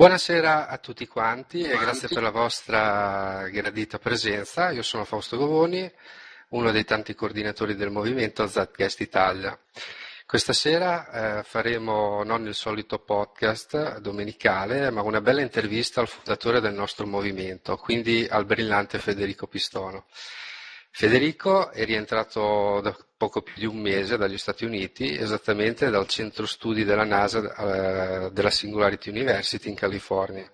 Buonasera a tutti quanti e grazie per la vostra gradita presenza. Io sono Fausto Govoni, uno dei tanti coordinatori del movimento Zatcast Italia. Questa sera eh, faremo non il solito podcast domenicale, ma una bella intervista al fondatore del nostro movimento, quindi al brillante Federico Pistono. Federico è rientrato da poco più di un mese dagli Stati Uniti, esattamente dal centro studi della NASA eh, della Singularity University in California.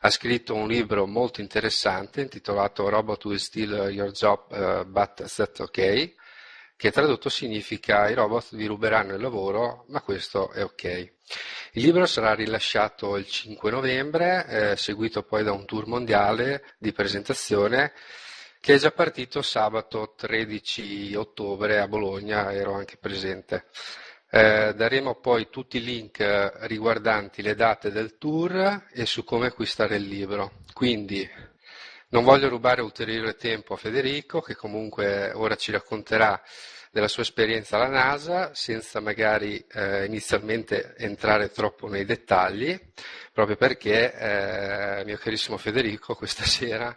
Ha scritto un libro molto interessante intitolato Robot Will Steal Your Job uh, But That's OK, che tradotto significa i robot vi ruberanno il lavoro, ma questo è ok. Il libro sarà rilasciato il 5 novembre, eh, seguito poi da un tour mondiale di presentazione che è già partito sabato 13 ottobre a Bologna, ero anche presente. Eh, daremo poi tutti i link riguardanti le date del tour e su come acquistare il libro. Quindi non voglio rubare ulteriore tempo a Federico, che comunque ora ci racconterà della sua esperienza alla NASA, senza magari eh, inizialmente entrare troppo nei dettagli, proprio perché, eh, mio carissimo Federico, questa sera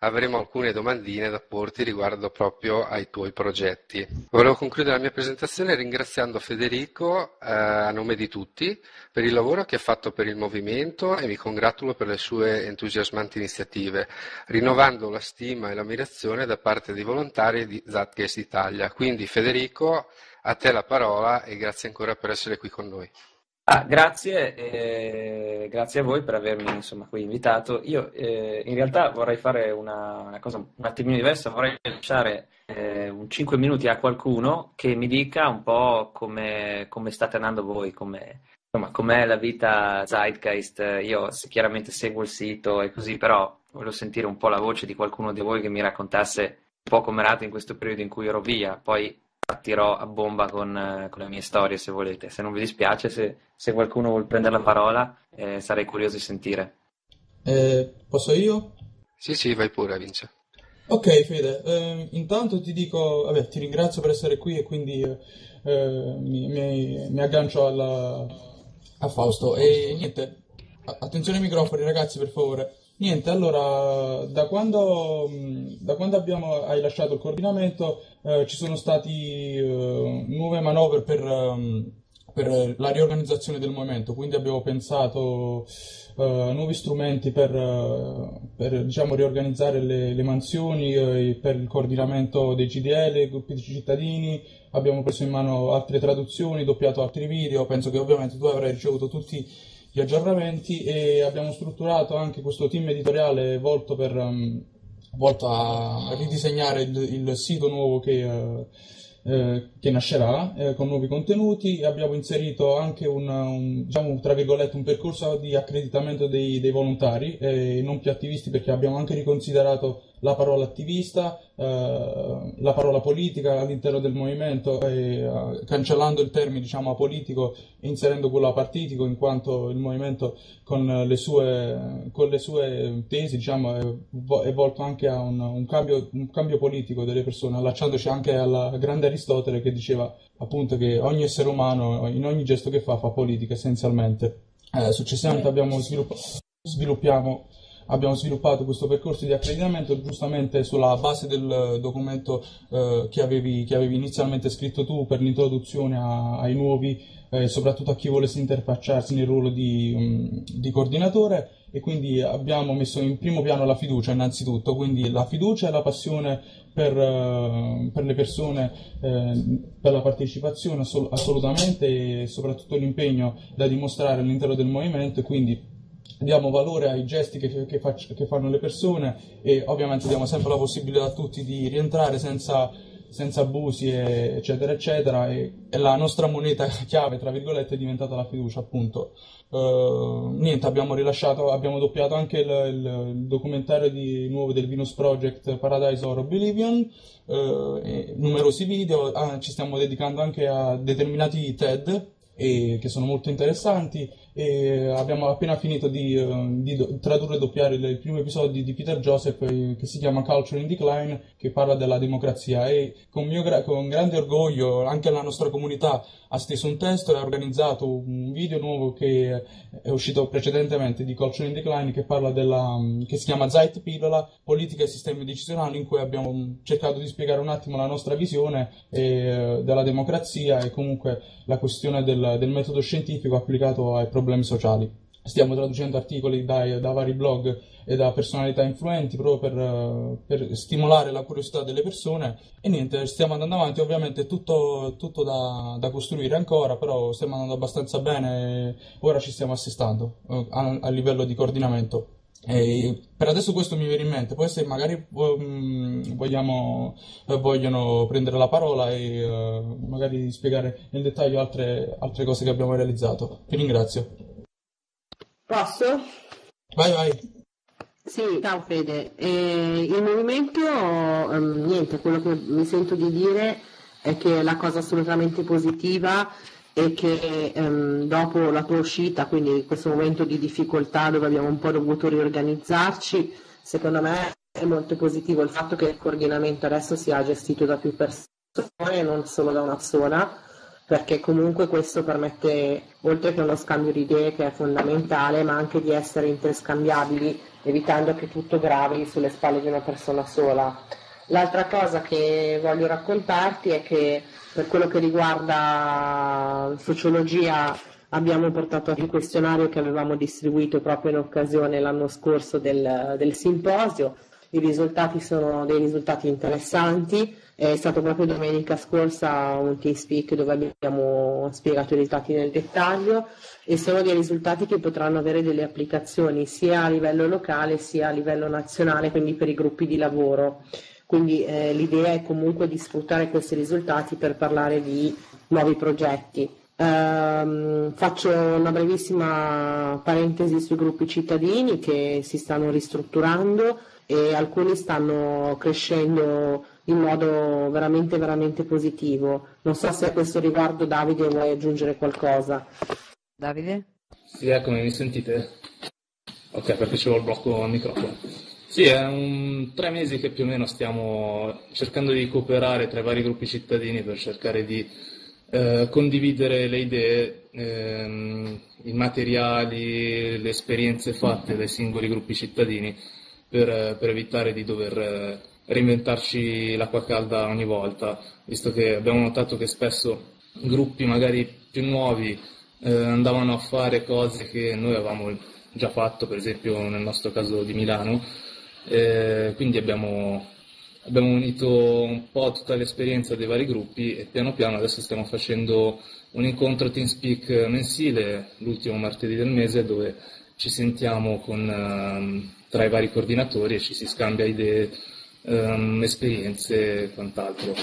avremo alcune domandine da porti riguardo proprio ai tuoi progetti. Volevo concludere la mia presentazione ringraziando Federico eh, a nome di tutti per il lavoro che ha fatto per il movimento e mi congratulo per le sue entusiasmanti iniziative, rinnovando la stima e l'ammirazione da parte dei volontari di Zatcast Italia. Quindi Federico, a te la parola e grazie ancora per essere qui con noi. Ah, grazie, eh, grazie a voi per avermi insomma, qui invitato. Io eh, in realtà vorrei fare una, una, cosa un attimino diversa, vorrei lasciare eh, un 5 minuti a qualcuno che mi dica un po' come, come state andando voi, come, insomma, com'è la vita Zeitgeist. Io chiaramente seguo il sito e così, però voglio sentire un po' la voce di qualcuno di voi che mi raccontasse un po' come era in questo periodo in cui ero via. Poi partirò a bomba con, eh, con, le mie storie se volete. Se non vi dispiace, se, se qualcuno vuole prendere la parola, eh, sarei curioso di sentire. Eh, posso io? Sì, sì, vai pure, Vince. Ok, Fede, eh, intanto ti dico, vabbè, ti ringrazio per essere qui e quindi eh, mi, mi, mi, aggancio alla, a Fausto. E niente, attenzione ai microfoni, ragazzi, per favore. Niente, allora, da quando, da quando abbiamo, hai lasciato il coordinamento eh, ci sono stati eh, nuove manovre per, um, per, la riorganizzazione del movimento, quindi abbiamo pensato eh, nuovi strumenti per, uh, per diciamo, riorganizzare le, le mansioni, uh, per il coordinamento dei GDL, gruppi di cittadini, abbiamo preso in mano altre traduzioni, doppiato altri video, penso che ovviamente tu avrai ricevuto tutti gli aggiornamenti e abbiamo strutturato anche questo team editoriale volto, per, um, volto a ridisegnare il, il sito nuovo che, uh, eh, che nascerà eh, con nuovi contenuti. Abbiamo inserito anche un, un, diciamo, un percorso di accreditamento dei, dei volontari e non più attivisti perché abbiamo anche riconsiderato la parola attivista, eh, la parola politica all'interno del movimento, e, eh, cancellando il termine diciamo, apolitico e inserendo quello apartitico, in quanto il movimento con le sue, con le sue tesi diciamo, è, è, volto anche a un, un, cambio, un, cambio, politico delle persone, allacciandoci anche al grande Aristotele che diceva appunto che ogni essere umano in ogni gesto che fa fa politica essenzialmente. Eh, successivamente abbiamo sviluppato sviluppiamo abbiamo sviluppato questo percorso di accreditamento giustamente sulla base del documento eh, che, avevi, che, avevi, inizialmente scritto tu per l'introduzione a, ai nuovi eh, soprattutto a chi volesse interfacciarsi nel ruolo di, um, di, coordinatore. E quindi abbiamo messo in primo piano la fiducia innanzitutto, quindi la fiducia e la passione per, uh, per le persone, uh, per la partecipazione assolut- assolutamente e soprattutto l'impegno da dimostrare all'interno del movimento. E quindi diamo valore ai gesti che, che, faccio, che, fanno le persone e ovviamente diamo sempre la possibilità a tutti di rientrare senza, senza abusi e, eccetera eccetera e, e, la nostra moneta chiave tra virgolette è diventata la fiducia appunto. Uh, niente abbiamo rilasciato abbiamo doppiato anche il, il, il documentario di, nuovo del Venus Project Paradise or Oblivion uh, numerosi video ah, ci stiamo dedicando anche a determinati TED e, che sono molto interessanti e abbiamo appena finito di, uh, di tradurre e doppiare il, primo episodio di Peter Joseph eh, che si chiama Culture in Decline che parla della democrazia. E con, gra- con grande orgoglio anche la nostra comunità ha steso un testo e ha organizzato un video nuovo che è uscito precedentemente di Culture in Decline che della che si chiama Zeit Pillola, politica e sistemi decisionali in cui abbiamo cercato di spiegare un attimo la nostra visione eh, della democrazia e comunque la questione del, del metodo scientifico applicato ai problemi sociali. Stiamo traducendo articoli dai, da vari blog e da personalità influenti proprio per, per, stimolare la curiosità delle persone e niente, stiamo andando avanti, ovviamente tutto, tutto da, da, costruire ancora, però stiamo andando abbastanza bene, ora ci stiamo assestando eh, a, a livello di coordinamento. E per adesso questo mi viene in mente, poi se magari um, vogliamo, eh, vogliono prendere la parola e uh, magari spiegare nel dettaglio altre, altre cose che abbiamo realizzato. Vi ringrazio. Posso? Vai, vai. Sì, ciao Fede. Eh, il movimento, um, niente, quello che mi sento di dire è che la cosa assolutamente positiva e che ehm, dopo la tua uscita, quindi questo momento di difficoltà dove abbiamo un po' dovuto riorganizzarci, secondo me è molto positivo il fatto che il coordinamento adesso sia gestito da più persone e non solo da una sola, perché comunque questo permette, oltre che uno scambio di idee che è fondamentale, ma anche di essere interscambiabili, evitando che tutto gravi sulle spalle di una persona sola. L'altra cosa che voglio raccontarti è che per quello che riguarda sociologia abbiamo portato il questionario che avevamo distribuito proprio in occasione l'anno scorso del, del simposio. I risultati sono dei risultati interessanti. È stato proprio domenica scorsa un team speak dove abbiamo spiegato i risultati nel dettaglio e sono dei risultati che potranno avere delle applicazioni sia a livello locale sia a livello nazionale, quindi per i gruppi di lavoro. Quindi eh, l'idea è comunque di sfruttare questi risultati per parlare di nuovi progetti. Um, faccio una brevissima parentesi sui gruppi cittadini che si stanno ristrutturando e alcuni stanno crescendo in modo veramente veramente positivo. Non so se a questo riguardo Davide vuoi aggiungere qualcosa. Davide? Sì, eccomi, mi sentite? Ok, perché c'è il blocco al microfono. Sì, è un, tre mesi che più o meno stiamo cercando di cooperare tra i vari gruppi cittadini per cercare di eh, condividere le idee, ehm, i materiali, le esperienze fatte dai singoli gruppi cittadini per, per evitare di dover eh, reinventarci l'acqua calda ogni volta, visto che abbiamo notato che spesso gruppi magari più nuovi eh, andavano a fare cose che noi avevamo già fatto, per esempio nel nostro caso di Milano, eh, quindi abbiamo, abbiamo, unito un po' tutta l'esperienza dei vari gruppi e piano piano adesso stiamo facendo un incontro TeamSpeak mensile l'ultimo martedì del mese dove ci sentiamo con, um, tra i vari coordinatori e ci si scambia idee, um, esperienze e quant'altro.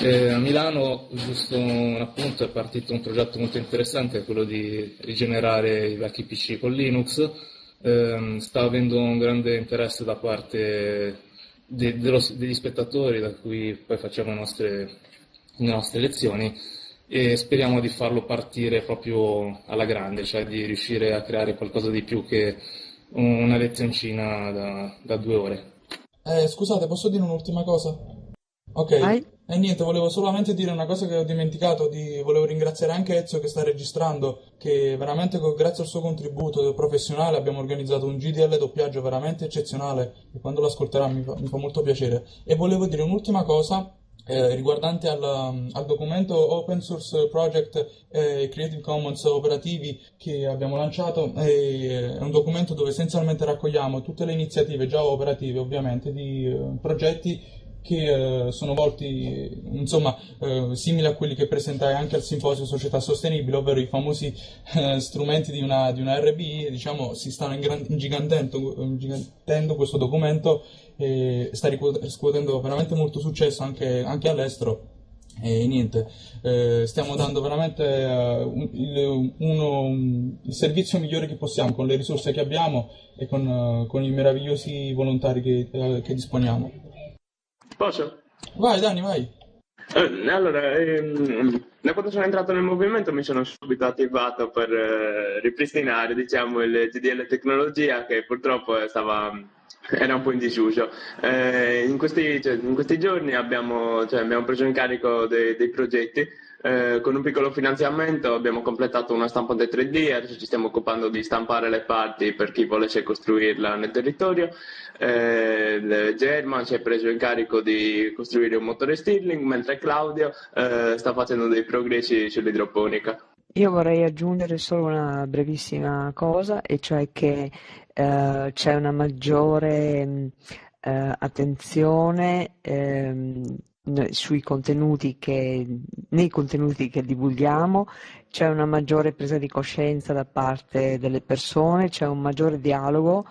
Eh, a Milano, giusto un appunto, è partito un progetto molto interessante, quello di rigenerare i vecchi PC con Linux ehm, sta avendo un grande interesse da parte de, dello, degli spettatori da cui poi facciamo le nostre, le nostre lezioni e speriamo di farlo partire proprio alla grande, cioè di riuscire a creare qualcosa di più che una lezioncina da, da due ore. Eh, scusate, posso dire un'ultima cosa? Ok. Vai. E niente, volevo solamente dire una cosa che ho dimenticato, di, volevo ringraziare anche Ezio che sta registrando, che veramente grazie al suo contributo professionale abbiamo organizzato un GDL doppiaggio veramente eccezionale e quando lo ascolterà mi fa, mi fa molto piacere. E volevo dire un'ultima cosa eh, riguardante al, al, documento Open Source Project eh, Creative Commons operativi che abbiamo lanciato. Eh, è un documento dove essenzialmente raccogliamo tutte le iniziative già operative ovviamente di eh, progetti che eh, sono volti insomma eh, simili a quelli che presentai anche al simposio Società Sostenibile, ovvero i famosi eh, strumenti di una, di una RBI, diciamo si stanno ingigantendo, ingigantendo questo documento e sta riscuotendo veramente molto successo anche, anche all'estero. E niente, eh, stiamo dando veramente uh, un, il, uno, un, il, servizio migliore che possiamo con le risorse che abbiamo e con, uh, con i meravigliosi volontari che, uh, che disponiamo. Posso? Vai Dani, vai. Eh, allora, ehm, da quando sono entrato nel movimento mi sono subito attivato per eh, ripristinare diciamo, il GDL Tecnologia che purtroppo stava, era un po' in disuso. Eh, in, questi, cioè, in, questi, giorni abbiamo, cioè, abbiamo preso in carico dei, dei progetti eh, con un piccolo finanziamento abbiamo completato una stampante 3D, adesso ci stiamo occupando di stampare le parti per chi volesse costruirla nel territorio. Eh, German si è preso in carico di costruire un motore Stirling, mentre Claudio eh, sta facendo dei progressi sull'idroponica. Io vorrei aggiungere solo una brevissima cosa, e cioè che eh, c'è una maggiore eh, attenzione ehm, contenuti che, nei contenuti che divulghiamo, c'è una maggiore presa di coscienza da parte delle persone, c'è un maggiore dialogo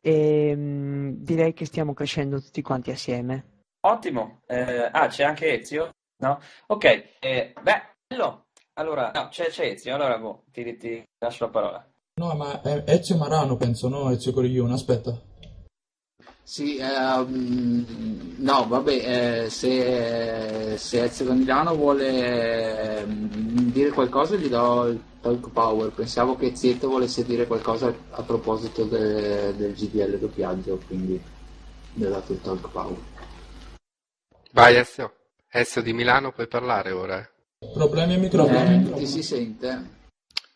e mh, mm, direi che stiamo crescendo tutti quanti assieme. Ottimo, eh, ah c'è anche Ezio? No? Ok, eh, beh, bello. Allora, no, c'è, c'è Ezio, allora boh, ti, ti, lascio la parola. No, ma è Ezio Marano penso, no? Ezio Coriglione, aspetta. Sì, ehm, no, vabbè, eh, se, se Ezio Milano vuole eh, dire qualcosa gli do il talk power. Pensavo che Zieto volesse dire qualcosa a proposito de, del GDL doppiaggio, quindi gli ho dato il talk power. Vai Ezio, Ezio di Milano puoi parlare ora. Problemi a microfono. Eh, ti si sente?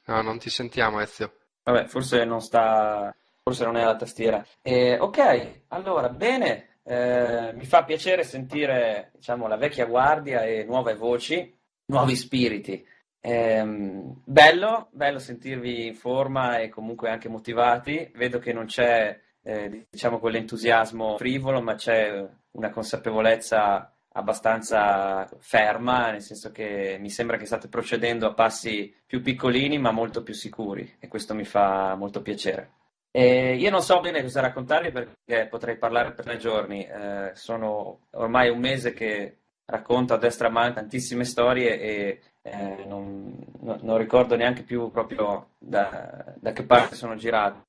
No, non ti sentiamo Ezio. Vabbè, forse non sta forse non è la tastiera. Eh, ok, allora, bene, eh, mi fa piacere sentire diciamo, la vecchia guardia e nuove voci, nuovi spiriti. Eh, bello, bello sentirvi in forma e comunque anche motivati. Vedo che non c'è eh, diciamo quell'entusiasmo frivolo, ma c'è una consapevolezza abbastanza ferma, nel senso che mi sembra che state procedendo a passi più piccolini ma molto più sicuri e questo mi fa molto piacere. Eh, io non so bene cosa raccontarvi perché potrei parlare per tre giorni. Eh, sono ormai un mese che racconto a destra a mano tantissime storie e eh, non, non, ricordo neanche più proprio da, da, che parte sono girato.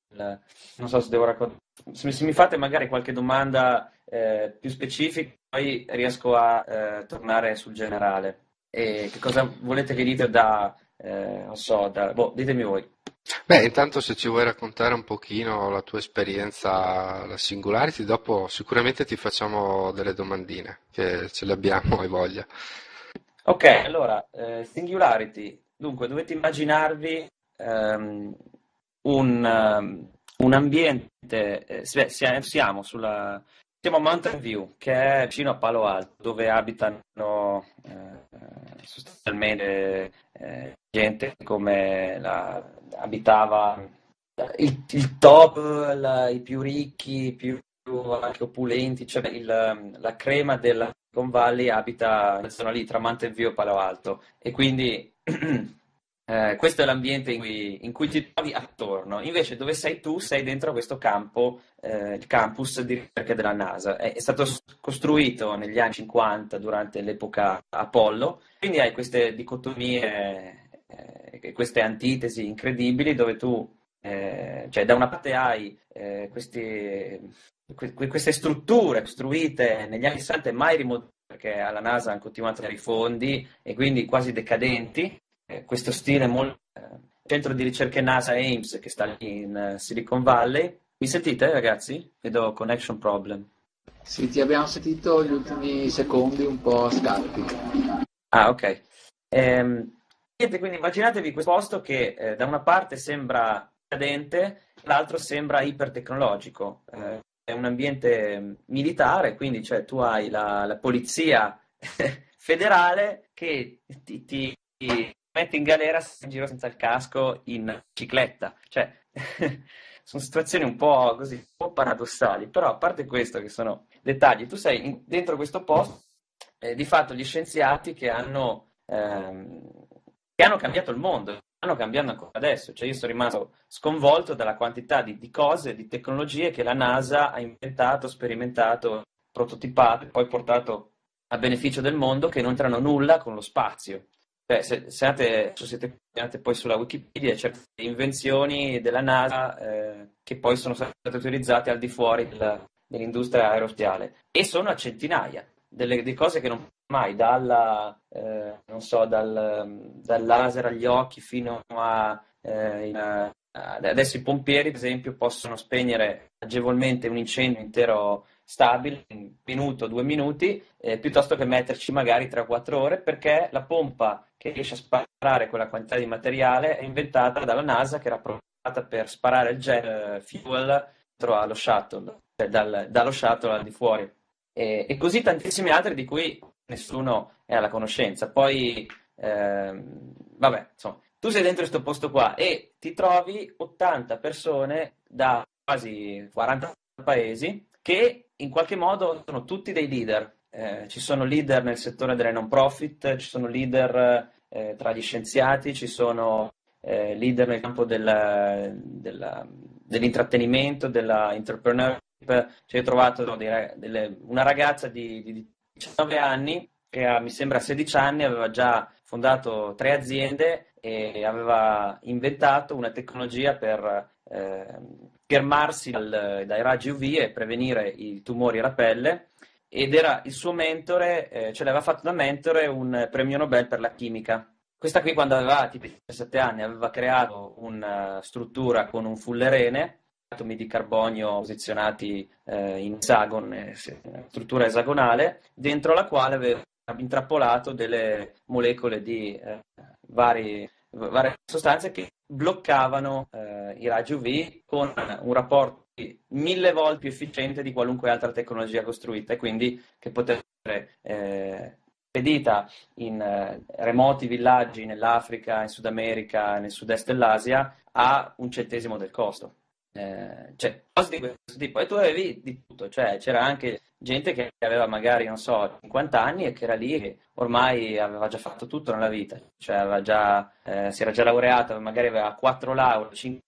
Non so se devo raccontare. Se, se mi fate magari qualche domanda eh, più specifica, poi riesco a eh, tornare sul generale. E che cosa volete che dite da, eh, non so, da, boh, ditemi voi. Beh, intanto se ci vuoi raccontare un pochino la tua esperienza, la Singularity, dopo sicuramente ti facciamo delle domandine, che ce le abbiamo, hai voglia. Ok, allora, eh, Singularity, dunque dovete immaginarvi um, un, um, un, ambiente, eh, siamo, sulla, siamo a Mountain View, che è vicino a Palo Alto, dove abitano eh, sostanzialmente eh, gente come la, abitava il, il top, la, i più ricchi, i più anche opulenti, cioè il, la crema della Silicon Valley abita nella zona lì, tra Mountain View e Palo Alto. E quindi eh, questo è l'ambiente in cui, in cui, ti trovi attorno. Invece dove sei tu sei dentro questo campo, eh, il campus di ricerca della NASA. È, è, stato costruito negli anni 50 durante l'epoca Apollo, quindi hai queste dicotomie eh, queste antitesi incredibili dove tu, eh, cioè da una parte hai eh, questi, que- queste strutture costruite negli anni 60 e mai rimodellate perché alla NASA hanno continuato a dare i fondi e quindi quasi decadenti, eh, questo stile molto... Eh, centro di ricerche NASA Ames che sta lì in Silicon Valley. Mi sentite ragazzi? Vedo connection problem. Sì, ti abbiamo sentito gli ultimi secondi un po' scarpi. Ah, ok. Ehm, Niente, quindi immaginatevi questo posto che eh, da una parte sembra cadente, l'altro sembra ipertecnologico. Eh, è un ambiente militare, quindi cioè, tu hai la, la polizia federale che ti, ti, ti, mette in galera in giro senza il casco in bicicletta. Cioè, sono situazioni un po' così, un po' paradossali, però a parte questo che sono dettagli, tu sei in, dentro questo posto, eh, di fatto gli scienziati che hanno... Ehm, che hanno cambiato il mondo, stanno cambiando ancora adesso. Cioè io sono rimasto sconvolto dalla quantità di, di cose, di tecnologie che la NASA ha inventato, sperimentato, prototipato e poi portato a beneficio del mondo che non entrano nulla con lo spazio. Cioè, se, se, siete andate poi sulla Wikipedia, certe invenzioni della NASA eh, che poi sono state utilizzate al di fuori della, dell'industria aerospaziale e sono a centinaia. delle, delle cose che non mai, dalla, eh, non so, dal, dal, laser agli occhi fino a... Eh, in, adesso i pompieri, per esempio, possono spegnere agevolmente un incendio intero stabile in un minuto, due minuti, eh, piuttosto che metterci magari 3 o 4 ore, perché la pompa che riesce a sparare quella quantità di materiale è inventata dalla NASA, che era provata per sparare il jet eh, fuel allo shuttle, cioè dal, dallo shuttle al di fuori. E, e, così tantissimi altri di cui nessuno è alla conoscenza. Poi, ehm, vabbè, insomma, tu sei dentro questo posto qua e ti trovi 80 persone da quasi 40 paesi che in qualche modo sono tutti dei leader. Eh, ci sono leader nel settore delle non profit, ci sono leader eh, tra gli scienziati, ci sono eh, leader nel campo del, del, dell'intrattenimento, dell'entrepreneurship. Cioè, ho trovato no, delle, delle, una ragazza di, di 19 anni che ha, mi sembra 16 anni aveva già fondato tre aziende e aveva inventato una tecnologia per eh, fermarsi dal, dai raggi UV e prevenire i tumori alla pelle ed era il suo mentore, eh, ce l'aveva fatto da mentore un premio Nobel per la chimica. Questa qui quando aveva tipo 17 anni aveva creato una struttura con un fullerene, atomi di carbonio posizionati eh, in esagone, struttura esagonale, dentro la quale aveva intrappolato delle molecole di eh, vari, varie sostanze che bloccavano eh, i raggi UV con un rapporto mille volte più efficiente di qualunque altra tecnologia costruita e quindi che poteva essere eh, spedita in eh, remoti villaggi nell'Africa, in Sud America, nel sud-est dell'Asia a un centesimo del costo. Eh, cioè, cose di questo tipo. E tu avevi di tutto, cioè c'era anche gente che aveva magari, non so, 50 anni e che era lì e ormai aveva già fatto tutto nella vita, cioè già, eh, si era già laureato, magari aveva 4 lauree, 5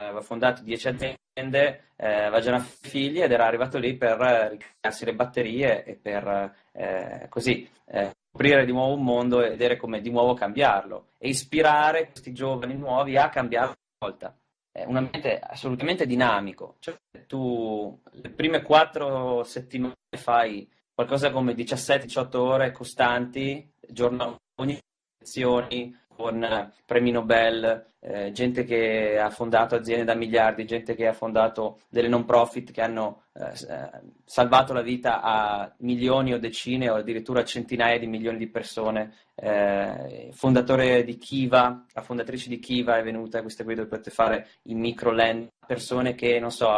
aveva fondato 10 aziende, eh, aveva già figli ed era arrivato lì per ricrearsi le batterie e per eh, così eh, scoprire di nuovo un mondo e vedere come di nuovo cambiarlo. E ispirare questi giovani nuovi a cambiare una volta un ambiente assolutamente dinamico. Cioè, tu le prime quattro settimane fai qualcosa come 17-18 ore costanti, giorno, ogni lezioni, con premi Nobel, eh, gente che ha fondato aziende da miliardi, gente che ha fondato delle non profit che hanno eh, eh, salvato la vita a milioni o decine o addirittura centinaia di milioni di persone. Eh, fondatore di Kiva, la fondatrice di Kiva è venuta, questa qui dove potete fare i microland, persone che, non so,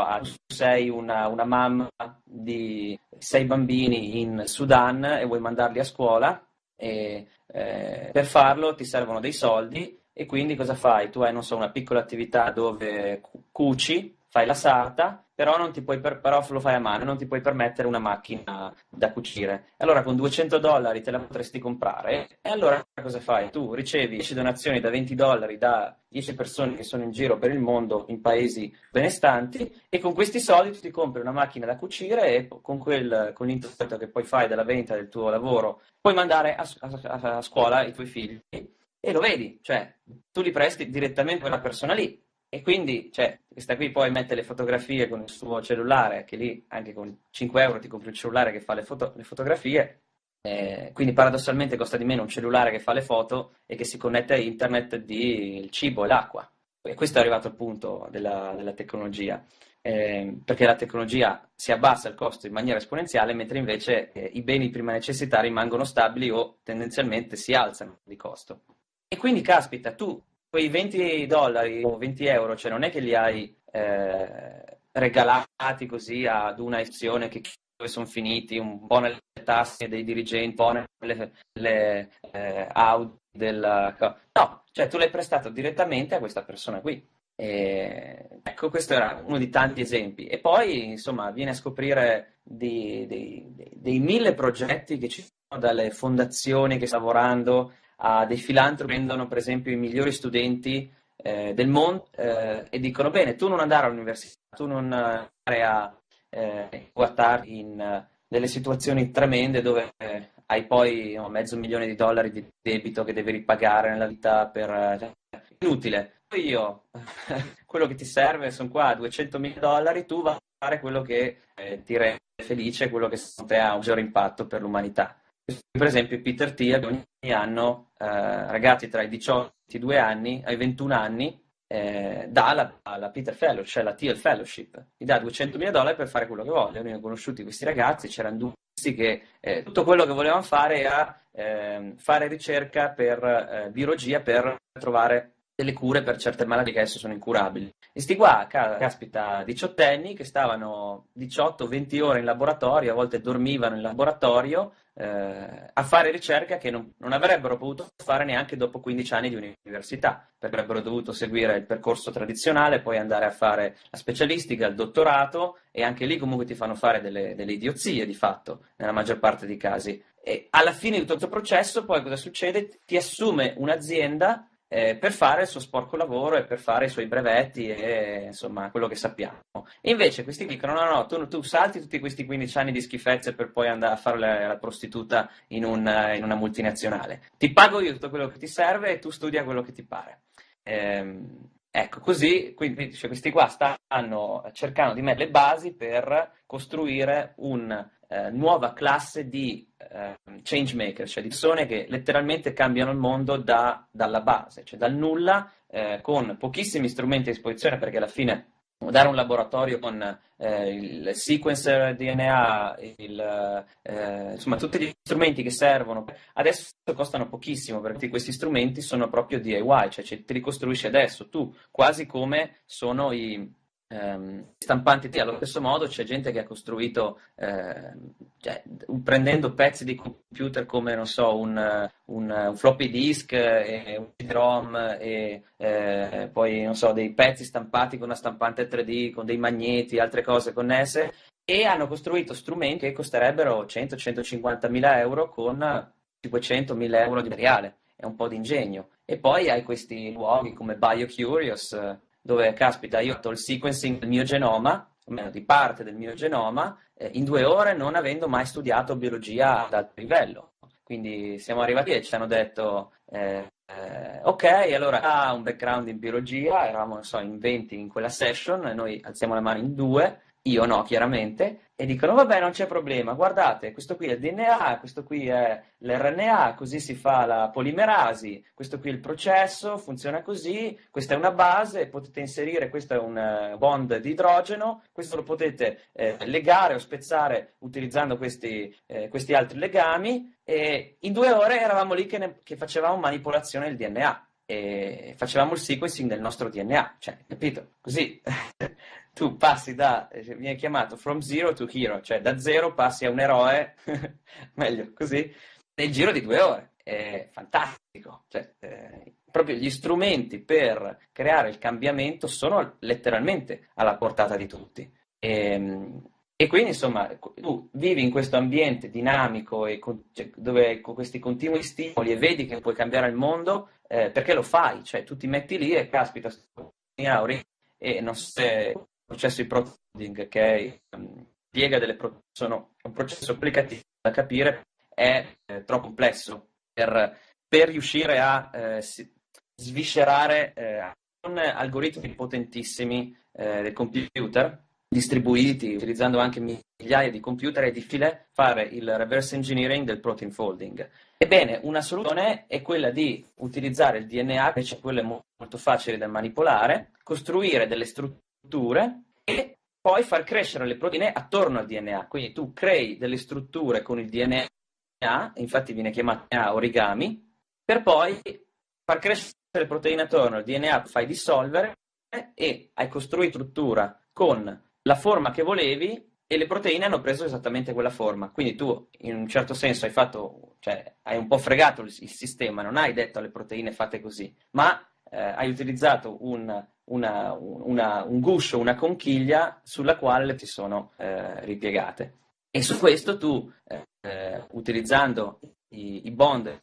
sei una, una mamma di sei bambini in Sudan e vuoi mandarli a scuola e eh, per farlo ti servono dei soldi e quindi cosa fai? Tu hai, non so, una piccola attività dove cuci, fai la sarta, però, per, però, lo fai a mano, non ti puoi permettere una macchina da cucire. Allora con 200 dollari te la potresti comprare e allora cosa fai? Tu ricevi 10 donazioni da 20 dollari da 10 persone che sono in giro per il mondo in paesi benestanti e con questi soldi tu ti compri una macchina da cucire e con, quel, con l'intervento che poi fai della vendita del tuo lavoro puoi mandare a, a, a scuola i tuoi figli e lo vedi, cioè tu li presti direttamente a quella persona lì e quindi, cioè, questa qui poi mette le fotografie con il suo cellulare, che lì anche con 5 euro ti compri il cellulare che fa le, foto, le fotografie, eh, quindi paradossalmente costa di meno un cellulare che fa le foto e che si connette a internet di il cibo e l'acqua. E questo è arrivato al punto della, della tecnologia, eh, perché la tecnologia si abbassa il costo in maniera esponenziale, mentre invece eh, i beni di prima necessità rimangono stabili o tendenzialmente si alzano di costo. E quindi, caspita, tu quei 20 dollari o 20 euro, cioè non è che li hai eh, regalati così ad una azione che dove sono finiti, un po' nelle tasse dei dirigenti, un po' nelle, nelle eh, Audi della... No, cioè tu l'hai prestato direttamente a questa persona qui. E, ecco, questo era uno di tanti esempi. E poi, insomma, viene a scoprire dei, dei, dei, dei mille progetti che ci sono dalle fondazioni che stanno lavorando a dei filantropi prendono per esempio i migliori studenti eh, del mondo eh, e dicono bene, tu non andare all'università, tu non andare a eh, guardarti in uh, delle situazioni tremende dove eh, hai poi no, mezzo milione di dollari di debito che devi ripagare nella vita per... Eh, inutile. Io, quello che ti serve sono qua 200 mila dollari, tu vai fare quello che eh, ti rende felice, quello che secondo te ha un maggiore impatto per l'umanità. Per esempio Peter Thiel ogni anno eh, ragazzi tra i 18 e i 22 anni, ai 21 anni, eh, dà la, la, Peter Fellowship, cioè la Thiel Fellowship, gli dà 200.000 dollari per fare quello che vogliono. Noi abbiamo conosciuti questi ragazzi, c'erano due che eh, tutto quello che volevano fare era eh, fare ricerca per eh, biologia per trovare delle cure per certe malattie che adesso sono incurabili. E sti qua, caspita, diciottenni che stavano 18-20 ore in laboratorio, a volte dormivano in laboratorio eh, a fare ricerca che non, non, avrebbero potuto fare neanche dopo 15 anni di università, perché avrebbero dovuto seguire il percorso tradizionale, poi andare a fare la specialistica, il dottorato e anche lì comunque ti fanno fare delle, delle idiozie di fatto, nella maggior parte dei casi. E alla fine di tutto questo processo poi cosa succede? Ti assume un'azienda eh, per fare il suo sporco lavoro e per fare i suoi brevetti e insomma quello che sappiamo. E invece questi dicono: no, no, tu, tu, salti tutti questi 15 anni di schifezze per poi andare a fare la, la prostituta in, un, in, una multinazionale. Ti pago io tutto quello che ti serve e tu studia quello che ti pare. Ehm, Ecco, così quindi, cioè, questi qua stanno cercando di mettere le basi per costruire una eh, nuova classe di eh, change maker, cioè di persone che letteralmente cambiano il mondo da, dalla base, cioè dal nulla, eh, con pochissimi strumenti a disposizione, perché alla fine dare un laboratorio con eh, il sequencer DNA, il, eh, insomma tutti gli strumenti che servono, adesso costano pochissimo perché questi strumenti sono proprio DIY, cioè te li costruisci adesso tu, quasi come sono i, ehm, stampanti allo stesso modo c'è gente che ha costruito eh, cioè, prendendo pezzi di computer come non so un, un, un floppy disk e un CD-ROM e eh, poi non so dei pezzi stampati con una stampante 3D con dei magneti altre cose connesse e hanno costruito strumenti che costerebbero 100-150 mila euro con 500 mila euro di materiale. E un po' di ingegno. E poi hai questi luoghi come BioCurious dove, caspita, io ho fatto il sequencing del mio genoma, o meno di parte del mio genoma, eh, in due ore non avendo mai studiato biologia ad alto livello. Quindi siamo arrivati e ci hanno detto, eh, eh, ok, allora ha un background in biologia, eravamo so, in 20 in quella session, noi alziamo la mano in due, io no, chiaramente, e dicono vabbè non c'è problema, guardate, questo qui è il DNA, questo qui è l'RNA, così si fa la polimerasi, questo qui è il processo, funziona così, questa è una base, potete inserire, questo è un eh, bond di idrogeno, questo lo potete eh, legare o spezzare utilizzando questi, eh, questi, altri legami e in due ore eravamo lì che, ne, che facevamo manipolazione del DNA facevamo il sequencing del nostro DNA, cioè, capito? Così tu passi da, eh, viene chiamato from zero to hero, cioè da zero passi a un eroe, meglio così, nel giro di due ore. È fantastico. Cioè, eh, proprio gli strumenti per creare il cambiamento sono letteralmente alla portata di tutti. E, ehm, e quindi, insomma, tu vivi in questo ambiente dinamico e con, cioè, dove con questi continui stimoli e vedi che puoi cambiare il mondo, eh, perché lo fai? Cioè, tu ti metti lì e caspita, e non so se processo di prototyping che um, spiega delle pro- sono un processo applicativo da capire è eh, troppo complesso per, per riuscire a eh, sviscerare eh, con algoritmi potentissimi eh, del computer distribuiti utilizzando anche migliaia di computer è difficile fare il reverse engineering del protein folding. Ebbene, una soluzione è quella di utilizzare il DNA, invece quello molto facile da manipolare, costruire delle strutture strutture e poi far crescere le proteine attorno al DNA. Quindi tu crei delle strutture con il DNA, infatti viene chiamato DNA origami, per poi far crescere le proteine attorno al DNA, fai dissolvere e hai costruito struttura con la forma che volevi e le proteine hanno preso esattamente quella forma. Quindi tu, in un certo senso, hai fatto, cioè, hai un po' fregato il, il sistema, non hai detto alle proteine fate così, ma eh, hai utilizzato un, una, una, un guscio, una conchiglia sulla quale si sono eh, ripiegate. E su questo tu, eh, utilizzando i, i, bond,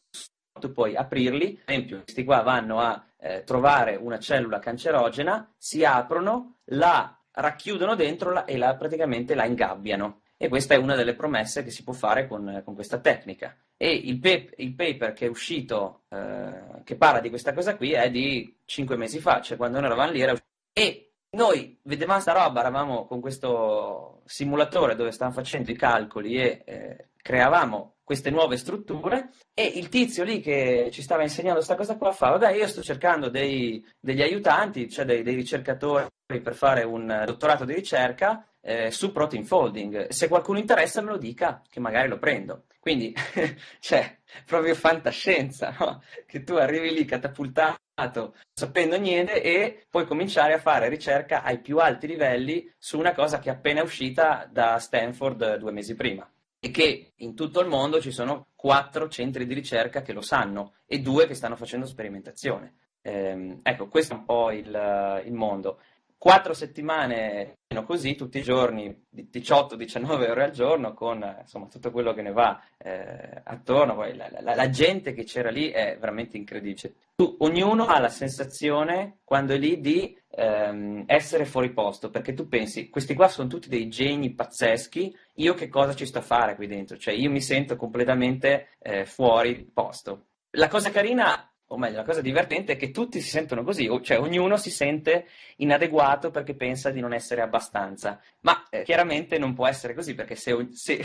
tu puoi aprirli, ad esempio questi qua vanno a eh, trovare una cellula cancerogena, si aprono, la racchiudono dentro la, e la, praticamente la ingabbiano. E questa è una delle promesse che si può fare con, con questa tecnica. E il, pe- il, paper che è uscito, eh, che parla di questa cosa qui, è di cinque mesi fa, cioè quando noi eravamo lì era E noi vedevamo sta roba, eravamo con questo simulatore dove stavamo facendo i calcoli e eh, creavamo queste nuove strutture e il tizio lì che ci stava insegnando questa cosa qua fa, vabbè io sto cercando dei, degli aiutanti, cioè dei, dei, ricercatori per fare un dottorato di ricerca eh, su protein folding, se qualcuno interessa me lo dica che magari lo prendo. Quindi, cioè, proprio fantascienza, no? Che tu arrivi lì catapultato, sapendo niente e puoi cominciare a fare ricerca ai più alti livelli su una cosa che è appena uscita da Stanford due mesi prima e che in tutto il mondo ci sono quattro centri di ricerca che lo sanno e due che stanno facendo sperimentazione. Eh, ecco, questo è un po' il, il mondo quattro settimane così tutti i giorni 18-19 ore al giorno con insomma, tutto quello che ne va eh, attorno. Poi la, la, la, gente che c'era lì è veramente incredibile. Tu, ognuno ha la sensazione quando è lì di ehm, essere fuori posto perché tu pensi questi qua sono tutti dei geni pazzeschi io che cosa ci sto a fare qui dentro? Cioè io mi sento completamente eh, fuori posto. La cosa carina o meglio, la cosa divertente è che tutti si sentono così, cioè ognuno si sente inadeguato perché pensa di non essere abbastanza. Ma eh, chiaramente non può essere così perché se, se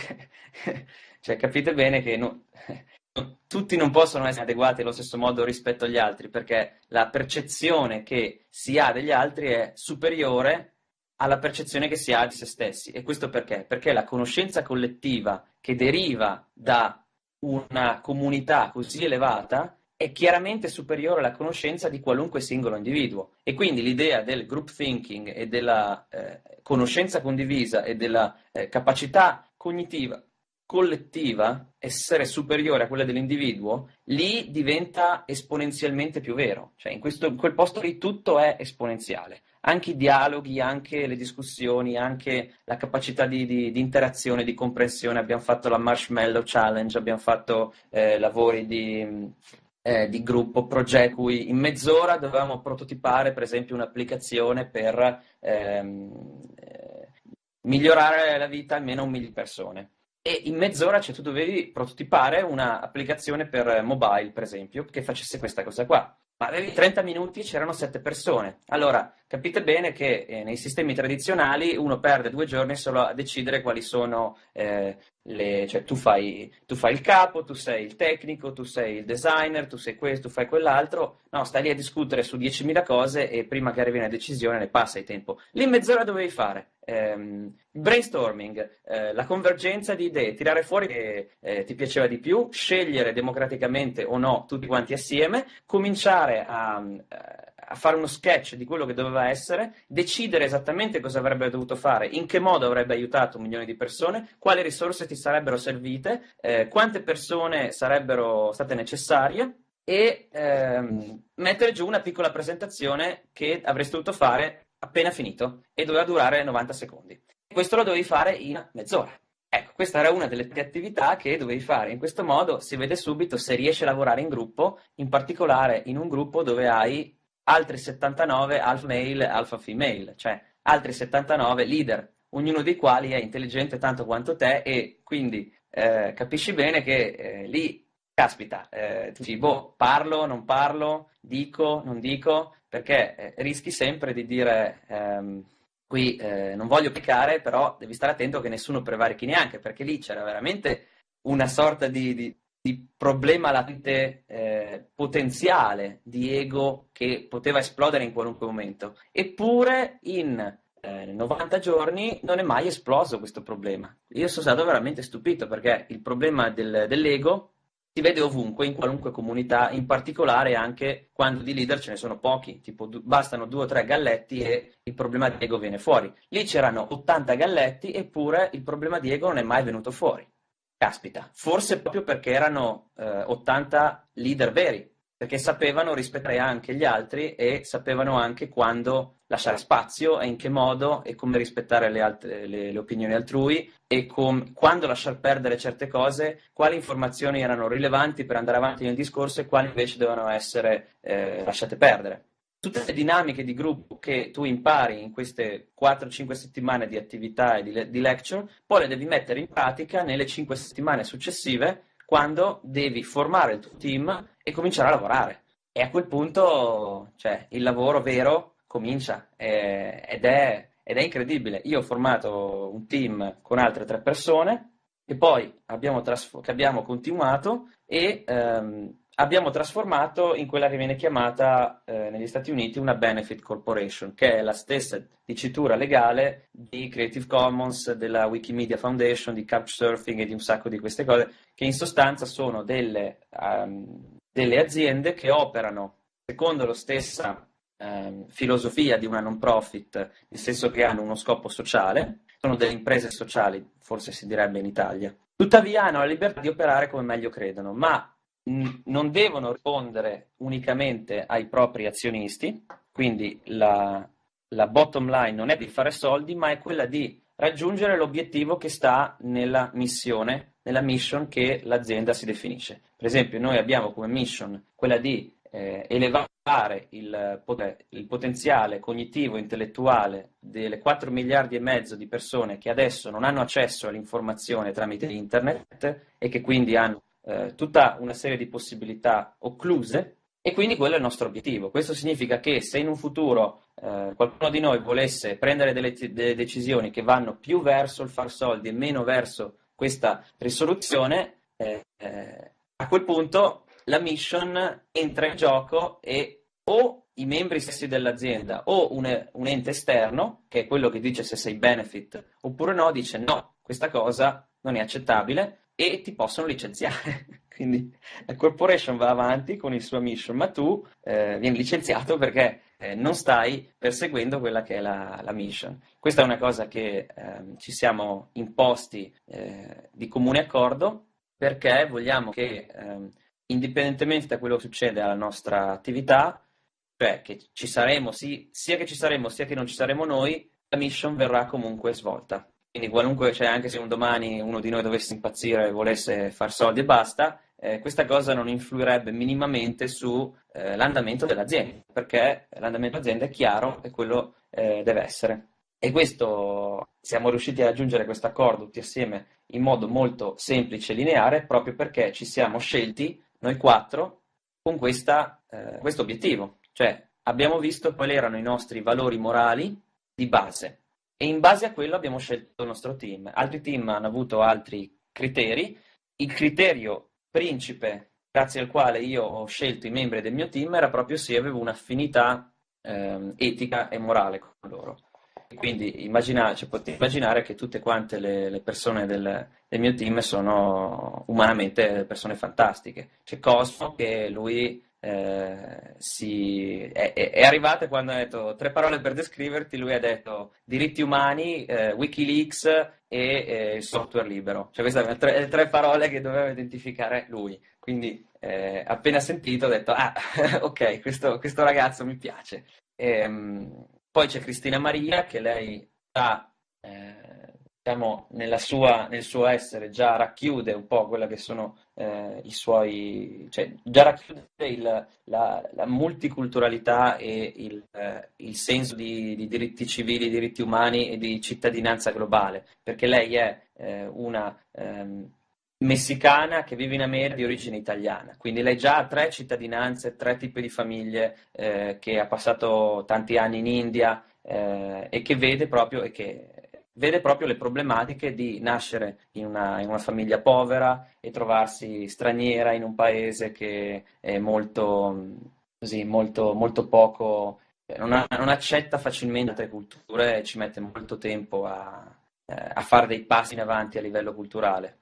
cioè, capite bene che no, tutti non possono essere adeguati allo stesso modo rispetto agli altri perché la percezione che si ha degli altri è superiore alla percezione che si ha di se stessi. E questo perché? Perché la conoscenza collettiva che deriva da una comunità così elevata è chiaramente superiore alla conoscenza di qualunque singolo individuo e quindi l'idea del group thinking e della eh, conoscenza condivisa e della eh, capacità cognitiva collettiva essere superiore a quella dell'individuo, lì diventa esponenzialmente più vero. Cioè in, questo, in quel posto lì tutto è esponenziale. Anche i dialoghi, anche le discussioni, anche la capacità di, di, di interazione, di comprensione. Abbiamo fatto la Marshmallow Challenge, abbiamo fatto eh, lavori di eh, di gruppo, progetto, cui in mezz'ora dovevamo prototipare, per esempio, un'applicazione per ehm, eh, migliorare la vita almeno a un migliaio di persone. E in mezz'ora cioè, tu dovevi prototipare un'applicazione per mobile, per esempio, che facesse questa cosa qua. Ma avevi 30 minuti, c'erano 7 persone. Allora, capite bene che eh, nei sistemi tradizionali uno perde due giorni solo a decidere quali sono eh, le, cioè tu fai, tu fai, il capo, tu sei il tecnico, tu sei il designer, tu sei questo, tu fai quell'altro, no, stai lì a discutere su 10.000 cose e prima che arrivi una decisione ne passa il tempo. Lì mezz'ora dovevi fare ehm, brainstorming, eh, la convergenza di idee, tirare fuori che eh, ti piaceva di più, scegliere democraticamente o no tutti quanti assieme, cominciare a, eh, a fare uno sketch di quello che doveva essere, decidere esattamente cosa avrebbe dovuto fare, in che modo avrebbe aiutato un milione di persone, quali risorse ti sarebbero servite, eh, quante persone sarebbero state necessarie e ehm, mettere giù una piccola presentazione che avresti dovuto fare appena finito e doveva durare 90 secondi. Questo lo dovevi fare in mezz'ora. Ecco, questa era una delle attività che dovevi fare. In questo modo si vede subito se riesci a lavorare in gruppo, in particolare in un gruppo dove hai altri 79 alpha male alpha female, cioè altri 79 leader, ognuno dei quali è intelligente tanto quanto te e quindi eh, capisci bene che eh, lì, caspita, eh, tu dici, boh, parlo, non parlo, dico, non dico, perché eh, rischi sempre di dire... Ehm, qui eh, non voglio piccare, però devi stare attento che nessuno prevarichi neanche, perché lì c'era veramente una sorta di, di, di problema latente eh, potenziale di ego che poteva esplodere in qualunque momento. Eppure in eh, 90 giorni non è mai esploso questo problema. Io sono stato veramente stupito perché il problema del, dell'ego si vede ovunque, in qualunque comunità, in particolare anche quando di leader ce ne sono pochi, tipo bastano due o tre galletti e il problema di ego viene fuori. Lì c'erano 80 galletti eppure il problema di ego non è mai venuto fuori. Caspita, forse proprio perché erano eh, 80 leader veri, perché sapevano rispettare anche gli altri e sapevano anche quando lasciare spazio e in che modo e come rispettare le, altre, le, le opinioni altrui e com, quando lasciar perdere certe cose, quali informazioni erano rilevanti per andare avanti nel discorso e quali invece dovevano essere eh, lasciate perdere tutte le dinamiche di gruppo che tu impari in queste 4-5 settimane di attività e di, di, lecture, poi le devi mettere in pratica nelle 5 settimane successive quando devi formare il tuo team e cominciare a lavorare. E a quel punto, cioè, il lavoro vero comincia eh, ed, è, ed, è, incredibile. Io ho formato un team con altre tre persone e poi abbiamo, trasf- che abbiamo continuato e ehm, abbiamo trasformato in quella che viene chiamata eh, negli Stati Uniti una Benefit Corporation, che è la stessa dicitura legale di Creative Commons, della Wikimedia Foundation, di Couchsurfing e di un sacco di queste cose, che in sostanza sono delle, um, delle aziende che operano secondo la stessa um, filosofia di una non profit, nel senso che hanno uno scopo sociale, sono delle imprese sociali, forse si direbbe in Italia. Tuttavia hanno la libertà di operare come meglio credono, ma non devono rispondere unicamente ai propri azionisti, quindi la, la bottom line non è di fare soldi, ma è quella di raggiungere l'obiettivo che sta nella missione, nella mission che l'azienda si definisce. Per esempio, noi abbiamo come mission quella di eh, elevare il, il, potenziale cognitivo e intellettuale delle 4 miliardi e mezzo di persone che adesso non hanno accesso all'informazione tramite internet e che quindi hanno eh, tutta una serie di possibilità occluse e quindi quello è il nostro obiettivo. Questo significa che se in un futuro eh, qualcuno di noi volesse prendere delle, delle, decisioni che vanno più verso il far soldi e meno verso questa risoluzione, eh, eh a quel punto la mission entra in gioco e o i membri stessi dell'azienda o un, un ente esterno, che è quello che dice se sei benefit oppure no, dice no, questa cosa non è accettabile e ti possono licenziare. Quindi la corporation va avanti con il suo mission, ma tu eh, vieni licenziato perché eh, non stai perseguendo quella che è la, la mission. Questa è una cosa che eh, ci siamo imposti eh, di comune accordo perché vogliamo che, ehm, indipendentemente da quello che succede alla nostra attività, cioè che ci saremo, sì, sia che ci saremo sia che non ci saremo noi, la mission verrà comunque svolta. Quindi qualunque, cioè anche se un domani uno di noi dovesse impazzire e volesse far soldi e basta, eh, questa cosa non influirebbe minimamente sull'andamento eh, dell'azienda, perché l'andamento dell'azienda è chiaro e quello eh, deve essere. E questo siamo riusciti a raggiungere questo accordo tutti assieme in modo molto semplice e lineare, proprio perché ci siamo scelti, noi quattro, con questa, eh, questo obiettivo. Cioè abbiamo visto quali erano i nostri valori morali di base e in base a quello abbiamo scelto il nostro team. Altri team hanno avuto altri criteri. Il criterio principe grazie al quale io ho scelto i membri del mio team era proprio se avevo un'affinità eh, etica e morale con loro. Quindi immagina, cioè, potete immaginare che tutte quante le, le persone del, del, mio team sono umanamente persone fantastiche. C'è Cosmo che lui eh, si, è, è, arrivata quando ha detto tre parole per descriverti, lui ha detto diritti umani, eh, Wikileaks e eh, software libero. Cioè queste sono tre, tre, parole che doveva identificare lui. Quindi eh, appena sentito ho detto, ah, ok, questo, questo ragazzo mi piace. E, ehm, poi c'è Cristina Maria che lei ha diciamo, sua, nel suo essere già racchiude un po' quella che sono eh, i suoi, cioè già racchiude il, la, la, multiculturalità e il, eh, il senso di, di, diritti civili, diritti umani e di cittadinanza globale, perché lei è eh, una ehm, messicana che vive in America di origine italiana, quindi lei già ha tre cittadinanze, tre tipi di famiglie, eh, che ha passato tanti anni in India eh, e che vede proprio e che vede proprio le problematiche di nascere in una, in una, famiglia povera e trovarsi straniera in un paese che è molto, così, molto, molto poco, eh, non, ha, non, accetta facilmente altre culture e ci mette molto tempo a, eh, a fare dei passi in avanti a livello culturale.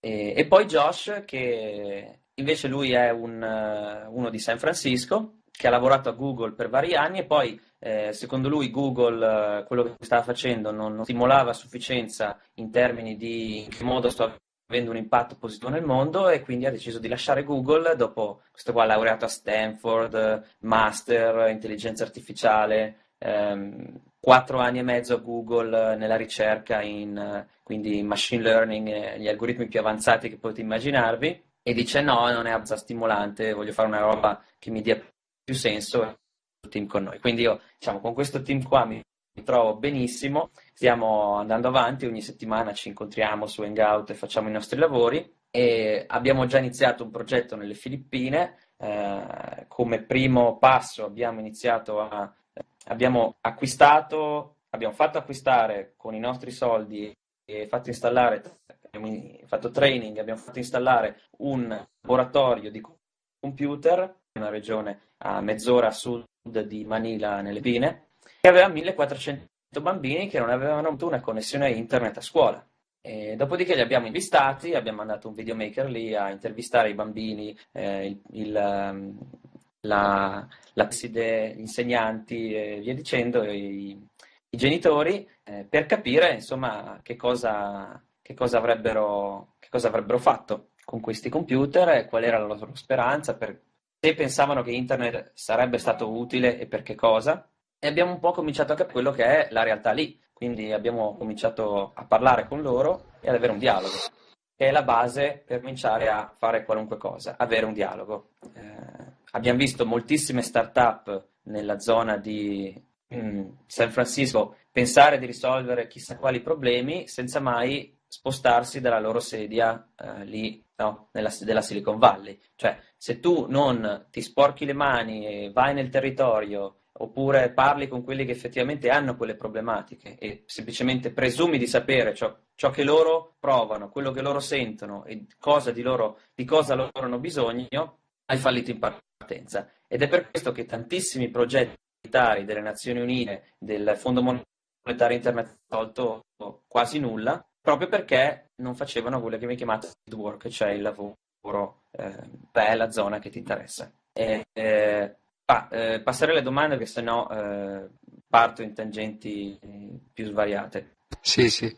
E, e poi Josh, che invece lui è un, uno di San Francisco, che ha lavorato a Google per vari anni e poi eh, secondo lui Google eh, quello che stava facendo non, non, stimolava a sufficienza in termini di in che modo sto avendo un impatto positivo nel mondo e quindi ha deciso di lasciare Google dopo questo qua laureato a Stanford, master, intelligenza artificiale, ehm, quattro anni e mezzo a Google nella ricerca in quindi machine learning, gli algoritmi più avanzati che potete immaginarvi e dice no, non è abbastanza stimolante, voglio fare una roba che mi dia più senso team con noi. Quindi io, diciamo, con questo team qua mi, trovo benissimo, stiamo andando avanti, ogni settimana ci incontriamo su Hangout e facciamo i nostri lavori. E abbiamo già iniziato un progetto nelle Filippine, eh, come primo passo abbiamo iniziato a abbiamo acquistato, abbiamo fatto acquistare con i nostri soldi e fatto installare, abbiamo fatto training, abbiamo fatto installare un laboratorio di computer in una regione a mezz'ora a sud di Manila, nelle Filippine, che aveva 1400 bambini che non avevano avuto una connessione a internet a scuola. E dopodiché li abbiamo invitati, abbiamo mandato un videomaker lì a intervistare i bambini, eh, il, il, ehm, la, la gli insegnanti e via dicendo, i, i genitori, eh, per capire insomma che cosa, che cosa, avrebbero, che cosa avrebbero fatto con questi computer e qual era la loro speranza, per, se pensavano che internet sarebbe stato utile e per che cosa. E abbiamo un po' cominciato a capire quello che è la realtà lì. Quindi abbiamo cominciato a parlare con loro e ad avere un dialogo, che è la base per cominciare a fare qualunque cosa, avere un dialogo. Eh, abbiamo visto moltissime start-up nella zona di mm, San Francisco pensare di risolvere chissà quali problemi senza mai spostarsi dalla loro sedia eh, lì no? nella, della Silicon Valley. Cioè, se tu non ti sporchi le mani e vai nel territorio oppure parli con quelli che effettivamente hanno quelle problematiche e semplicemente presumi di sapere ciò, ciò che loro provano, quello che loro sentono e cosa di, loro, di cosa loro hanno bisogno, hai fallito in partenza. Ed è per questo che tantissimi progetti delle Nazioni Unite, del Fondo Monetario Internazionale, tolto quasi nulla, proprio perché non facevano quello che viene chiamato field work, cioè il lavoro eh, la zona che ti interessa. E, eh, Ah, eh, passerei alle domande che sennò eh, parto in tangenti più svariate. Sì, sì.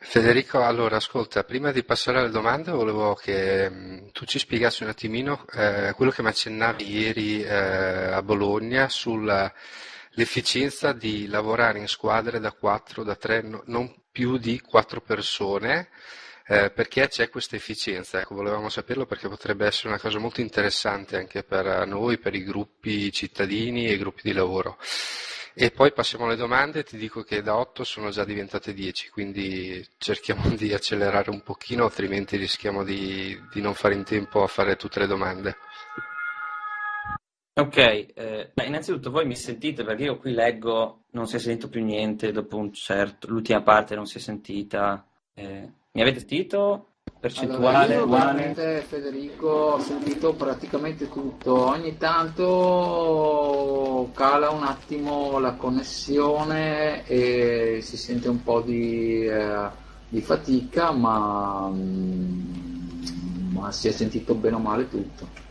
Federico, allora ascolta, prima di passare alle domande volevo che mh, mm, tu ci spiegassi un attimino eh, quello che mi accennavi ieri eh, a Bologna sull'efficienza di lavorare in squadre da 4, da 3, no, non più di 4 persone eh, perché c'è questa efficienza? Ecco, volevamo saperlo perché potrebbe essere una cosa molto interessante anche per noi, per i gruppi cittadini e i gruppi di lavoro. E poi passiamo alle domande, ti dico che da 8 sono già diventate 10, quindi cerchiamo di accelerare un pochino, altrimenti rischiamo di, di non fare in tempo a fare tutte le domande. Ok, eh, innanzitutto voi mi sentite perché io qui leggo, non si è sentito più niente dopo un certo, l'ultima parte non si è sentita. Eh, mi avete sentito? Percentuale? Allora, io Federico ho sentito praticamente tutto, ogni tanto cala un attimo la connessione e si sente un po' di, eh, di fatica, ma, mm, ma si è sentito bene o male tutto.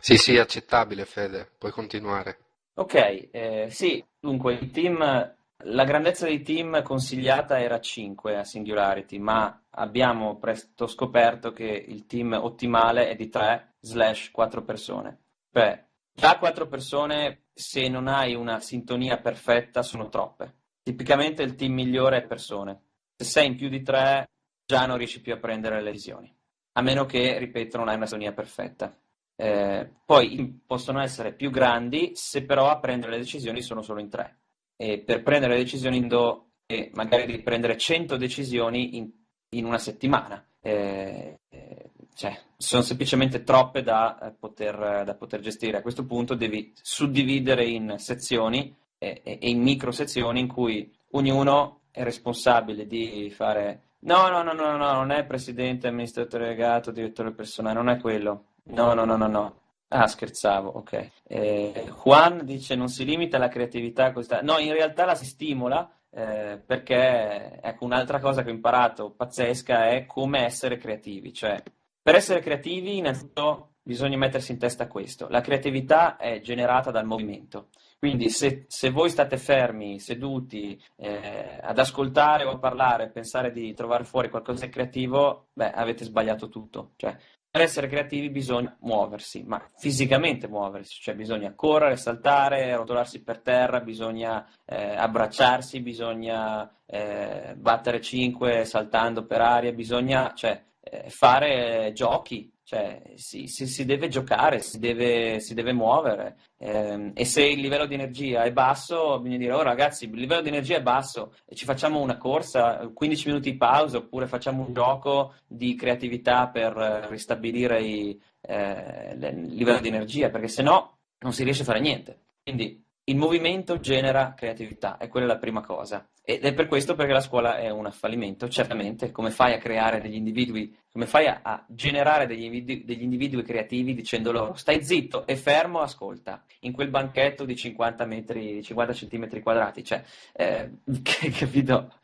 Sì, sì, accettabile Fede, puoi continuare. Ok, eh, sì, dunque il team la grandezza dei team consigliata era 5 a Singularity, ma abbiamo presto scoperto che il team ottimale è di 3/4 persone. Cioè, già 4 persone, se non hai una sintonia perfetta, sono troppe. Tipicamente il team migliore è persone. Se sei in più di 3, già non riesci più a prendere le decisioni. A meno che, ripeto, non hai una sintonia perfetta. Eh, poi possono essere più grandi se però a prendere le decisioni sono solo in 3 eh, per prendere decisioni do, e magari di prendere 100 decisioni in, in una settimana. Eh, eh, cioè, sono semplicemente troppe da eh, poter, da poter, gestire. A questo punto devi suddividere in sezioni e, e in micro sezioni in cui ognuno è responsabile di fare No, no, no, no, no, non è presidente, amministratore delegato, direttore personale, non è quello. No, no, no, no, no. Ah, scherzavo, ok. Eh, Juan dice non si limita alla creatività questa... No, in realtà la si stimola eh, perché, ecco, un'altra cosa che ho imparato pazzesca è come essere creativi. Cioè, per essere creativi, innanzitutto bisogna mettersi in testa questo. La creatività è generata dal movimento. Quindi se, se voi state fermi, seduti, eh, ad ascoltare o a parlare, pensare di trovare fuori qualcosa di creativo, beh, avete sbagliato tutto. Cioè, per essere creativi bisogna muoversi, ma fisicamente muoversi, cioè bisogna correre, saltare, rotolarsi per terra, bisogna eh, abbracciarsi, bisogna eh, battere 5 saltando per aria, bisogna cioè, eh, fare giochi, cioè, si, si, si, deve giocare, si deve, si deve muovere eh, e se il livello di energia è basso bisogna dire oh ragazzi il livello di energia è basso e ci facciamo una corsa, 15 minuti di pausa oppure facciamo un gioco di creatività per ristabilire i, eh, il livello di energia perché se no non si riesce a fare niente. Quindi il movimento genera creatività, e quella è la prima cosa. Ed è per questo perché la scuola è un fallimento, certamente. Come fai a creare degli individui, come fai a, a generare degli individui, degli individui, creativi dicendo loro stai zitto e fermo, ascolta, in quel banchetto di 50 metri, 50 centimetri quadrati, cioè, eh, capito?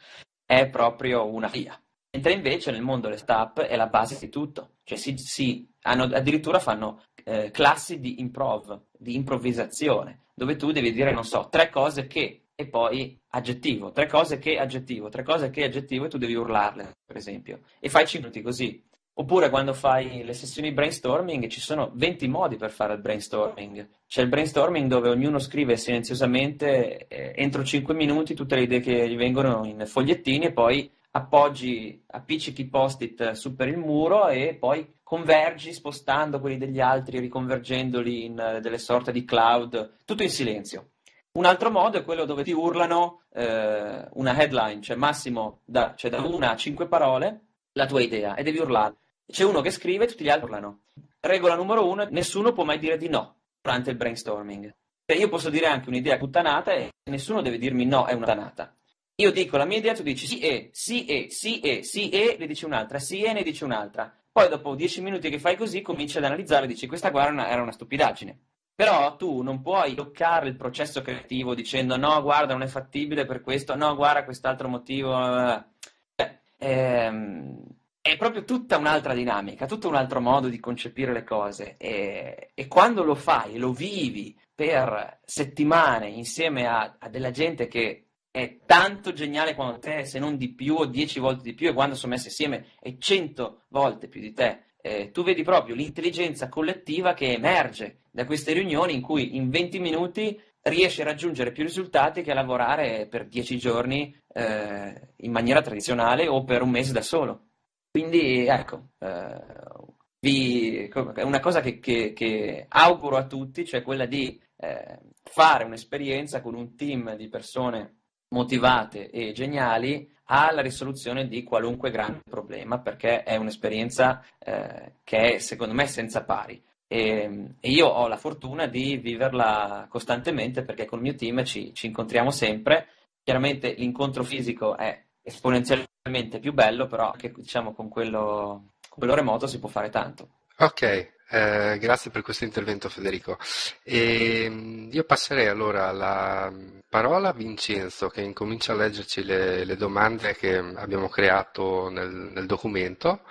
È proprio una via. Mentre invece nel mondo le start è la base di tutto, cioè si, si hanno, addirittura fanno eh, classi di improv, di improvvisazione, dove tu devi dire, non so, tre cose che e poi aggettivo, tre cose che aggettivo, tre cose che aggettivo e tu devi urlarle, per esempio, e fai 5 minuti così. Oppure quando fai le sessioni brainstorming ci sono 20 modi per fare il brainstorming. C'è il brainstorming dove ognuno scrive silenziosamente eh, entro 5 minuti tutte le idee che gli vengono in fogliettini e poi appoggi, appiccichi post-it su per il muro e poi convergi spostando quelli degli altri, riconvergendoli in uh, delle sorte di cloud, tutto in silenzio. Un altro modo è quello dove ti urlano eh, una headline, cioè massimo da, cioè da una a cinque parole, la tua idea, e devi urlare. C'è uno che scrive e tutti gli altri urlano. Regola numero uno, nessuno può mai dire di no durante il brainstorming. Cioè io posso dire anche un'idea puttanata e nessuno deve dirmi no, è una puttanata. Io dico la mia idea, tu dici sì e, sì e, sì e, sì e, ne dici un'altra, sì e, ne dici un'altra. Poi dopo dieci minuti che fai così cominci ad analizzare e dici questa guarda era una stupidaggine. Però tu non puoi bloccare il processo creativo dicendo no, guarda, non è fattibile per questo, no, guarda, quest'altro motivo. Cioè, ehm, è proprio tutta un'altra dinamica, tutto un altro modo di concepire le cose. E, e quando lo fai, lo vivi per settimane insieme a, a della gente che è tanto geniale quanto te, se non di più o dieci volte di più, e quando sono messi insieme è cento volte più di te. Eh, tu vedi proprio l'intelligenza collettiva che emerge da queste riunioni in cui in 20 minuti riesci a raggiungere più risultati che a lavorare per dieci giorni eh, in maniera tradizionale o per un mese da solo. Quindi ecco, eh, vi, una cosa che, che, che, auguro a tutti, cioè quella di eh, fare un'esperienza con un team di persone motivate e geniali alla risoluzione di qualunque grande problema, perché è un'esperienza eh, che è secondo me senza pari. E, e, io ho la fortuna di viverla costantemente perché con il mio team ci, ci incontriamo sempre. Chiaramente l'incontro fisico è esponenzialmente più bello, però anche diciamo, con, quello, con quello remoto si può fare tanto. Ok, eh, grazie per questo intervento Federico. E, ehm, io passerei allora la parola a Vincenzo che incomincia a leggerci le, le domande che abbiamo creato nel, nel, documento.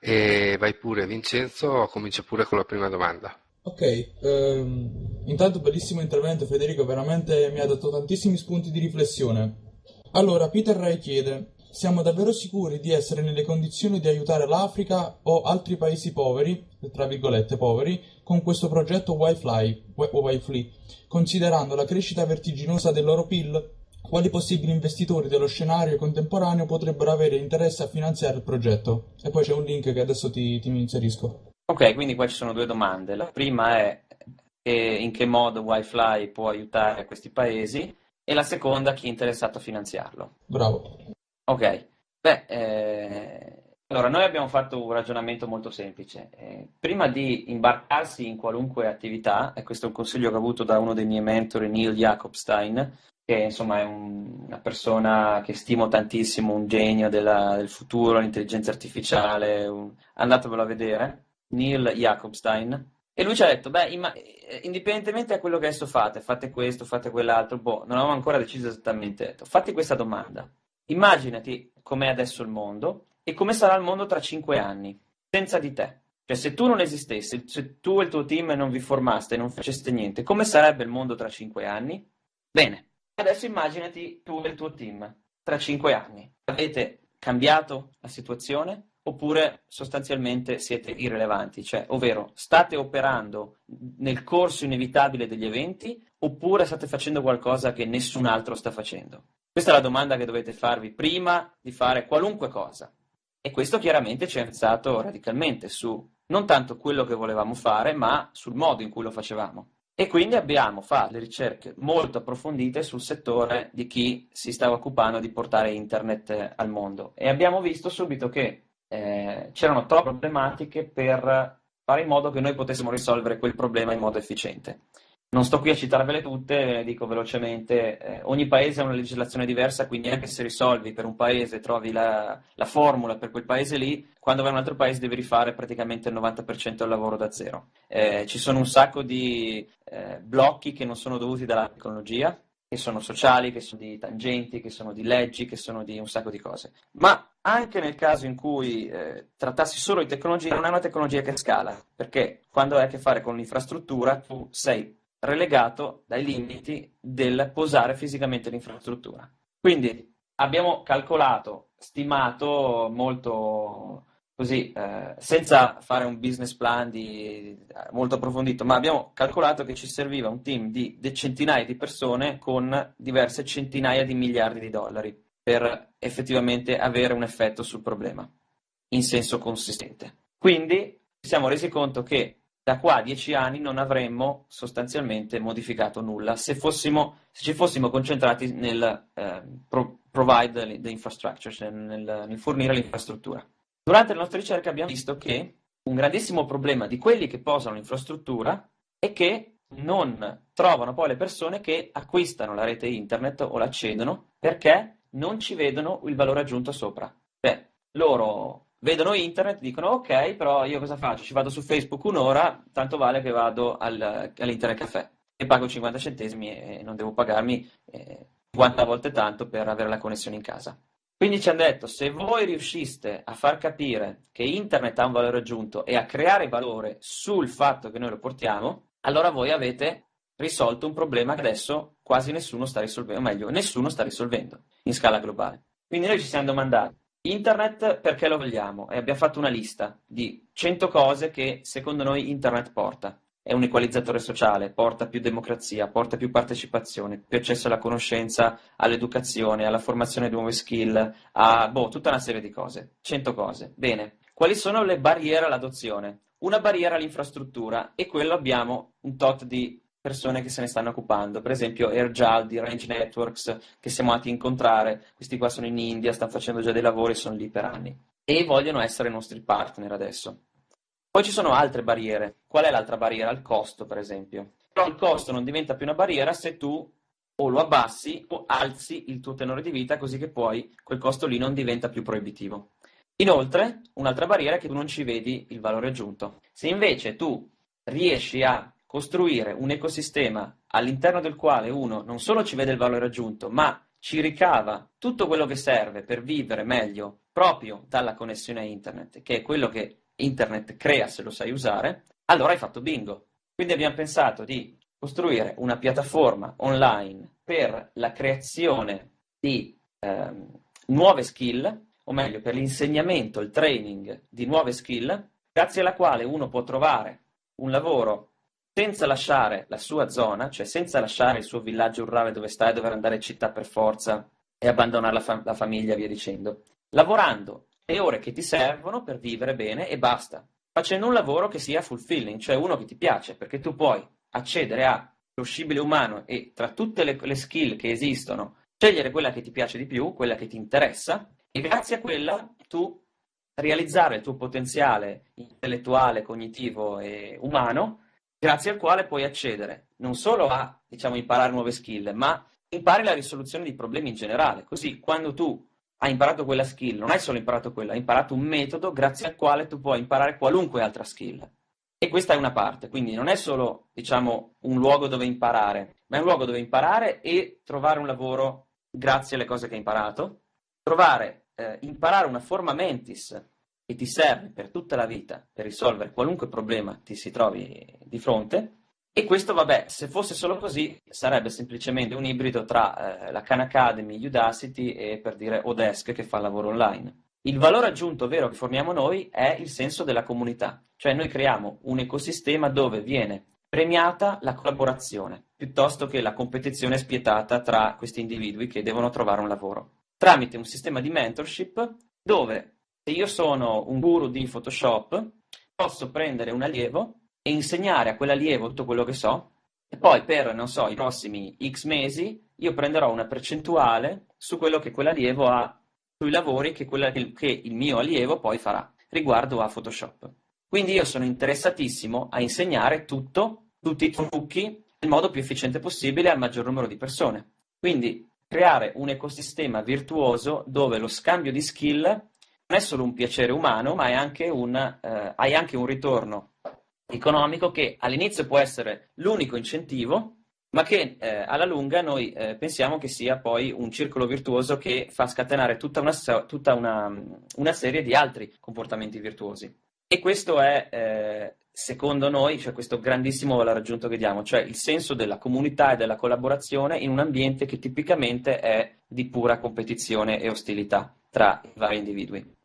E vai pure Vincenzo, comincia pure con la prima domanda. Ok, ehm, intanto bellissimo intervento Federico, veramente mi ha dato tantissimi spunti di riflessione. Allora, Peter Ray chiede, siamo davvero sicuri di essere nelle condizioni di aiutare l'Africa o altri paesi poveri, tra virgolette poveri, con questo progetto Wi-Fi, considerando la crescita vertiginosa del loro PIL? Quali possibili investitori dello scenario contemporaneo potrebbero avere interesse a finanziare il progetto? E poi c'è un link che adesso ti, ti inserisco. Ok, quindi qua ci sono due domande. La prima è in che modo Wi-Fi può aiutare questi paesi e la seconda chi è interessato a finanziarlo. Bravo. Ok, beh, eh, allora noi abbiamo fatto un ragionamento molto semplice. Eh, prima di imbarcarsi in qualunque attività, e questo è un consiglio che ho avuto da uno dei miei mentori, Neil Jacobstein, che insomma è un, una persona che stimo tantissimo, un genio della, del futuro, l'intelligenza artificiale, un, andatevelo a vedere, Neil Jacobstein. E lui ci ha detto, beh, imma- eh, indipendentemente da quello che adesso fate, fate questo, fate quell'altro, boh, non avevamo ancora deciso esattamente, detto, fatti questa domanda Immaginati com'è adesso il mondo e come sarà il mondo tra cinque anni, senza di te. Cioè, se tu non esistessi, se tu e il tuo team non vi formaste non faceste niente, come sarebbe il mondo tra cinque anni? Bene, adesso immaginati tu e il tuo team tra cinque anni. Avete cambiato la situazione? Oppure sostanzialmente siete irrilevanti, cioè, ovvero state operando nel corso inevitabile degli eventi oppure state facendo qualcosa che nessun altro sta facendo? Questa è la domanda che dovete farvi prima di fare qualunque cosa. E questo chiaramente ci ha influenzato radicalmente su non tanto quello che volevamo fare, ma sul modo in cui lo facevamo. E quindi abbiamo fatto delle ricerche molto approfondite sul settore di chi si stava occupando di portare internet al mondo. E abbiamo visto subito che eh, c'erano troppe problematiche per fare in modo che noi potessimo risolvere quel problema in modo efficiente. Non sto qui a citarvele tutte, dico velocemente. Eh, ogni paese ha una legislazione diversa, quindi anche se risolvi per un paese, trovi la, la, formula per quel paese lì, quando vai in un altro paese devi rifare praticamente il 90% del lavoro da zero. Eh, ci sono un sacco di eh, blocchi che non sono dovuti dalla tecnologia, che sono sociali, che sono di tangenti, che sono di leggi, che sono di un sacco di cose. Ma anche nel caso in cui eh, trattassi solo di tecnologia, non è una tecnologia che scala, perché quando hai a che fare con l'infrastruttura, tu sei relegato dai limiti del posare fisicamente l'infrastruttura. Quindi abbiamo calcolato, stimato molto così, eh, senza fare un business plan di, molto approfondito, ma abbiamo calcolato che ci serviva un team di, di centinaia di persone con diverse centinaia di miliardi di dollari per effettivamente avere un effetto sul problema in senso consistente. Quindi ci siamo resi conto che da qua a dieci anni non avremmo sostanzialmente modificato nulla se, fossimo, se ci fossimo concentrati nel eh, pro- provide the infrastructure, cioè nel, nel fornire l'infrastruttura. Durante le nostre ricerche abbiamo visto che un grandissimo problema di quelli che posano l'infrastruttura è che non trovano poi le persone che acquistano la rete internet o l'accedono perché non ci vedono il valore aggiunto sopra. Cioè, loro vedono internet, dicono ok, però io cosa faccio? Ci vado su Facebook un'ora, tanto vale che vado al, all'Internet Caffè e pago 50 centesimi e non devo pagarmi eh, 50 volte tanto per avere la connessione in casa. Quindi ci hanno detto, se voi riusciste a far capire che internet ha un valore aggiunto e a creare valore sul fatto che noi lo portiamo, allora voi avete risolto un problema che adesso quasi nessuno sta risolvendo, o meglio, nessuno sta risolvendo in scala globale. Quindi noi ci siamo domandati, Internet perché lo vogliamo? E abbiamo fatto una lista di 100 cose che secondo noi Internet porta. È un equalizzatore sociale, porta più democrazia, porta più partecipazione, più accesso alla conoscenza, all'educazione, alla formazione di nuove skill, a boh, tutta una serie di cose. 100 cose. Bene. Quali sono le barriere all'adozione? Una barriera all'infrastruttura e quello abbiamo un tot di persone che se ne stanno occupando, per esempio Airjal di Range Networks che siamo andati a incontrare, questi qua sono in India, stanno facendo già dei lavori, sono lì per anni e vogliono essere nostri partner adesso. Poi ci sono altre barriere. Qual è l'altra barriera? Il costo, per esempio. Però il costo non diventa più una barriera se tu o lo abbassi o alzi il tuo tenore di vita così che poi quel costo lì non diventa più proibitivo. Inoltre, un'altra barriera è che tu non ci vedi il valore aggiunto. Se invece tu riesci a costruire un ecosistema all'interno del quale uno non solo ci vede il valore aggiunto, ma ci ricava tutto quello che serve per vivere meglio proprio dalla connessione a internet, che è quello che internet crea se lo sai usare, allora hai fatto bingo. Quindi abbiamo pensato di costruire una piattaforma online per la creazione di ehm, nuove skill, o meglio per l'insegnamento, il training di nuove skill, grazie alla quale uno può trovare un lavoro senza lasciare la sua zona, cioè senza lasciare il suo villaggio rurale dove sta e dover andare in città per forza e abbandonare la, fa- la famiglia, via dicendo, lavorando le ore che ti servono per vivere bene e basta, facendo un lavoro che sia fulfilling, cioè uno che ti piace, perché tu puoi accedere allo scibile umano e tra tutte le, le skill che esistono, scegliere quella che ti piace di più, quella che ti interessa, e grazie a quella tu realizzare il tuo potenziale intellettuale, cognitivo e umano grazie al quale puoi accedere non solo a diciamo, imparare nuove skill, ma impari la risoluzione di problemi in generale. Così quando tu hai imparato quella skill, non hai solo imparato quella, hai imparato un metodo grazie al quale tu puoi imparare qualunque altra skill. E questa è una parte, quindi non è solo diciamo, un luogo dove imparare, ma è un luogo dove imparare e trovare un lavoro grazie alle cose che hai imparato, trovare, eh, imparare una forma mentis che ti serve per tutta la vita per risolvere qualunque problema ti si trovi di fronte. E questo, vabbè, se fosse solo così, sarebbe semplicemente un ibrido tra eh, la Khan Academy, Udacity e per dire Odesk che fa lavoro online. Il valore aggiunto vero che forniamo noi è il senso della comunità, cioè noi creiamo un ecosistema dove viene premiata la collaborazione piuttosto che la competizione spietata tra questi individui che devono trovare un lavoro, tramite un sistema di mentorship dove se io sono un guru di Photoshop, posso prendere un allievo e insegnare a quell'allievo tutto quello che so e poi per, non so, i prossimi X mesi io prenderò una percentuale su quello che quell'allievo ha, sui lavori che, quella, che il mio allievo poi farà riguardo a Photoshop. Quindi io sono interessatissimo a insegnare tutto, tutti i trucchi, nel modo più efficiente possibile al maggior numero di persone. Quindi creare un ecosistema virtuoso dove lo scambio di skill non è solo un piacere umano, ma anche un, eh, hai anche un ritorno economico che all'inizio può essere l'unico incentivo, ma che eh, alla lunga noi eh, pensiamo che sia poi un circolo virtuoso che fa scatenare tutta una, tutta una, una serie di altri comportamenti virtuosi. E questo è, eh, secondo noi, cioè questo grandissimo valore aggiunto che diamo, cioè il senso della comunità e della collaborazione in un ambiente che tipicamente è di pura competizione e ostilità tra i vari individui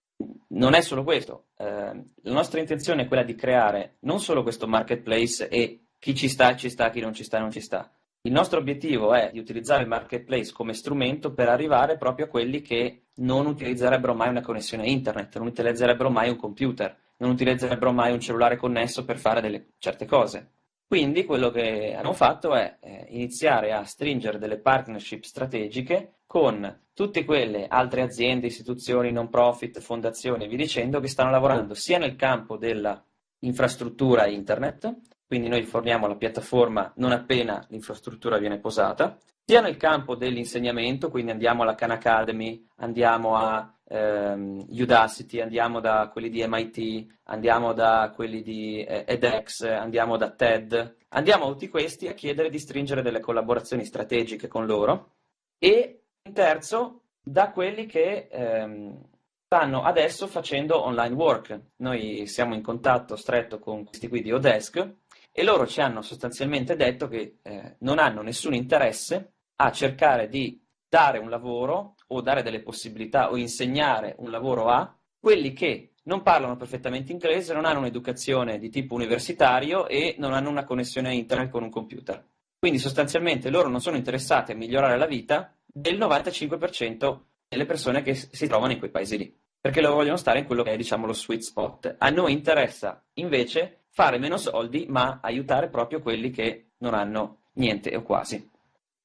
non è solo questo, eh, la nostra intenzione è quella di creare non solo questo marketplace e chi ci sta ci sta, chi non ci sta non ci sta. Il nostro obiettivo è di utilizzare il marketplace come strumento per arrivare proprio a quelli che non utilizzerebbero mai una connessione internet, non utilizzerebbero mai un computer, non utilizzerebbero mai un cellulare connesso per fare delle certe cose. Quindi quello che hanno fatto è eh, iniziare a stringere delle partnership strategiche con tutte quelle altre aziende, istituzioni, non profit, fondazioni via dicendo che stanno lavorando sia nel campo dell'infrastruttura internet, quindi noi forniamo la piattaforma non appena l'infrastruttura viene posata, sia nel campo dell'insegnamento, quindi andiamo alla Khan Academy, andiamo a ehm, Udacity, andiamo da quelli di MIT, andiamo da quelli di eh, edX, andiamo da TED, andiamo a tutti questi a chiedere di stringere delle collaborazioni strategiche con loro e in terzo, da quelli che ehm, stanno adesso facendo online work. Noi siamo in contatto stretto con questi qui di Odesk e loro ci hanno sostanzialmente detto che eh, non hanno nessun interesse a cercare di dare un lavoro o dare delle possibilità o insegnare un lavoro a quelli che non parlano perfettamente inglese, non hanno un'educazione di tipo universitario e non hanno una connessione a internet con un computer. Quindi sostanzialmente loro non sono interessati a migliorare la vita del 95% delle persone che si trovano in quei paesi lì, perché loro vogliono stare in quello che è diciamo lo sweet spot. A noi interessa invece fare meno soldi, ma aiutare proprio quelli che non hanno niente o quasi.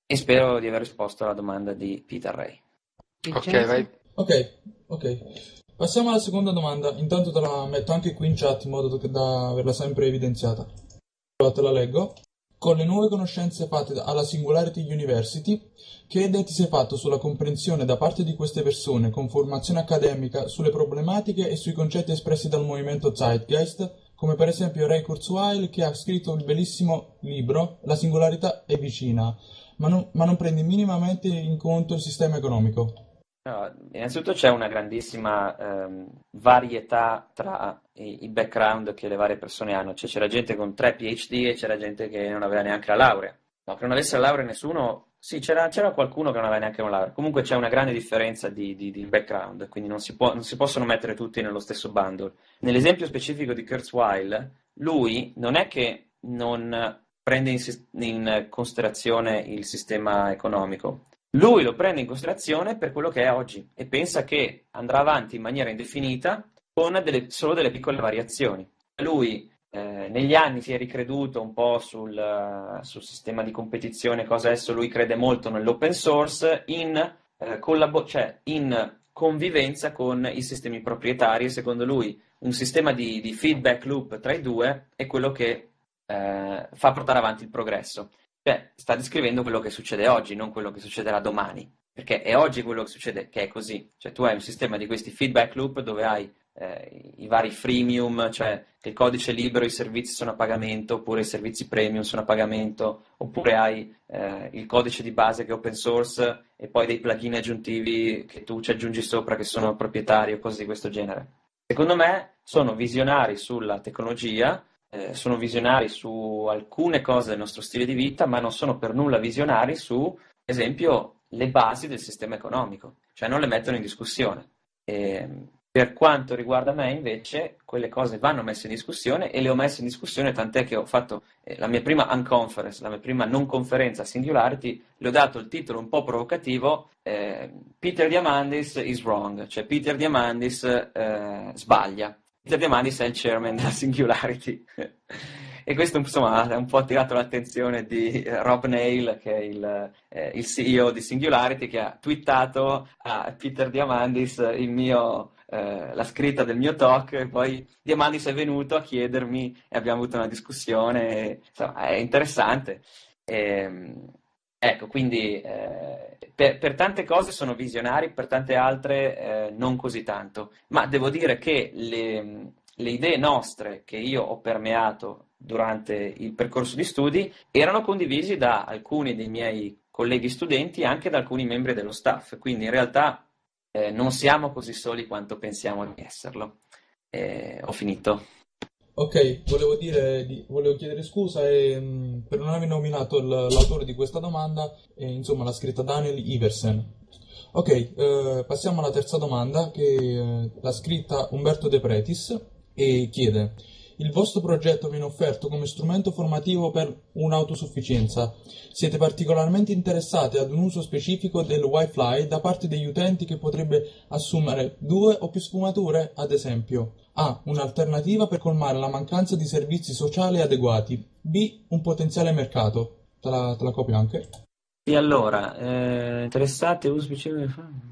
E spero di aver risposto alla domanda di Peter Ray. Ok, vai. Ok, ok. Passiamo alla seconda domanda. Intanto te la metto anche qui in chat in modo da averla sempre evidenziata. Te la leggo. Con le nuove conoscenze fatte alla Singularity University, che idea ti sei fatto sulla comprensione da parte di queste persone con formazione accademica sulle problematiche e sui concetti espressi dal movimento Zeitgeist, come per esempio Ray Kurzweil che ha scritto il bellissimo libro La singolarità è vicina, ma non, ma non prendi minimamente in conto il sistema economico? No, innanzitutto c'è una grandissima ehm, varietà tra i, background che le varie persone hanno, cioè c'era gente con tre PhD e c'era gente che non aveva neanche la laurea. No, che non avesse la laurea nessuno, sì, c'era, c'era, qualcuno che non aveva neanche una laurea. Comunque c'è una grande differenza di, di, di background, quindi non si, può, non si, possono mettere tutti nello stesso bundle. Nell'esempio specifico di Kurzweil, lui non è che non prende in, in considerazione il sistema economico, lui lo prende in considerazione per quello che è oggi e pensa che andrà avanti in maniera indefinita con delle, solo delle piccole variazioni. Lui eh, negli anni si è ricreduto un po' sul, sul, sistema di competizione, cosa adesso lui crede molto nell'open source, in, eh, collabo- cioè in convivenza con i sistemi proprietari secondo lui un sistema di, di feedback loop tra i due è quello che eh, fa portare avanti il progresso. Cioè, sta descrivendo quello che succede oggi, non quello che succederà domani. Perché è oggi quello che succede che è così. Cioè, tu hai un sistema di questi feedback loop dove hai eh, i vari freemium, cioè il codice libero, i servizi sono a pagamento, oppure i servizi premium sono a pagamento, oppure hai eh, il codice di base che è open source e poi dei plugin aggiuntivi che tu ci aggiungi sopra che sono proprietari o cose di questo genere. Secondo me sono visionari sulla tecnologia eh, sono visionari su alcune cose del nostro stile di vita, ma non sono per nulla visionari su, ad esempio, le basi del sistema economico, cioè non le mettono in discussione. E, per quanto riguarda me, invece, quelle cose vanno messe in discussione e le ho messe in discussione, tant'è che ho fatto eh, la mia prima unconference, la mia prima non conferenza Singularity, le ho dato il titolo un po' provocativo, eh, Peter Diamandis is wrong, cioè Peter Diamandis eh, sbaglia. Peter Diamandis è il chairman della Singularity. e questo insomma ha un po' attirato l'attenzione di eh, Rob Nail, che è il, eh, il, CEO di Singularity, che ha twittato a Peter Diamandis mio, eh, la scritta del mio talk, e poi Diamandis è venuto a chiedermi e abbiamo avuto una discussione, insomma, è interessante. Ehm, ecco, quindi eh, per, per, tante cose sono visionari, per tante altre eh, non così tanto. Ma devo dire che le, le idee nostre che io ho permeato durante il percorso di studi erano condivisi da alcuni dei miei colleghi studenti e anche da alcuni membri dello staff, quindi in realtà eh, non siamo così soli quanto pensiamo di esserlo. Eh, ho finito. Ok, volevo, dire, volevo chiedere scusa e, mm, per non aver nominato l'autore di questa domanda, e, insomma l'ha scritta Daniel Iversen. Ok, eh, passiamo alla terza domanda che eh, l'ha scritta Umberto De Pretis e chiede il vostro progetto viene offerto come strumento formativo per un'autosufficienza. Siete particolarmente interessati ad un uso specifico del Wi-Fi da parte degli utenti che potrebbe assumere due o più sfumature, ad esempio. A. Un'alternativa per colmare la mancanza di servizi sociali adeguati. B. Un potenziale mercato. Te la, te la copio anche. Sì, allora, eh, interessati a uso specifico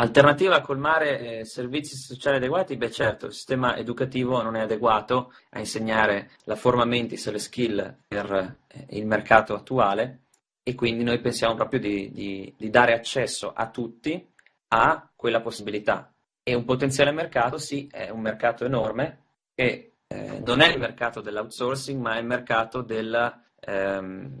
Alternativa a colmare eh, servizi sociali adeguati? Beh certo, il sistema educativo non è adeguato a insegnare la forma mentis e le skill per eh, il mercato attuale e quindi noi pensiamo proprio di, di, di, dare accesso a tutti a quella possibilità. E un potenziale mercato, sì, è un mercato enorme che eh, non è il mercato dell'outsourcing, ma è il mercato del, ehm,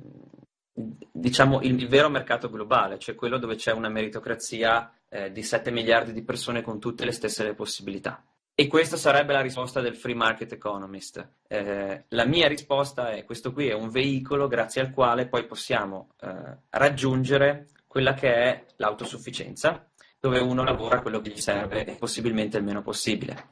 diciamo, il, il vero mercato globale, cioè quello dove c'è una meritocrazia eh, di 7 miliardi di persone con tutte le stesse possibilità. E questa sarebbe la risposta del free market economist. Eh, la mia risposta è questo qui è un veicolo grazie al quale poi possiamo eh, raggiungere quella che è l'autosufficienza, dove uno lavora quello che gli serve e possibilmente il meno possibile.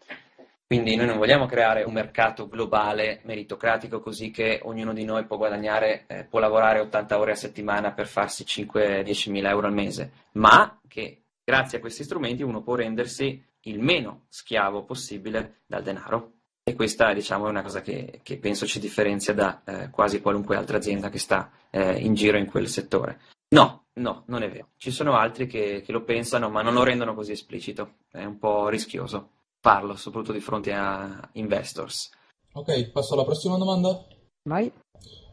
Quindi noi non vogliamo creare un mercato globale meritocratico così che ognuno di noi può guadagnare, eh, può lavorare 80 ore a settimana per farsi 5-10 mila euro al mese, ma che Grazie a questi strumenti uno può rendersi il meno schiavo possibile dal denaro. E questa diciamo, è una cosa che, che penso ci differenzia da eh, quasi qualunque altra azienda che sta eh, in giro in quel settore. No, no, non è vero. Ci sono altri che, che, lo pensano, ma non lo rendono così esplicito. È un po' rischioso farlo, soprattutto di fronte a investors. Ok, passo alla prossima domanda. Vai.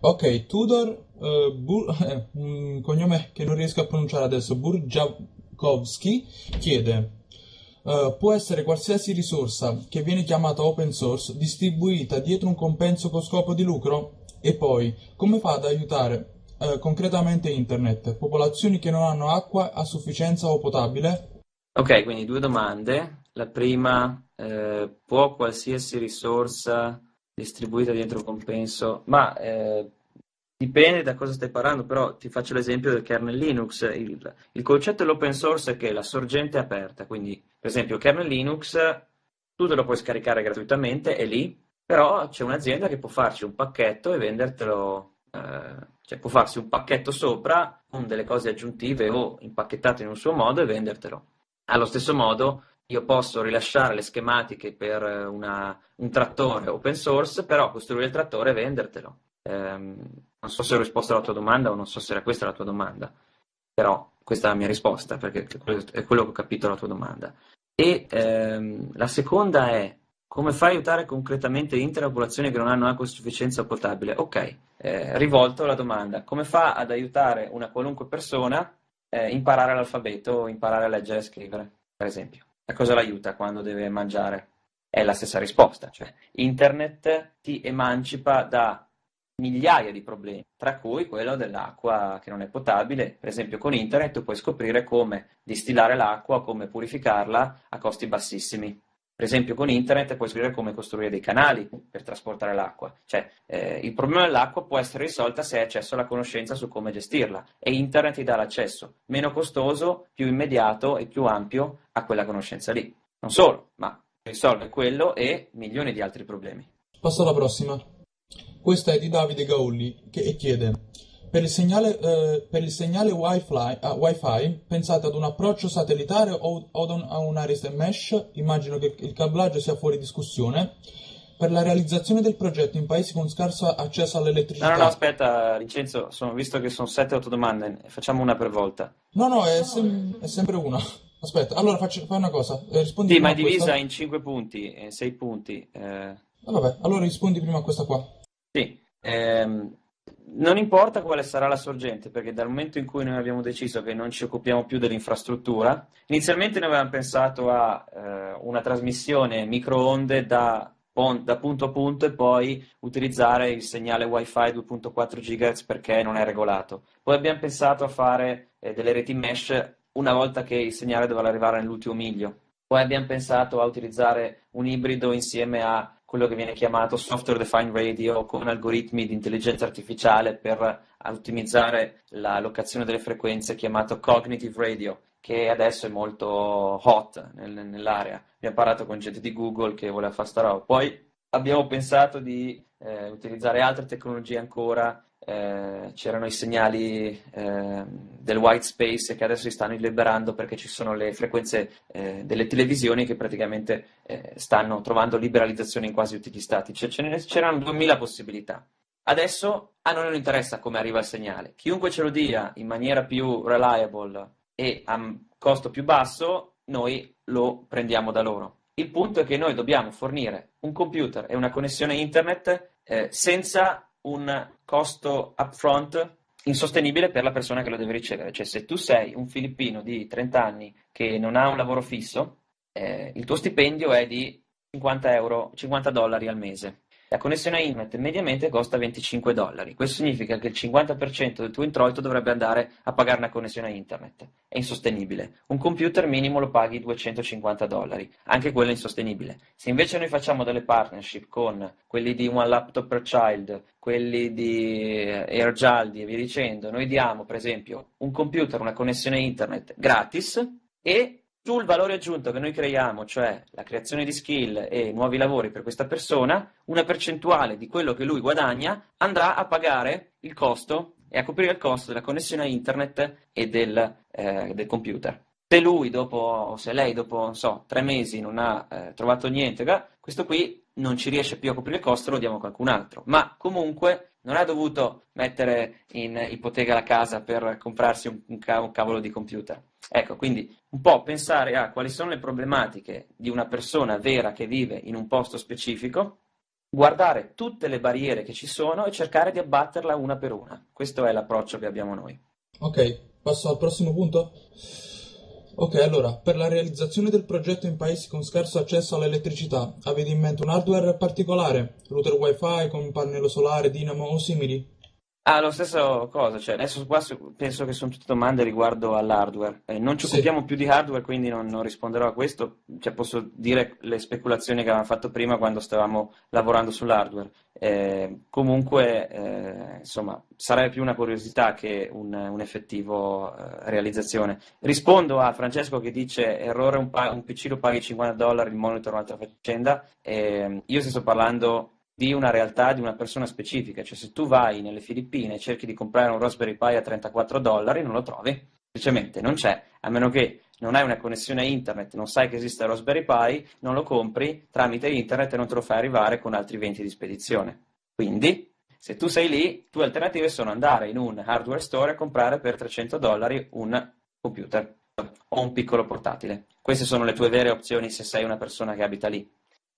Ok, Tudor, uh, Bur- eh, un cognome che non riesco a pronunciare adesso, Burja- Tarkovsky chiede Uh, può essere qualsiasi risorsa che viene chiamata open source distribuita dietro un compenso con scopo di lucro? E poi, come fa ad aiutare uh, concretamente internet, popolazioni che non hanno acqua a sufficienza o potabile? Ok, quindi due domande. La prima, eh, può qualsiasi risorsa distribuita dietro un compenso? Ma eh, Dipende da cosa stai parlando, però ti faccio l'esempio del kernel Linux. Il, il concetto dell'open source è che la sorgente è aperta, quindi per esempio il kernel Linux tu te lo puoi scaricare gratuitamente, è lì, però c'è un'azienda che può farci un pacchetto e vendertelo, eh, cioè può farsi un pacchetto sopra con delle cose aggiuntive o impacchettate in un suo modo e vendertelo. Allo stesso modo io posso rilasciare le schematiche per una, un trattore open source, però costruire il trattore e vendertelo. Um, non so se ho risposto alla tua domanda o non so se era questa la tua domanda, però questa è la mia risposta perché è quello che ho capito la tua domanda. E ehm, la seconda è come fai a aiutare concretamente intere popolazioni che non hanno acqua a sufficienza potabile? Ok, eh, rivolto la domanda, come fa ad aiutare una qualunque persona a eh, imparare l'alfabeto, imparare a leggere e scrivere, per esempio? A cosa l'aiuta quando deve mangiare? È la stessa risposta, cioè internet ti emancipa da migliaia di problemi, tra cui quello dell'acqua che non è potabile. Per esempio con internet puoi scoprire come distillare l'acqua, come purificarla a costi bassissimi. Per esempio con internet puoi scoprire come costruire dei canali per trasportare l'acqua. Cioè, eh, il problema dell'acqua può essere risolto se hai accesso alla conoscenza su come gestirla e internet ti dà l'accesso meno costoso, più immediato e più ampio a quella conoscenza lì. Non solo, ma risolve quello e milioni di altri problemi. Passo alla prossima. Questa è di Davide Gaulli che chiede per il segnale, eh, per il segnale wifi, uh, wifi, pensate ad un approccio satellitare o, o a una rete mesh? Immagino che il cablaggio sia fuori discussione. Per la realizzazione del progetto in paesi con scarso accesso all'elettricità. No, no, no aspetta, Vincenzo, sono, visto che sono 7-8 domande, facciamo una per volta. No, no, è, sem- è sempre una. Aspetta, allora faccio, fai una cosa. Eh, rispondi sì, ma è divisa questa... in 5 punti, 6 punti. Eh... Ah, vabbè, allora rispondi prima a questa qua. Sì, ehm, non importa quale sarà la sorgente, perché dal momento in cui noi abbiamo deciso che non ci occupiamo più dell'infrastruttura, inizialmente noi avevamo pensato a eh, una trasmissione microonde da, da, punto a punto e poi utilizzare il segnale Wi-Fi 2.4 GHz perché non è regolato. Poi abbiamo pensato a fare eh, delle reti mesh una volta che il segnale doveva arrivare nell'ultimo miglio. Poi abbiamo pensato a utilizzare un ibrido insieme a quello che viene chiamato software defined radio con algoritmi di intelligenza artificiale per ottimizzare la locazione delle frequenze chiamato cognitive radio che adesso è molto hot nel, nell'area. Abbiamo parlato con gente di Google che voleva fare sta roba. Poi abbiamo pensato di eh, utilizzare altre tecnologie ancora eh, c'erano i segnali eh, del white space che adesso si stanno liberando perché ci sono le frequenze eh, delle televisioni che praticamente eh, stanno trovando liberalizzazione in quasi tutti gli stati. Cioè, c'erano 2000 possibilità. Adesso a noi non interessa come arriva il segnale. Chiunque ce lo dia in maniera più reliable e a costo più basso, noi lo prendiamo da loro. Il punto è che noi dobbiamo fornire un computer e una connessione internet eh, senza un costo upfront insostenibile per la persona che lo deve ricevere. Cioè, se tu sei un filippino di 30 anni che non ha un lavoro fisso, eh, il tuo stipendio è di 50, euro, 50 dollari al mese. La connessione a internet mediamente costa 25 dollari. Questo significa che il 50% del tuo introito dovrebbe andare a pagare una connessione a internet. È insostenibile. Un computer minimo lo paghi 250 dollari. Anche quello è insostenibile. Se invece noi facciamo delle partnership con quelli di One Laptop per Child, quelli di AirJaldi e via dicendo, noi diamo per esempio un computer, una connessione a internet gratis e sul valore aggiunto che noi creiamo, cioè la creazione di skill e nuovi lavori per questa persona, una percentuale di quello che lui guadagna andrà a pagare il costo e a coprire il costo della connessione a internet e del, eh, del computer. Se lui dopo, se lei dopo, so, tre mesi non ha eh, trovato niente, questo qui non ci riesce più a coprire il costo, lo diamo a qualcun altro. Ma comunque non ha dovuto mettere in ipoteca la casa per comprarsi un, un, cavolo di computer. Ecco, quindi un po' pensare a quali sono le problematiche di una persona vera che vive in un posto specifico, guardare tutte le barriere che ci sono e cercare di abbatterla una per una. Questo è l'approccio che abbiamo noi. Ok, passo al prossimo punto. Ok, allora, per la realizzazione del progetto in paesi con scarso accesso all'elettricità, avete in mente un hardware particolare? Router wifi con pannello solare, dinamo o simili? Ah, lo stesso cosa, cioè adesso qua penso che sono tutte domande riguardo all'hardware. Eh, non ci occupiamo sì. più di hardware, quindi non, non, risponderò a questo. Cioè, posso dire le speculazioni che avevamo fatto prima quando stavamo lavorando sull'hardware. Eh, comunque, eh, insomma, sarebbe più una curiosità che un, un effettivo eh, realizzazione. Rispondo a Francesco che dice errore un, un PC lo paghi 50 dollari, il monitor un'altra faccenda. Eh, io sto parlando di una realtà, di una persona specifica. Cioè se tu vai nelle Filippine e cerchi di comprare un Raspberry Pi a 34 dollari, non lo trovi, semplicemente non c'è, a meno che non hai una connessione a internet, non sai che esiste Raspberry Pi, non lo compri tramite internet e non te lo fai arrivare con altri 20 di spedizione. Quindi, se tu sei lì, tue alternative sono andare in un hardware store e comprare per 300 dollari un computer o un piccolo portatile. Queste sono le tue vere opzioni se sei una persona che abita lì.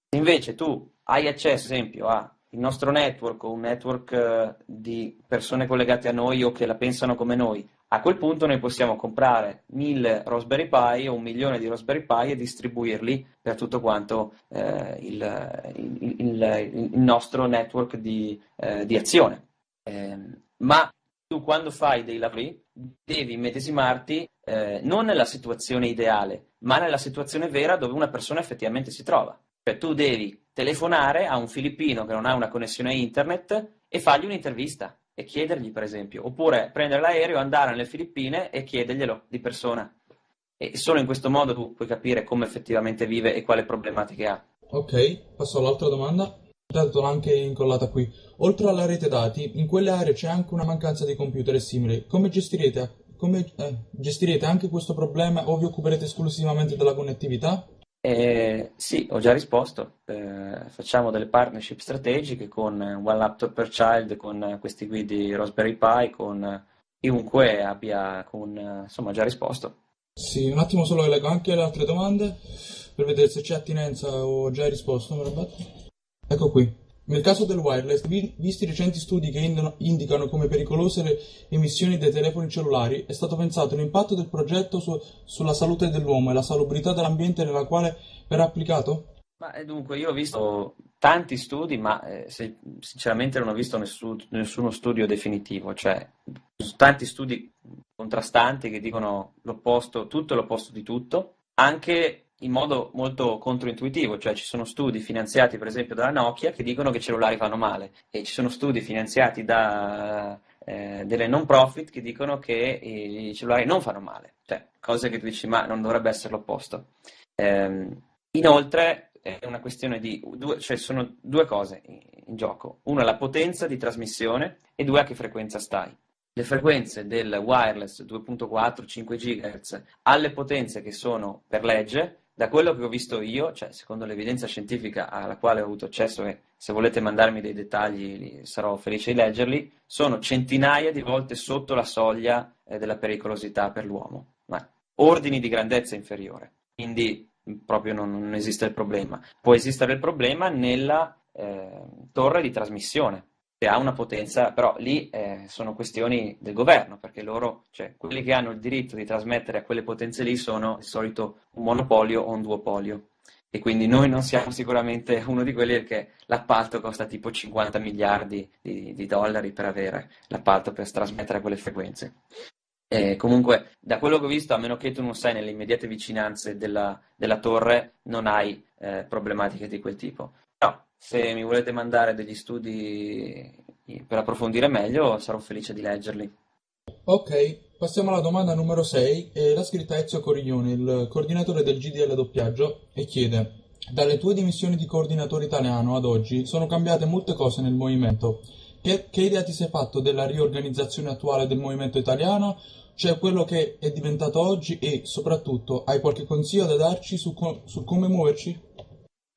Se invece tu hai accesso, ad esempio, al nostro network o un network eh, di persone collegate a noi o che la pensano come noi, a quel punto noi possiamo comprare mille Raspberry Pi o un milione di Raspberry Pi e distribuirli per tutto quanto eh, il, il, il, il, nostro network di, eh, di azione. Eh, ma tu quando fai dei lavori devi immedesimarti eh, non nella situazione ideale, ma nella situazione vera dove una persona effettivamente si trova. Cioè tu devi telefonare a un filippino che non ha una connessione internet e fargli un'intervista e chiedergli, per esempio, oppure prendere l'aereo, andare nelle Filippine e chiederglielo di persona. E solo in questo modo tu puoi capire come effettivamente vive e quali problematiche ha. Ok, passo all'altra domanda. Intanto l'ho anche incollata qui. Oltre alla rete dati, in quelle aree c'è anche una mancanza di computer e simili. Come gestirete, come, eh, gestirete anche questo problema o vi occuperete esclusivamente della connettività? Eh, sì, ho già risposto. Eh, facciamo delle partnership strategiche con One Laptop per Child, con questi qui di Raspberry Pi, con chiunque abbia, con, insomma, già risposto. Sì, un attimo solo che leggo anche le altre domande per vedere se c'è attinenza o già hai risposto. Ecco qui. Nel caso del wireless, visti i recenti studi che indicano come pericolose le emissioni dei telefoni cellulari, è stato pensato l'impatto del progetto su, sulla salute dell'uomo e la salubrità dell'ambiente nella quale verrà applicato? Ma eh, dunque, io ho visto tanti studi, ma eh, se, sinceramente non ho visto nessun, nessuno studio definitivo, cioè tanti studi contrastanti che dicono l'opposto, tutto l'opposto di tutto, anche in modo molto controintuitivo, cioè ci sono studi finanziati per esempio dalla Nokia che dicono che i cellulari fanno male. E ci sono studi finanziati da eh, delle non profit che dicono che i cellulari non fanno male, cioè cose che tu dici ma non dovrebbe essere l'opposto. Eh, inoltre è una questione di due, cioè sono due cose in gioco, una la potenza di trasmissione e due a che frequenza stai. Le frequenze del wireless 2.4 5 GHz alle potenze che sono per legge da quello che ho visto io, cioè secondo l'evidenza scientifica alla quale ho avuto accesso e se volete mandarmi dei dettagli sarò felice di leggerli, sono centinaia di volte sotto la soglia eh, della pericolosità per l'uomo, ma ordini di grandezza inferiore. Quindi proprio non, non esiste il problema. Può esistere il problema nella eh, torre di trasmissione, che ha una potenza, però lì eh, sono questioni del governo, perché loro, cioè quelli che hanno il diritto di trasmettere a quelle potenze lì sono di solito un monopolio o un duopolio. E quindi noi non siamo sicuramente uno di quelli perché l'appalto costa tipo 50 miliardi di, di dollari per avere l'appalto per trasmettere quelle frequenze. E comunque, da quello che ho visto, a meno che tu non sei nelle immediate vicinanze della, della torre, non hai eh, problematiche di quel tipo. Se mi volete mandare degli studi per approfondire meglio, sarò felice di leggerli. Ok, passiamo alla domanda numero 6. Eh, l'ha scritta Ezio Coriglione, il coordinatore del GDL doppiaggio, e chiede: Dalle tue dimissioni di coordinatore italiano ad oggi sono cambiate molte cose nel movimento. Che, che idea ti sei fatto della riorganizzazione attuale del movimento italiano? Cioè quello che è diventato oggi e soprattutto hai qualche consiglio da darci su, su come muoverci?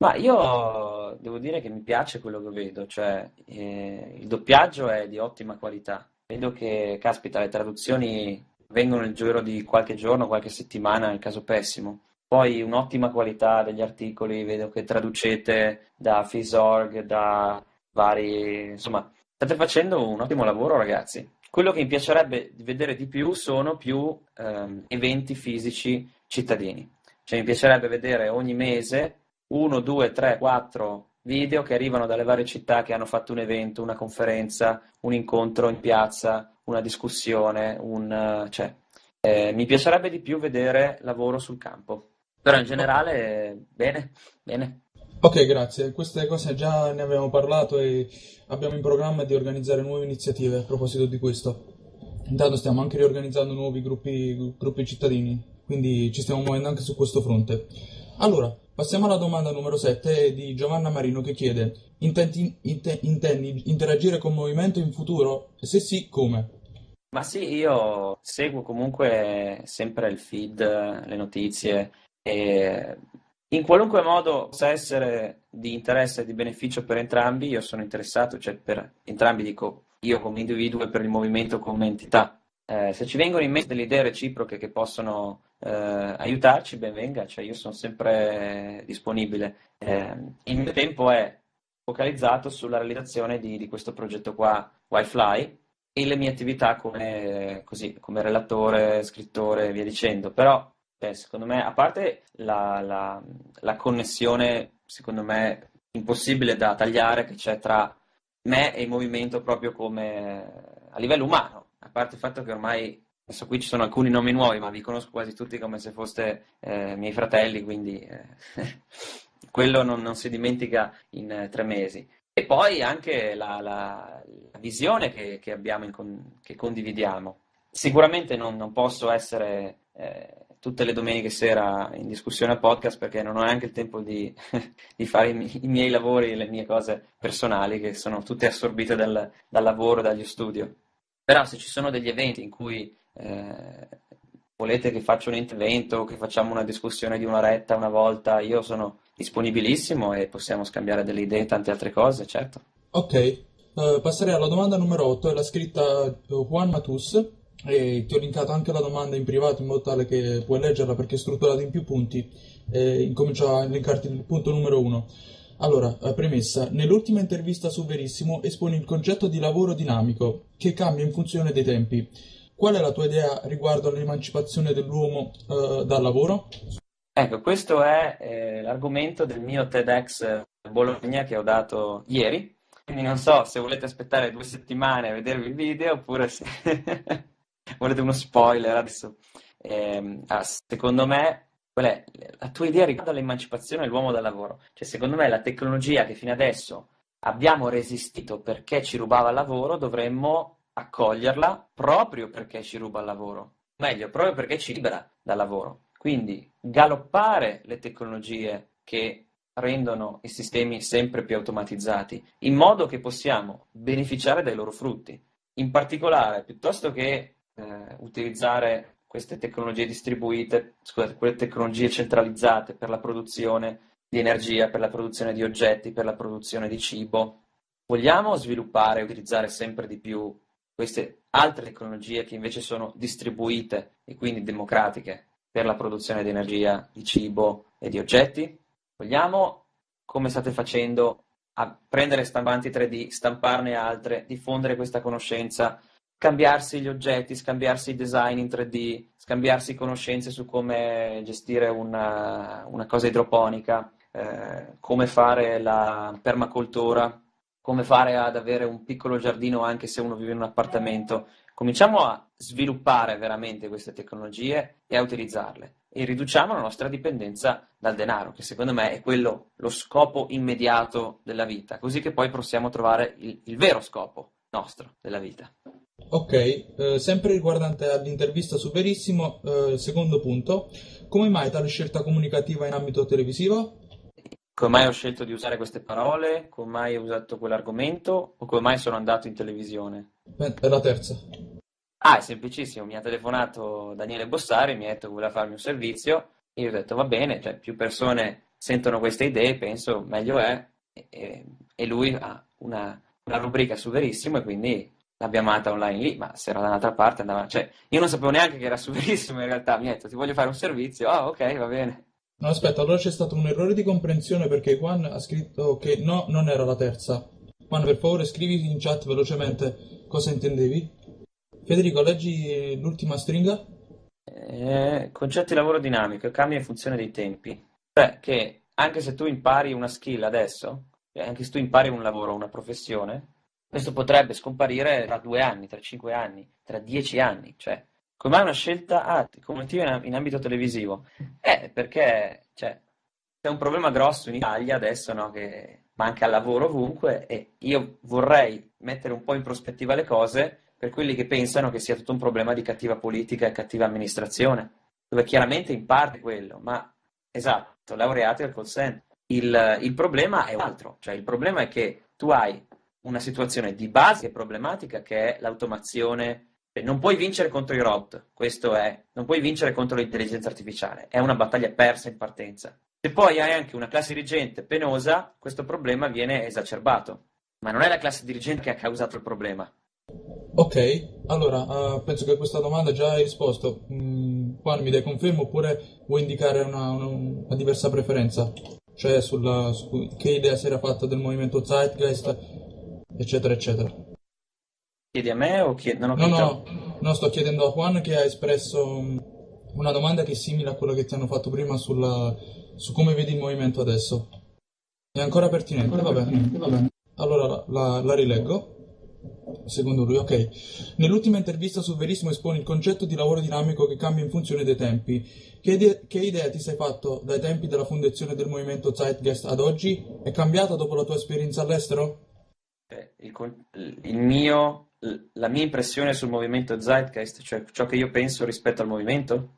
Ma io devo dire che mi piace quello che vedo, cioè eh, il doppiaggio è di ottima qualità. Vedo che, caspita, le traduzioni vengono nel giro di qualche giorno, qualche settimana, nel caso pessimo. Poi un'ottima qualità degli articoli, vedo che traducete da Fisorg, da vari... insomma, state facendo un ottimo lavoro ragazzi. Quello che mi piacerebbe vedere di più sono più ehm, eventi fisici cittadini. Cioè mi piacerebbe vedere ogni mese uno, due, tre, quattro video che arrivano dalle varie città che hanno fatto un evento, una conferenza, un incontro in piazza, una discussione, un, cioè, eh, mi piacerebbe di più vedere lavoro sul campo. Però in generale, bene, bene. Ok, grazie. Queste cose già ne abbiamo parlato e abbiamo in programma di organizzare nuove iniziative a proposito di questo. Intanto stiamo anche riorganizzando nuovi gruppi, gruppi cittadini, quindi ci stiamo muovendo anche su questo fronte. Allora, Passiamo alla domanda numero 7 di Giovanna Marino che chiede: intendi, intendi interagire con movimento in futuro? Se sì, come? Ma sì, io seguo comunque sempre il feed, le notizie e in qualunque modo possa essere di interesse e di beneficio per entrambi, io sono interessato, cioè per entrambi dico io come individuo e per il movimento come entità. Eh, se ci vengono in mente delle idee reciproche che possono eh, aiutarci, ben venga, cioè io sono sempre disponibile. Eh, il mio tempo è focalizzato sulla realizzazione di, di questo progetto qua, Wi-Fi, e le mie attività come, così, come relatore, scrittore e via dicendo. Però, eh, secondo me, a parte la, la, la connessione, secondo me, impossibile da tagliare che c'è tra me e il movimento proprio come a livello umano, a parte il fatto che ormai Adesso qui ci sono alcuni nomi nuovi, ma vi conosco quasi tutti come se foste eh, miei fratelli, quindi eh, quello non, non, si dimentica in eh, tre mesi. E poi anche la, la, la visione che, che abbiamo, con, che condividiamo. Sicuramente non, non posso essere eh, tutte le domeniche sera in discussione al podcast perché non ho neanche il tempo di, di fare i, mi, i, miei lavori e le mie cose personali che sono tutte assorbite dal, dal lavoro, dagli studio. Però se ci sono degli eventi in cui eh, volete che faccia un intervento, che facciamo una discussione di un'oretta una volta, io sono disponibilissimo e possiamo scambiare delle idee e tante altre cose, certo. Ok, uh, passerei alla domanda numero 8, è la scritta eh, Juan Matus e ti ho linkato anche la domanda in privato in modo tale che puoi leggerla perché è strutturata in più punti e incomincio a linkarti il punto numero 1. Allora, eh, premessa, nell'ultima intervista su Verissimo esponi il concetto di lavoro dinamico, che cambia in funzione dei tempi. Qual è la tua idea riguardo all'emancipazione dell'uomo eh, dal lavoro? Ecco, questo è eh, l'argomento del mio TEDx Bologna che ho dato ieri, quindi non so se volete aspettare due settimane a vedervi il video oppure se volete uno spoiler adesso. Eh, secondo me Qual è la tua idea riguardo all'emancipazione dell'uomo dal lavoro? Cioè, secondo me la tecnologia che fino adesso abbiamo resistito perché ci rubava il lavoro, dovremmo accoglierla proprio perché ci ruba il lavoro. Meglio, proprio perché ci libera dal lavoro. Quindi galoppare le tecnologie che rendono i sistemi sempre più automatizzati, in modo che possiamo beneficiare dai loro frutti. In particolare, piuttosto che eh, utilizzare queste tecnologie distribuite, scusate, quelle tecnologie centralizzate per la produzione di energia, per la produzione di oggetti, per la produzione di cibo. Vogliamo sviluppare e utilizzare sempre di più queste altre tecnologie che invece sono distribuite e quindi democratiche per la produzione di energia, di cibo e di oggetti? Vogliamo, come state facendo, prendere stampanti 3D, stamparne altre, diffondere questa conoscenza scambiarsi gli oggetti, scambiarsi i design in 3D, scambiarsi conoscenze su come gestire una, una cosa idroponica, eh, come fare la permacultura, come fare ad avere un piccolo giardino anche se uno vive in un appartamento. Cominciamo a sviluppare veramente queste tecnologie e a utilizzarle e riduciamo la nostra dipendenza dal denaro, che secondo me è quello lo scopo immediato della vita, così che poi possiamo trovare il, il vero scopo nostro della vita. Ok, eh, sempre riguardante all'intervista su Verissimo, eh, secondo punto, come mai tale scelta comunicativa in ambito televisivo? Come mai ho scelto di usare queste parole? Come mai ho usato quell'argomento? O come mai sono andato in televisione? È la terza. Ah, è semplicissimo, mi ha telefonato Daniele Bossari, mi ha detto che voleva farmi un servizio, e io ho detto va bene, cioè più persone sentono queste idee, penso meglio è, e, e lui ha una, una rubrica su Verissimo e quindi l'abbiamo amata online lì, ma se era da un'altra parte andava... Cioè, io non sapevo neanche che era su Verissimo in realtà, mi ha detto ti voglio fare un servizio, ah ok, va bene. No, aspetta, allora c'è stato un errore di comprensione perché Juan ha scritto che no, non era la terza. Juan, per favore scrivi in chat velocemente cosa intendevi. Federico, leggi l'ultima stringa. Eh, concetto di lavoro dinamico, cambia in funzione dei tempi. Cioè, che anche se tu impari una skill adesso, cioè anche se tu impari un lavoro, una professione, questo potrebbe scomparire tra due anni, tra cinque anni, tra dieci anni. Cioè, come una scelta ah, comunicativa in, ambito televisivo? Eh, perché cioè, c'è un problema grosso in Italia adesso, no, che manca lavoro ovunque e io vorrei mettere un po' in prospettiva le cose per quelli che pensano che sia tutto un problema di cattiva politica e cattiva amministrazione, dove chiaramente in parte quello, ma esatto, laureati al center. Il, il problema è un altro, cioè il problema è che tu hai una situazione di base e problematica che è l'automazione. Non puoi vincere contro i robot, questo è, non puoi vincere contro l'intelligenza artificiale, è una battaglia persa in partenza. Se poi hai anche una classe dirigente penosa, questo problema viene esacerbato. Ma non è la classe dirigente che ha causato il problema. Ok, allora uh, penso che a questa domanda già hai risposto. Mm, mi dai confermo oppure vuoi indicare una, una, una diversa preferenza? Cioè sulla, su che idea si era fatta del movimento Zeitgeist eccetera, eccetera. Chiedi a me o chiedi... No, no, no, sto chiedendo a Juan che ha espresso una domanda che è simile a quella che ti hanno fatto prima sulla, su come vedi il movimento adesso. È ancora pertinente, ancora va, pertinente bene. va bene. Allora la, la rileggo. Secondo lui, ok. Nell'ultima intervista su Verissimo espone il concetto di lavoro dinamico che cambia in funzione dei tempi. Che, idea, che idea ti sei fatto dai tempi della fondazione del movimento Zeitgeist ad oggi? È cambiata dopo la tua esperienza all'estero? Il, il mio, la mia impressione sul movimento Zeitgeist, cioè ciò che io penso rispetto al movimento?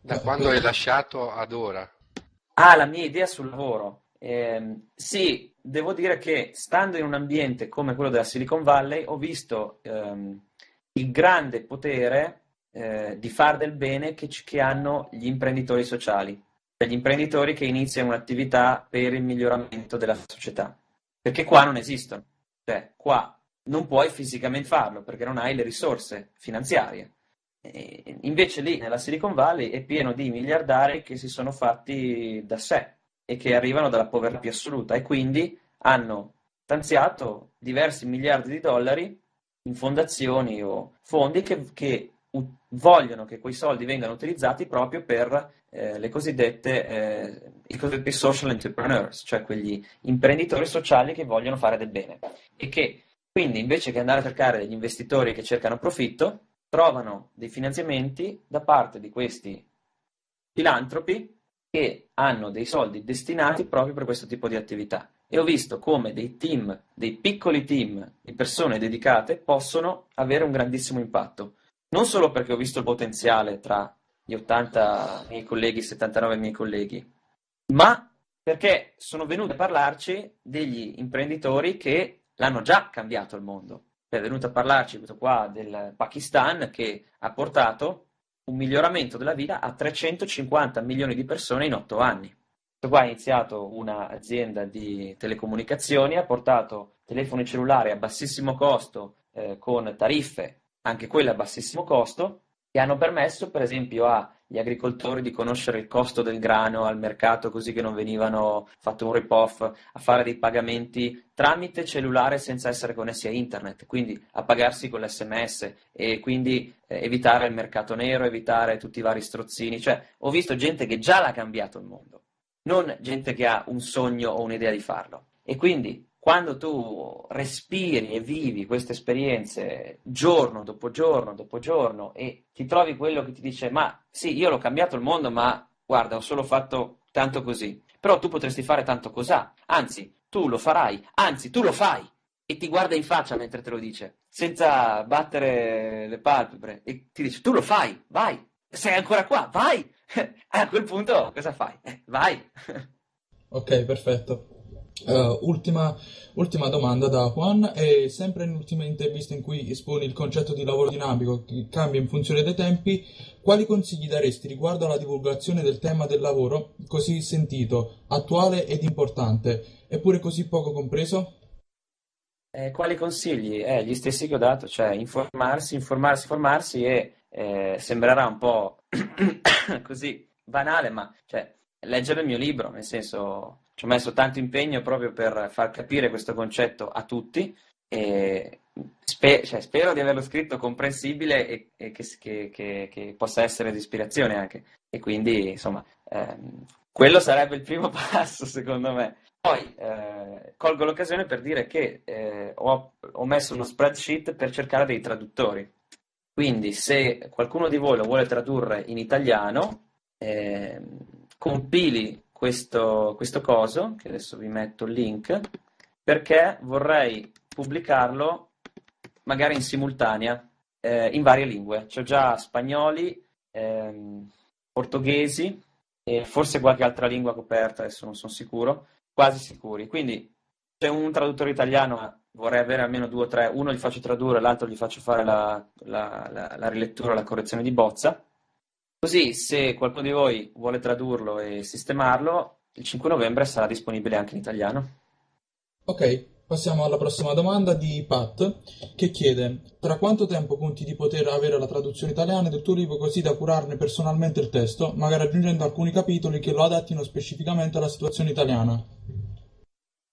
Da quando hai lasciato ad ora? Ah, la mia idea sul lavoro. Eh, sì, devo dire che stando in un ambiente come quello della Silicon Valley ho visto ehm, il grande potere eh, di fare del bene che, che hanno gli imprenditori sociali, cioè gli imprenditori che iniziano un'attività per il miglioramento della società, perché qua non esistono. Cioè, qua non puoi fisicamente farlo perché non hai le risorse finanziarie. E invece lì nella Silicon Valley è pieno di miliardari che si sono fatti da sé. e che arrivano dalla povertà più assoluta e quindi hanno stanziato diversi miliardi di dollari in fondazioni o fondi che, che vogliono che quei soldi vengano utilizzati proprio per eh, le cosiddette, eh, i cosiddetti social entrepreneurs, cioè quegli imprenditori sociali che vogliono fare del bene e che quindi invece che andare a cercare degli investitori che cercano profitto, trovano dei finanziamenti da parte di questi filantropi che hanno dei soldi destinati proprio per questo tipo di attività. E ho visto come dei team, dei piccoli team di persone dedicate possono avere un grandissimo impatto. Non solo perché ho visto il potenziale tra gli 80 miei colleghi, 79 miei colleghi, ma perché sono venuti a parlarci degli imprenditori che l'hanno già cambiato il mondo. È venuto a parlarci questo qua del Pakistan che ha portato un miglioramento della vita a 350 milioni di persone in 8 anni. Questo qua ha iniziato un'azienda di telecomunicazioni, ha portato telefoni cellulari a bassissimo costo eh, con tariffe, anche quelle a bassissimo costo, che hanno permesso per esempio agli agricoltori di conoscere il costo del grano al mercato così che non venivano fatto un rip-off, a fare dei pagamenti tramite cellulare senza essere connessi a internet, quindi a pagarsi con l'SMS e quindi eh, evitare il mercato nero, evitare tutti i vari strozzini, cioè ho visto gente che già l'ha cambiato il mondo, non gente che ha un sogno o un'idea di farlo. E quindi quando tu respiri e vivi queste esperienze giorno dopo giorno dopo giorno e ti trovi quello che ti dice ma sì, io l'ho cambiato il mondo, ma guarda, ho solo fatto tanto così, però tu potresti fare tanto cos'ha, anzi, tu lo farai, anzi, tu lo fai e ti guarda in faccia mentre te lo dice, senza battere le palpebre e ti dice tu lo fai, vai, sei ancora qua, vai! a quel punto cosa fai? Eh, vai! ok, perfetto. Uh, ultima, ultima, domanda da Juan, e sempre nell'ultima intervista in cui esponi il concetto di lavoro dinamico che cambia in funzione dei tempi, quali consigli daresti riguardo alla divulgazione del tema del lavoro così sentito, attuale ed importante, eppure così poco compreso? Eh, quali consigli? Eh, gli stessi che ho dato, cioè informarsi, informarsi, informarsi e eh, sembrerà un po' così banale, ma cioè, leggere il mio libro, nel senso ci ho messo tanto impegno proprio per far capire questo concetto a tutti e spe- cioè, spero di averlo scritto comprensibile e, e che, che, che, che, possa essere di ispirazione anche. E quindi, insomma, ehm, quello sarebbe il primo passo, secondo me. Poi eh, colgo l'occasione per dire che eh, ho, ho, messo uno spreadsheet per cercare dei traduttori. Quindi, se qualcuno di voi lo vuole tradurre in italiano, eh, compili questo, questo coso, che adesso vi metto il link, perché vorrei pubblicarlo magari in simultanea eh, in varie lingue. C'ho già spagnoli, ehm, portoghesi e forse qualche altra lingua coperta, adesso non sono sicuro, quasi sicuri. Quindi c'è un traduttore italiano, vorrei avere almeno due o tre, uno gli faccio tradurre, l'altro gli faccio fare la, la, la, la rilettura, la correzione di bozza Così, se qualcuno di voi vuole tradurlo e sistemarlo, il 5 novembre sarà disponibile anche in italiano. Ok, passiamo alla prossima domanda di Pat, che chiede: Tra quanto tempo conti di poter avere la traduzione italiana del tuo libro così da curarne personalmente il testo, magari aggiungendo alcuni capitoli che lo adattino specificamente alla situazione italiana?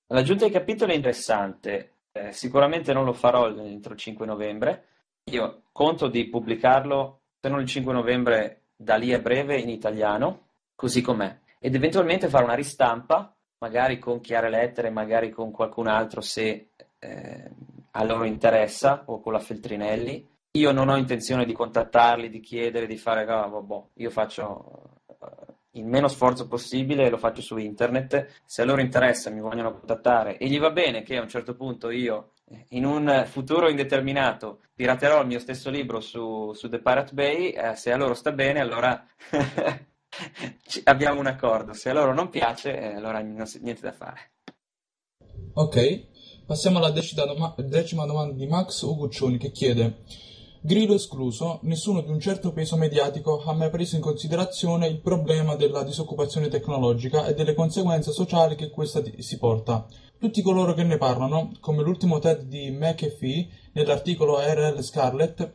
L'aggiunta dei capitoli è interessante. Eh, sicuramente non lo farò entro il 5 novembre. Io conto di pubblicarlo, se non il 5 novembre, da lì a breve in italiano, così com'è, ed eventualmente fare una ristampa, magari con chiare lettere, magari con qualcun altro se eh, a loro interessa, o con la Feltrinelli. Io non ho intenzione di contattarli, di chiedere, di fare, oh, vabbè, io faccio uh, il meno sforzo possibile, lo faccio su internet. Se a loro interessa, mi vogliono contattare e gli va bene che a un certo punto io in un futuro indeterminato piraterò il mio stesso libro su, su The Pirate Bay, eh, se a loro sta bene allora abbiamo un accordo, se a loro non piace eh, allora niente da fare. Ok, passiamo alla decima, doma- decima domanda di Max Uguccioni che chiede Grillo escluso, nessuno di un certo peso mediatico ha mai preso in considerazione il problema della disoccupazione tecnologica e delle conseguenze sociali che questa si porta. Tutti coloro che ne parlano, come l'ultimo TED di McAfee nell'articolo R.L. Scarlett,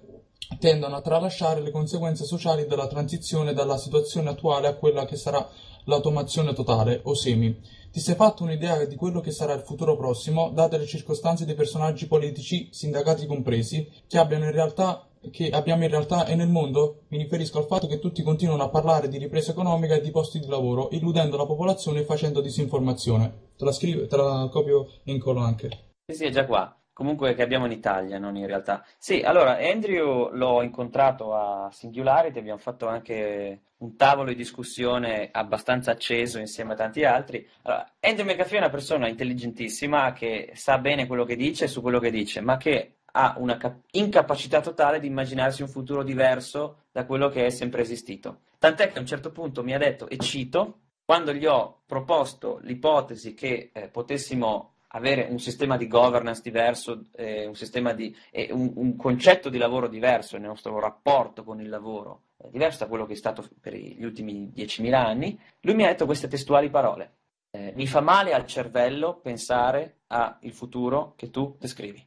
tendono a tralasciare le conseguenze sociali della transizione dalla situazione attuale a quella che sarà l'automazione totale o semi. Ti sei fatto un'idea di quello che sarà il futuro prossimo, date le circostanze dei personaggi politici, sindacati compresi, che, in realtà, che abbiamo in realtà e nel mondo? Mi riferisco al fatto che tutti continuano a parlare di ripresa economica e di posti di lavoro, illudendo la popolazione e facendo disinformazione. Te la scrivo, te la copio e incollo anche. Sì, è già qua comunque che abbiamo in Italia, non in realtà. Sì, allora Andrew l'ho incontrato a Singularity, abbiamo fatto anche un tavolo di discussione abbastanza acceso insieme a tanti altri. Allora, Andrew McAfee è una persona intelligentissima che sa bene quello che dice su quello che dice, ma che ha una cap- incapacità totale di immaginarsi un futuro diverso da quello che è sempre esistito. Tant'è che a un certo punto mi ha detto, e cito, quando gli ho proposto l'ipotesi che eh, potessimo avere un sistema di governance diverso, eh, un, di, eh, un, un, concetto di lavoro diverso, il nostro rapporto con il lavoro eh, diverso da quello che è stato per gli ultimi 10.000 anni, lui mi ha detto queste testuali parole. Eh, mi fa male al cervello pensare al futuro che tu descrivi.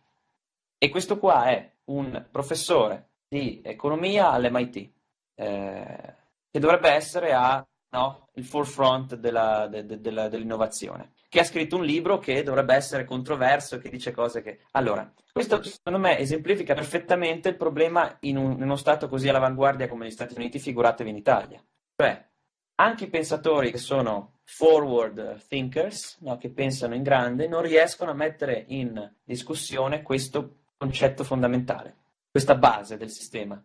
E questo qua è un professore di economia all'MIT, eh, che dovrebbe essere a no, il forefront della, de, de, della, dell'innovazione che ha scritto un libro che dovrebbe essere controverso che dice cose che... Allora, questo secondo me esemplifica perfettamente il problema in, un, in uno Stato così all'avanguardia come gli Stati Uniti, figuratevi in Italia. Cioè, anche i pensatori che sono forward thinkers, no, che pensano in grande, non riescono a mettere in discussione questo concetto fondamentale, questa base del sistema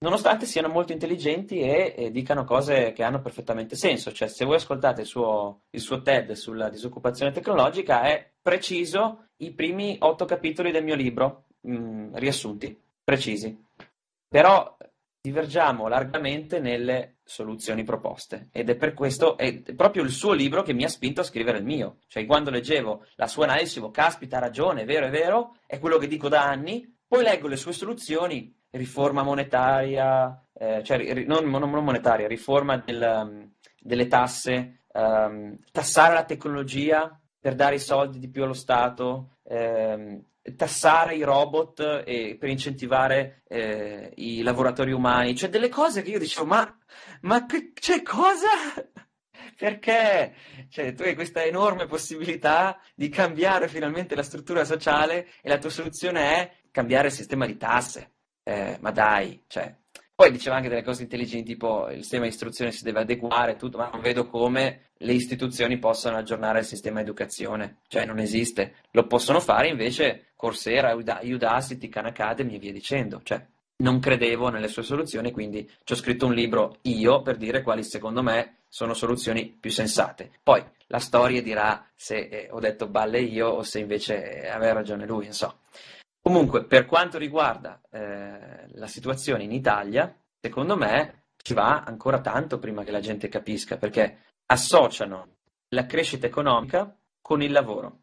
nonostante siano molto intelligenti e, e, dicano cose che hanno perfettamente senso. Cioè, se voi ascoltate il suo, il suo TED sulla disoccupazione tecnologica, è preciso i primi otto capitoli del mio libro, mh, mm, riassunti, precisi. Però divergiamo largamente nelle soluzioni proposte ed è per questo, è proprio il suo libro che mi ha spinto a scrivere il mio. Cioè, quando leggevo la sua analisi, dicevo, caspita, ha ragione, è vero, è vero, è quello che dico da anni, poi leggo le sue soluzioni, riforma monetaria, eh, cioè non, non, monetaria, riforma del, um, delle tasse, um, tassare la tecnologia per dare i soldi di più allo Stato, ehm, tassare i robot e, per incentivare eh, i lavoratori umani, cioè delle cose che io dicevo, ma, ma che, cioè, cosa? Perché? Cioè, tu hai questa enorme possibilità di cambiare finalmente la struttura sociale e la tua soluzione è cambiare il sistema di tasse eh, ma dai, cioè. Poi diceva anche delle cose intelligenti, tipo il sistema di istruzione si deve adeguare, tutto, ma non vedo come le istituzioni possano aggiornare il sistema di educazione, cioè non esiste. Lo possono fare invece Coursera, Udacity, Khan Academy e via dicendo, cioè non credevo nelle sue soluzioni, quindi ci ho scritto un libro io per dire quali secondo me sono soluzioni più sensate. Poi la storia dirà se eh, ho detto balle io o se invece aveva ragione lui, insomma. Comunque, per quanto riguarda eh, la situazione in Italia, secondo me ci va ancora tanto prima che la gente capisca, perché associano la crescita economica con il lavoro.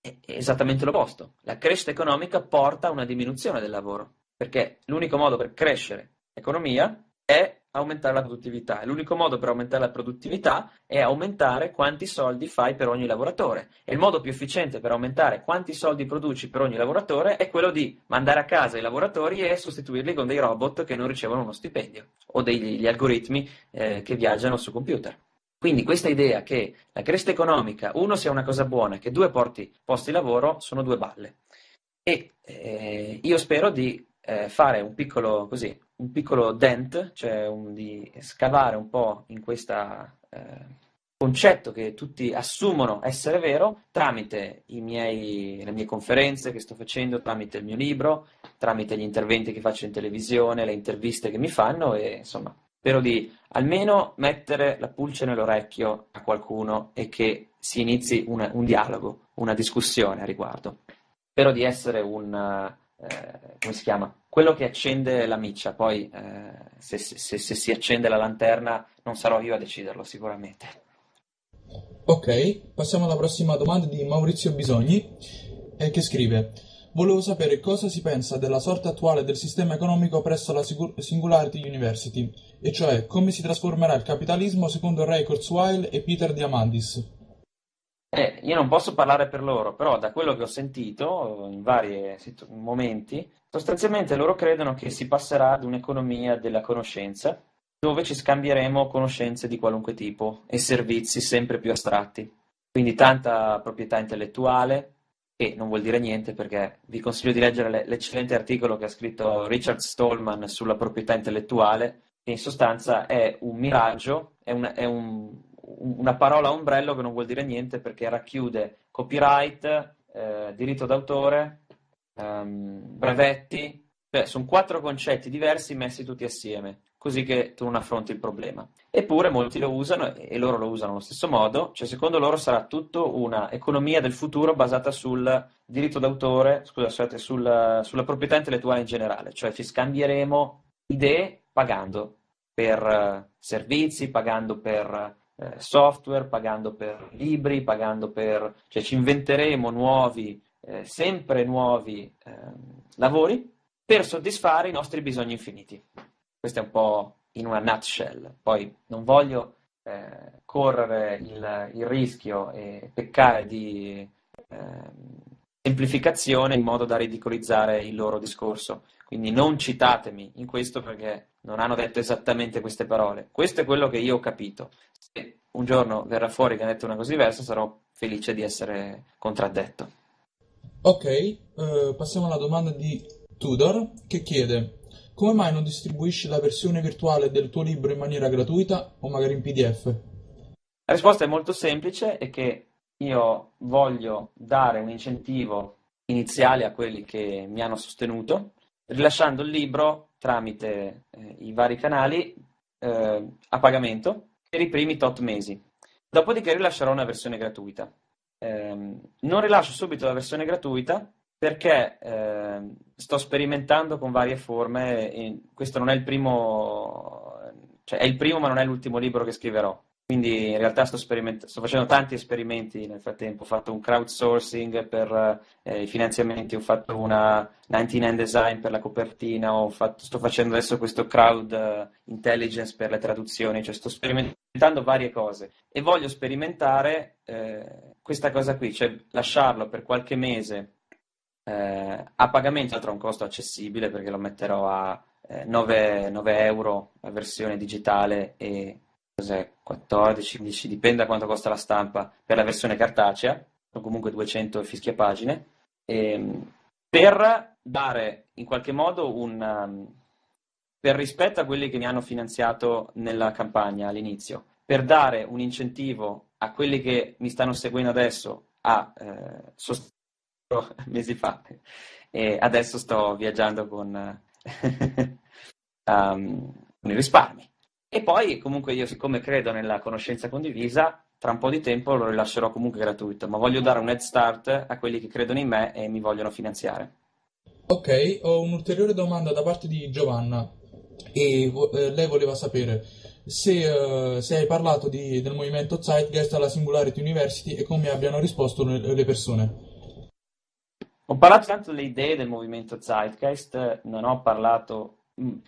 È esattamente l'opposto. La crescita economica porta a una diminuzione del lavoro, perché l'unico modo per crescere l'economia è aumentare la produttività. L'unico modo per aumentare la produttività è aumentare quanti soldi fai per ogni lavoratore. E il modo più efficiente per aumentare quanti soldi produci per ogni lavoratore è quello di mandare a casa i lavoratori e sostituirli con dei robot che non ricevono uno stipendio o degli algoritmi eh, che viaggiano su computer. Quindi questa idea che la crescita economica, uno, sia una cosa buona che due porti posti di lavoro, sono due balle. E eh, io spero di eh, fare un piccolo, così, un piccolo dent, cioè un, di scavare un po' in questo eh, concetto che tutti assumono essere vero tramite miei, le mie conferenze che sto facendo, tramite il mio libro, tramite gli interventi che faccio in televisione, le interviste che mi fanno e insomma spero di almeno mettere la pulce nell'orecchio a qualcuno e che si inizi una, un dialogo, una discussione a riguardo. Spero di essere un eh, come si chiama? Quello che accende la miccia, poi eh, se, se, se, si accende la lanterna non sarò io a deciderlo sicuramente. Ok, passiamo alla prossima domanda di Maurizio Bisogni, eh, che scrive Volevo sapere cosa si pensa della sorte attuale del sistema economico presso la Singularity University, e cioè come si trasformerà il capitalismo secondo Ray Kurzweil e Peter Diamandis. Eh, io non posso parlare per loro, però da quello che ho sentito in vari momenti, sostanzialmente loro credono che si passerà ad un'economia della conoscenza, dove ci scambieremo conoscenze di qualunque tipo e servizi sempre più astratti. Quindi tanta proprietà intellettuale, che non vuol dire niente perché vi consiglio di leggere l'eccellente articolo che ha scritto Richard Stallman sulla proprietà intellettuale, che in sostanza è un miraggio, è, un, è un, una parola ombrello che non vuol dire niente perché racchiude copyright, eh, diritto d'autore, ehm, brevetti, cioè sono quattro concetti diversi messi tutti assieme così che tu non affronti il problema. Eppure molti lo usano e loro lo usano allo stesso modo, cioè secondo loro sarà tutto una economia del futuro basata sul diritto d'autore, scusate, sul, sulla proprietà intellettuale in generale, cioè ci scambieremo idee pagando per uh, servizi, pagando per uh, software, pagando per libri, pagando per... cioè ci inventeremo nuovi, eh, sempre nuovi ehm, lavori per soddisfare i nostri bisogni infiniti. Questo è un po' in una nutshell. Poi non voglio eh, correre il, il, rischio e peccare di eh, semplificazione in modo da ridicolizzare il loro discorso. Quindi non citatemi in questo perché non hanno detto esattamente queste parole. Questo è quello che io ho capito. Se un giorno verrà fuori che ha detto una cosa diversa, sarò felice di essere contraddetto. Ok, eh, passiamo alla domanda di Tudor che chiede come mai non distribuisci la versione virtuale del tuo libro in maniera gratuita o magari in PDF? La risposta è molto semplice, è che io voglio dare un incentivo iniziale a quelli che mi hanno sostenuto, rilasciando il libro tramite eh, i vari canali eh, a pagamento per i primi tot mesi. Dopodiché rilascerò una versione gratuita. Eh, non rilascio subito la versione gratuita perché eh, sto sperimentando con varie forme questo non è il primo, cioè è il primo ma non è l'ultimo libro che scriverò. Quindi in realtà sto, sto facendo tanti esperimenti nel frattempo, ho fatto un crowdsourcing per eh, i finanziamenti, ho fatto una 99 design per la copertina, fatto, sto facendo adesso questo crowd uh, intelligence per le traduzioni, cioè sto sperimentando varie cose. E voglio sperimentare eh, questa cosa qui, cioè lasciarlo per qualche mese eh, a pagamento, tra un costo accessibile perché lo metterò a eh, 9, 9 euro la versione digitale e 14, 15, dipende da quanto costa la stampa. Per la versione cartacea, o comunque 200 fischia pagine, ehm, per dare in qualche modo un... Um, per rispetto a quelli che mi hanno finanziato nella campagna all'inizio, per dare un incentivo a quelli che mi stanno seguendo adesso a eh, sostenere mesi fa. E adesso sto viaggiando con, um, con i risparmi. E poi comunque io siccome credo nella conoscenza condivisa, tra un po' di tempo lo rilascerò comunque gratuito, ma voglio dare un head start a quelli che credono in me e mi vogliono finanziare. Ok, ho un'ulteriore domanda da parte di Giovanna e eh, lei voleva sapere se, uh, se hai parlato di, del movimento Zeitgeist alla Singularity University e come abbiano risposto le, le persone. Ho parlato tanto delle idee del movimento Zeitgeist, non ho parlato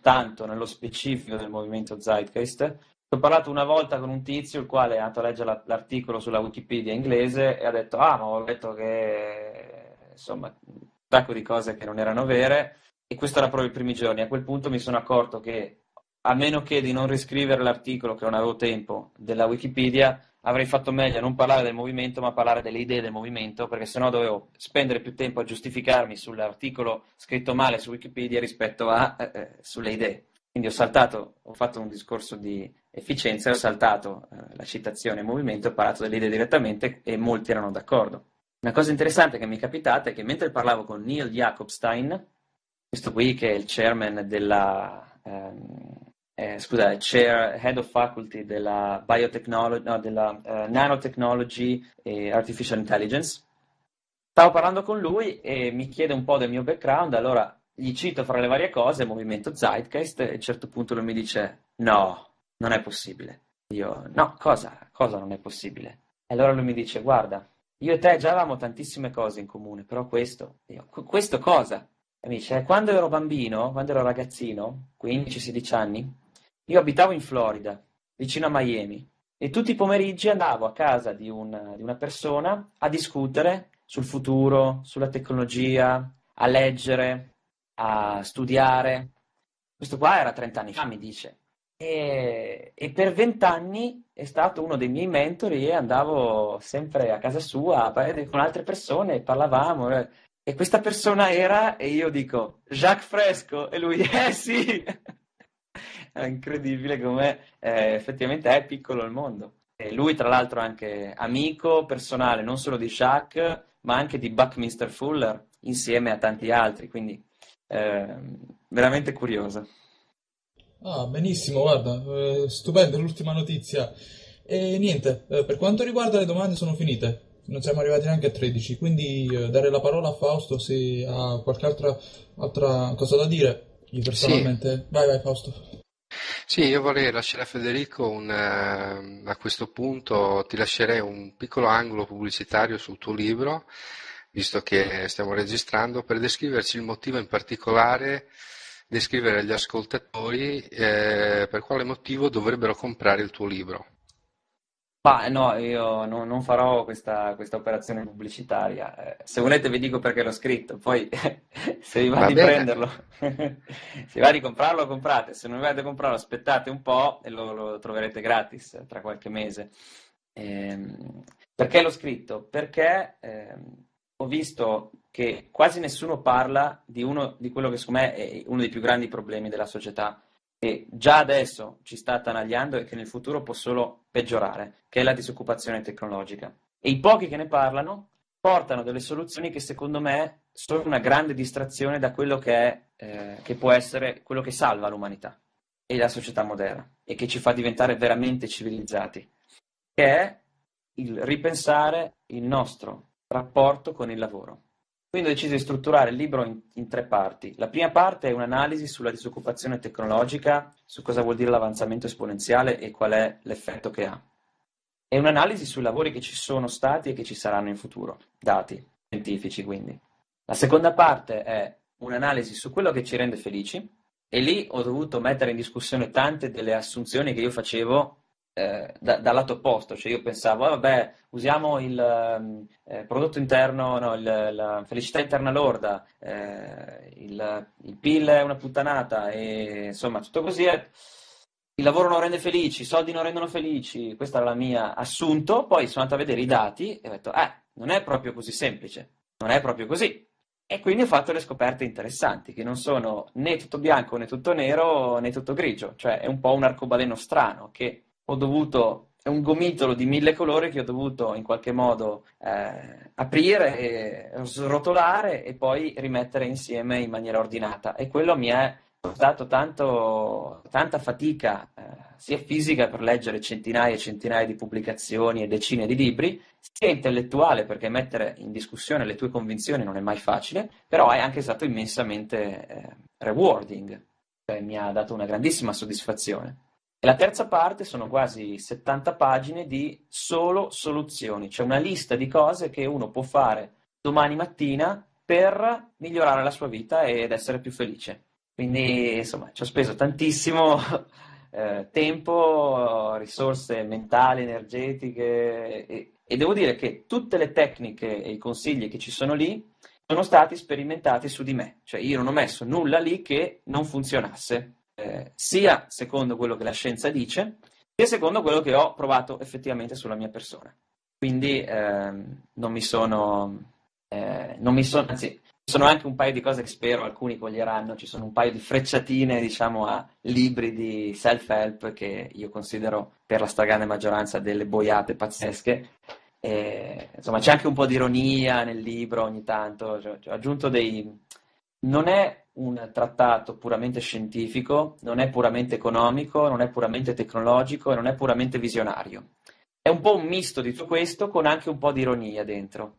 tanto nello specifico del movimento Zeitgeist. Ho parlato una volta con un tizio il quale è andato a leggere l'articolo sulla Wikipedia inglese e ha detto ah ma ho letto che insomma un sacco di cose che non erano vere e questo era proprio i primi giorni. A quel punto mi sono accorto che a meno che di non riscrivere l'articolo che non avevo tempo della Wikipedia avrei fatto meglio a non parlare del movimento, ma parlare delle idee del movimento, perché sennò dovevo spendere più tempo a giustificarmi sull'articolo scritto male su Wikipedia rispetto a eh, eh, sulle idee. Quindi ho saltato, ho fatto un discorso di efficienza, ho saltato eh, la citazione movimento, ho parlato delle idee direttamente e molti erano d'accordo. Una cosa interessante che mi è capitata è che mentre parlavo con Neil Jacobstein, questo qui che è il chairman della, ehm, eh, scusa, Chair Head of Faculty della, Biotechnology, no, della uh, Nanotechnology e Artificial Intelligence. Stavo parlando con lui e mi chiede un po' del mio background, allora gli cito fra le varie cose il movimento Zeitgeist e a un certo punto lui mi dice no, non è possibile. Io no, cosa? Cosa non è possibile? E allora lui mi dice guarda, io e te già avevamo tantissime cose in comune, però questo, io, questo cosa? E mi dice, quando ero bambino, quando ero ragazzino, 15-16 anni, io abitavo in Florida, vicino a Miami. e tutti i pomeriggi andavo a casa di, un, di una persona a discutere sul futuro, sulla tecnologia, a leggere, a studiare. Questo qua era 30 anni fa, mi dice. E, e per vent'anni è stato uno dei miei mentori e andavo sempre a casa sua parlare con altre persone parlavamo. Eh. E questa persona era, e io dico, Jacques Fresco, e lui, eh sì! È incredibile come eh, effettivamente è piccolo il mondo. E lui, tra l'altro, è anche amico personale non solo di Jacques, ma anche di Buckminster Fuller, insieme a tanti altri, quindi eh, veramente curioso. Ah, benissimo, guarda, eh, stupenda l'ultima notizia. E niente, eh, per quanto riguarda le domande sono finite. Non siamo arrivati neanche a 13, quindi eh, dare la parola a Fausto se ha qualche altra, altra cosa da dire. Io personalmente... Sì. Vai, vai Fausto. Sì, io vorrei lasciare a Federico un, eh, a questo punto ti lascerei un piccolo angolo pubblicitario sul tuo libro, visto che stiamo registrando, per descriverci il motivo in particolare descrivere agli ascoltatori eh, per quale motivo dovrebbero comprare il tuo libro. Ma no, io no, non farò questa, questa, operazione pubblicitaria. Eh, se volete vi dico perché l'ho scritto, poi se vi va, va di bene. prenderlo, se va di comprarlo, comprate, se non vi va di comprarlo aspettate un po' e lo, lo troverete gratis tra qualche mese. Eh, perché l'ho scritto? Perché eh, ho visto che quasi nessuno parla di, uno, di quello che secondo me è uno dei più grandi problemi della società, che già adesso ci sta attanagliando e che nel futuro può solo peggiorare, che è la disoccupazione tecnologica. E i pochi che ne parlano portano delle soluzioni che secondo me sono una grande distrazione da quello che, è, eh, che può essere quello che salva l'umanità e la società moderna e che ci fa diventare veramente civilizzati, che è il ripensare il nostro rapporto con il lavoro. Quindi ho deciso di strutturare il libro in, in, tre parti. La prima parte è un'analisi sulla disoccupazione tecnologica, su cosa vuol dire l'avanzamento esponenziale e qual è l'effetto che ha. È un'analisi sui lavori che ci sono stati e che ci saranno in futuro, dati scientifici quindi. La seconda parte è un'analisi su quello che ci rende felici e lì ho dovuto mettere in discussione tante delle assunzioni che io facevo eh, da, dal lato opposto, cioè io pensavo, oh, vabbè, usiamo il ehm, eh, prodotto interno, no, il, la felicità interna lorda, eh, il, il, PIL è una puttanata e insomma tutto così è, il lavoro non rende felici, i soldi non rendono felici, questo era il mio assunto, poi sono andato a vedere i dati e ho detto, eh, non è proprio così semplice, non è proprio così. E quindi ho fatto le scoperte interessanti, che non sono né tutto bianco né tutto nero né tutto grigio, cioè è un po' un arcobaleno strano che ho dovuto, è un gomitolo di mille colori che ho dovuto in qualche modo eh, aprire, e srotolare e poi rimettere insieme in maniera ordinata. E quello mi è dato tanto, tanta fatica, eh, sia fisica per leggere centinaia e centinaia di pubblicazioni e decine di libri, sia intellettuale perché mettere in discussione le tue convinzioni non è mai facile, però è anche stato immensamente eh, rewarding, cioè mi ha dato una grandissima soddisfazione. E la terza parte sono quasi 70 pagine di solo soluzioni, cioè una lista di cose che uno può fare domani mattina per migliorare la sua vita ed essere più felice. Quindi, insomma, ci ho speso tantissimo eh, tempo, risorse mentali, energetiche e, e devo dire che tutte le tecniche e i consigli che ci sono lì sono stati sperimentati su di me, cioè io non ho messo nulla lì che non funzionasse sia secondo quello che la scienza dice, sia secondo quello che ho provato effettivamente sulla mia persona. Quindi ehm, non mi sono, eh, non mi sono, anzi, ci sono anche un paio di cose che spero alcuni coglieranno, ci sono un paio di frecciatine, diciamo, a libri di self-help che io considero per la stragrande maggioranza delle boiate pazzesche. E, insomma, c'è anche un po' di ironia nel libro ogni tanto, cioè, ho aggiunto dei... Non è un trattato puramente scientifico, non è puramente economico, non è puramente tecnologico e non è puramente visionario. È un po' un misto di tutto questo con anche un po' di ironia dentro.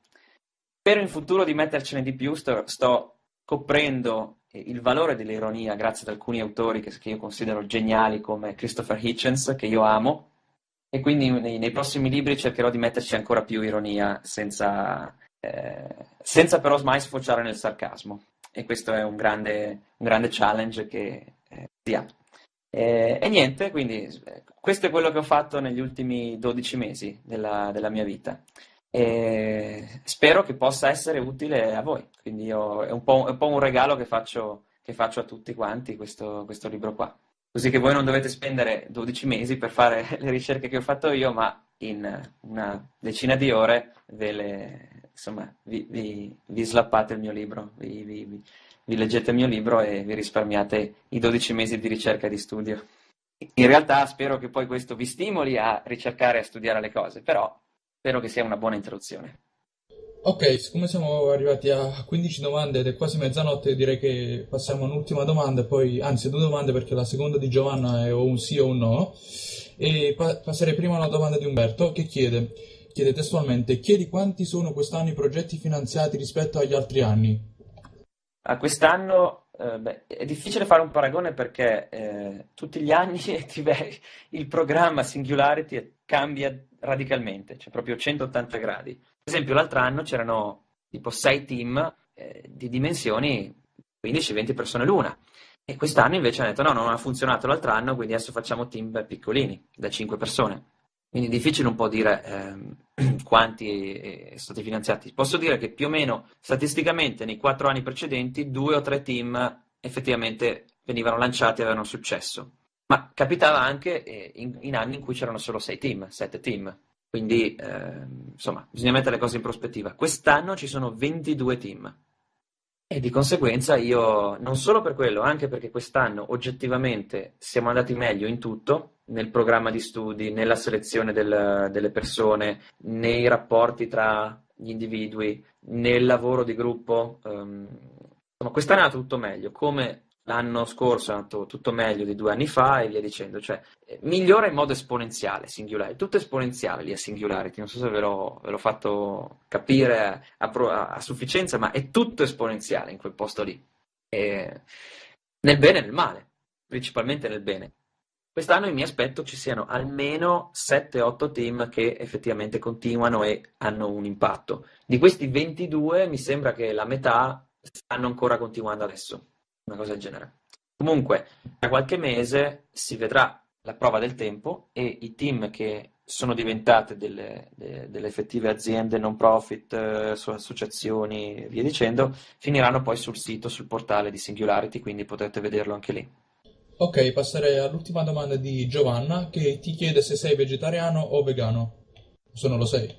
Spero in futuro di mettercene di più, sto, sto coprendo il valore dell'ironia grazie ad alcuni autori che, che, io considero geniali come Christopher Hitchens, che io amo, e quindi nei, nei prossimi libri cercherò di metterci ancora più ironia senza, eh, senza però mai sfociare nel sarcasmo e questo è un grande, un grande challenge che eh, si ha. E, e, niente, quindi questo è quello che ho fatto negli ultimi 12 mesi della, della mia vita. E spero che possa essere utile a voi. Quindi io, è, un è, un po', un regalo che faccio, che faccio a tutti quanti questo, questo libro qua così che voi non dovete spendere 12 mesi per fare le ricerche che ho fatto io, ma in una decina di ore ve le, insomma, vi, vi, vi slappate il mio libro, vi, vi, leggete il mio libro e vi risparmiate i 12 mesi di ricerca e di studio. In realtà spero che poi questo vi stimoli a ricercare e a studiare le cose, però spero che sia una buona introduzione. Ok, siccome siamo arrivati a 15 domande ed è quasi mezzanotte, direi che passiamo a un'ultima domanda, poi, anzi due domande perché la seconda di Giovanna è o un sì o un no. E pa- passerei prima alla domanda di Umberto che chiede, chiede testualmente, chiedi quanti sono quest'anno i progetti finanziati rispetto agli altri anni? A quest'anno eh, beh, è difficile fare un paragone perché eh, tutti gli anni il programma Singularity cambia radicalmente, cioè proprio 180 gradi. Per esempio, l'altro anno c'erano tipo 6 team eh, di dimensioni 15-20 persone l'una. E quest'anno invece hanno detto no, non ha funzionato l'altro anno, quindi adesso facciamo team piccolini, da 5 persone. Quindi è difficile un po' dire ehm, quanti eh, sono stati finanziati. Posso dire che più o meno statisticamente nei 4 anni precedenti due o tre team effettivamente venivano lanciati e avevano successo. Ma capitava anche eh, in, in, anni in cui c'erano solo 6 team, 7 team. Quindi, eh, insomma, bisogna mettere le cose in prospettiva. Quest'anno ci sono 22 team e di conseguenza io, non solo per quello, anche perché quest'anno oggettivamente siamo andati meglio in tutto, nel programma di studi, nella selezione del, delle persone, nei rapporti tra gli individui, nel lavoro di gruppo. Um, insomma, quest'anno è andato tutto meglio, come l'anno scorso è andato tutto meglio di due anni fa e via dicendo, cioè eh, migliora in modo esponenziale Singularity, tutto esponenziale lì a Singularity, non so se ve l'ho, ve l'ho fatto capire a, a, a, sufficienza, ma è tutto esponenziale in quel posto lì, e nel bene e nel male, principalmente nel bene. Quest'anno mi aspetto ci siano almeno 7-8 team che effettivamente continuano e hanno un impatto. Di questi 22 mi sembra che la metà stanno ancora continuando adesso una cosa del genere. Comunque, tra qualche mese si vedrà la prova del tempo e i team che sono diventate delle, delle, delle effettive aziende non profit, eh, associazioni e via dicendo, finiranno poi sul sito, sul portale di Singularity, quindi potrete vederlo anche lì. Ok, passerei all'ultima domanda di Giovanna che ti chiede se sei vegetariano o vegano. Se non lo sei.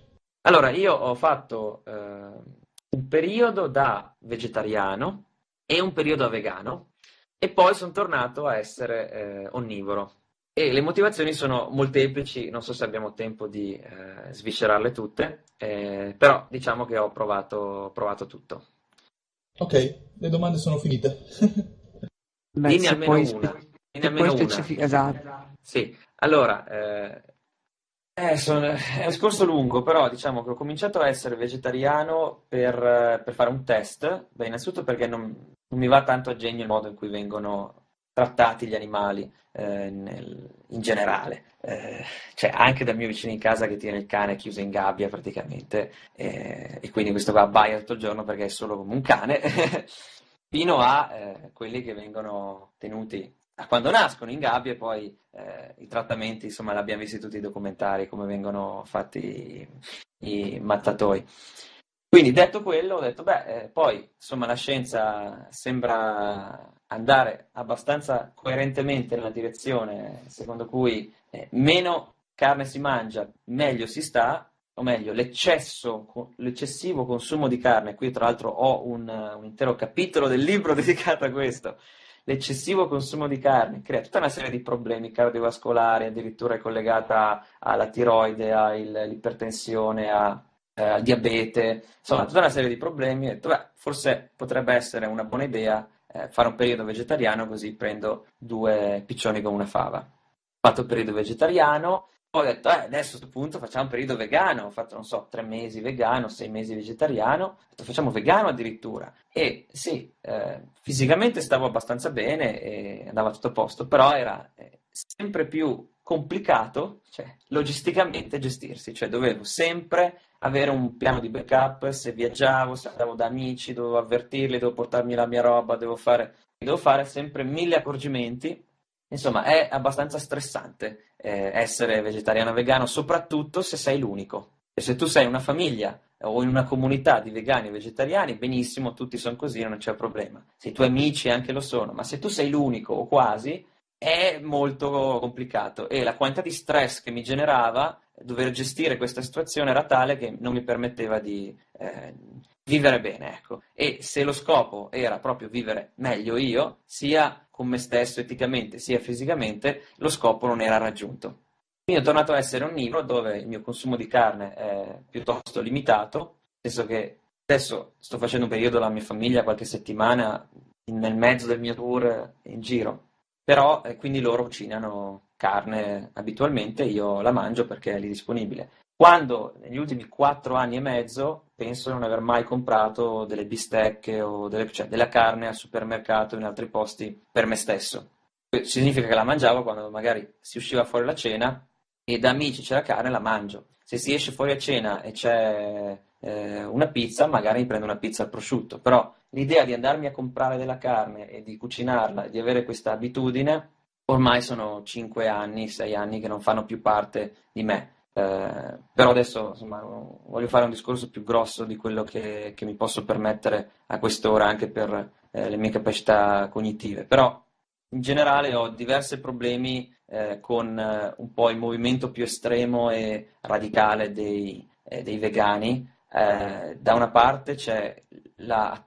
Allora, io ho fatto eh, un periodo da vegetariano e un periodo a vegano e poi sono tornato a essere eh, onnivoro. E le motivazioni sono molteplici, non so se abbiamo tempo di eh, sviscerarle tutte, eh, però diciamo che ho provato, provato tutto. Ok, le domande sono finite. Beh, Dimmi almeno una. Spe- Dimmi almeno specific- una. Esatto. Sì, allora, eh, eh, sono, è un discorso lungo, però diciamo che ho cominciato a essere vegetariano per, per fare un test. Beh, innanzitutto perché non, non, mi va tanto a genio il modo in cui vengono trattati gli animali eh, nel, in generale. Eh, cioè, anche dal mio vicino in casa che tiene il cane chiuso in gabbia praticamente, eh, e quindi questo qua abbaia tutto il giorno perché è solo come un cane, fino a eh, quelli che vengono tenuti quando nascono in gabbia e poi eh, i trattamenti, insomma, l'abbiamo visti tutti i documentari, come vengono fatti i, mattatoi. Quindi detto quello, ho detto, beh, eh, poi insomma la scienza sembra andare abbastanza coerentemente nella direzione secondo cui eh, meno carne si mangia, meglio si sta, o meglio, l'eccessivo consumo di carne, qui tra l'altro ho un, un intero capitolo del libro dedicato a questo, l'eccessivo consumo di carne crea tutta una serie di problemi cardiovascolari, addirittura è collegata alla tiroide, all'ipertensione, al eh, diabete, insomma tutta una serie di problemi. Ho detto, beh, forse potrebbe essere una buona idea eh, fare un periodo vegetariano così prendo due piccioni con una fava. Ho fatto il periodo vegetariano, ho detto, eh, adesso a questo punto facciamo un periodo vegano, ho fatto, non so, tre mesi vegano, sei mesi vegetariano, ho detto, facciamo vegano addirittura. E sì, eh, fisicamente stavo abbastanza bene e andava tutto a posto, però era eh, sempre più complicato, cioè, logisticamente gestirsi, cioè dovevo sempre avere un piano di backup, se viaggiavo, se andavo da amici, dovevo avvertirli, dovevo portarmi la mia roba, devo fare, devo fare sempre mille accorgimenti. Insomma, è abbastanza stressante eh, essere vegetariano o vegano, soprattutto se sei l'unico. E se tu sei una famiglia o in una comunità di vegani o vegetariani, benissimo, tutti sono così, non c'è problema. Se i tuoi amici anche lo sono, ma se tu sei l'unico o quasi, è molto complicato e la quantità di stress che mi generava dover gestire questa situazione era tale che non mi permetteva di eh, vivere bene, ecco. E se lo scopo era proprio vivere meglio io, sia con me stesso eticamente, sia fisicamente, lo scopo non era raggiunto. Quindi ho tornato a essere onnivoro dove il mio consumo di carne è piuttosto limitato, nel che adesso sto facendo un periodo la mia famiglia, qualche settimana, nel mezzo del mio tour in giro, però eh, quindi loro cucinano carne abitualmente, io la mangio perché è lì disponibile. Quando negli ultimi quattro anni e mezzo penso di non aver mai comprato delle bistecche o delle, cioè, della carne al supermercato o in altri posti per me stesso. Significa che la mangiavo quando magari si usciva fuori la cena e da amici c'è la carne la mangio. Se si esce fuori a cena e c'è eh, una pizza, magari mi prendo una pizza al prosciutto, però l'idea di andarmi a comprare della carne e di cucinarla e di avere questa abitudine ormai sono 5 anni, 6 anni che non fanno più parte di me. Eh, però adesso insomma, voglio fare un discorso più grosso di quello che, che mi posso permettere a quest'ora anche per eh, le mie capacità cognitive. Però in generale ho diversi problemi eh, con eh, un po' il movimento più estremo e radicale dei, eh, dei vegani. Eh, da una parte c'è la,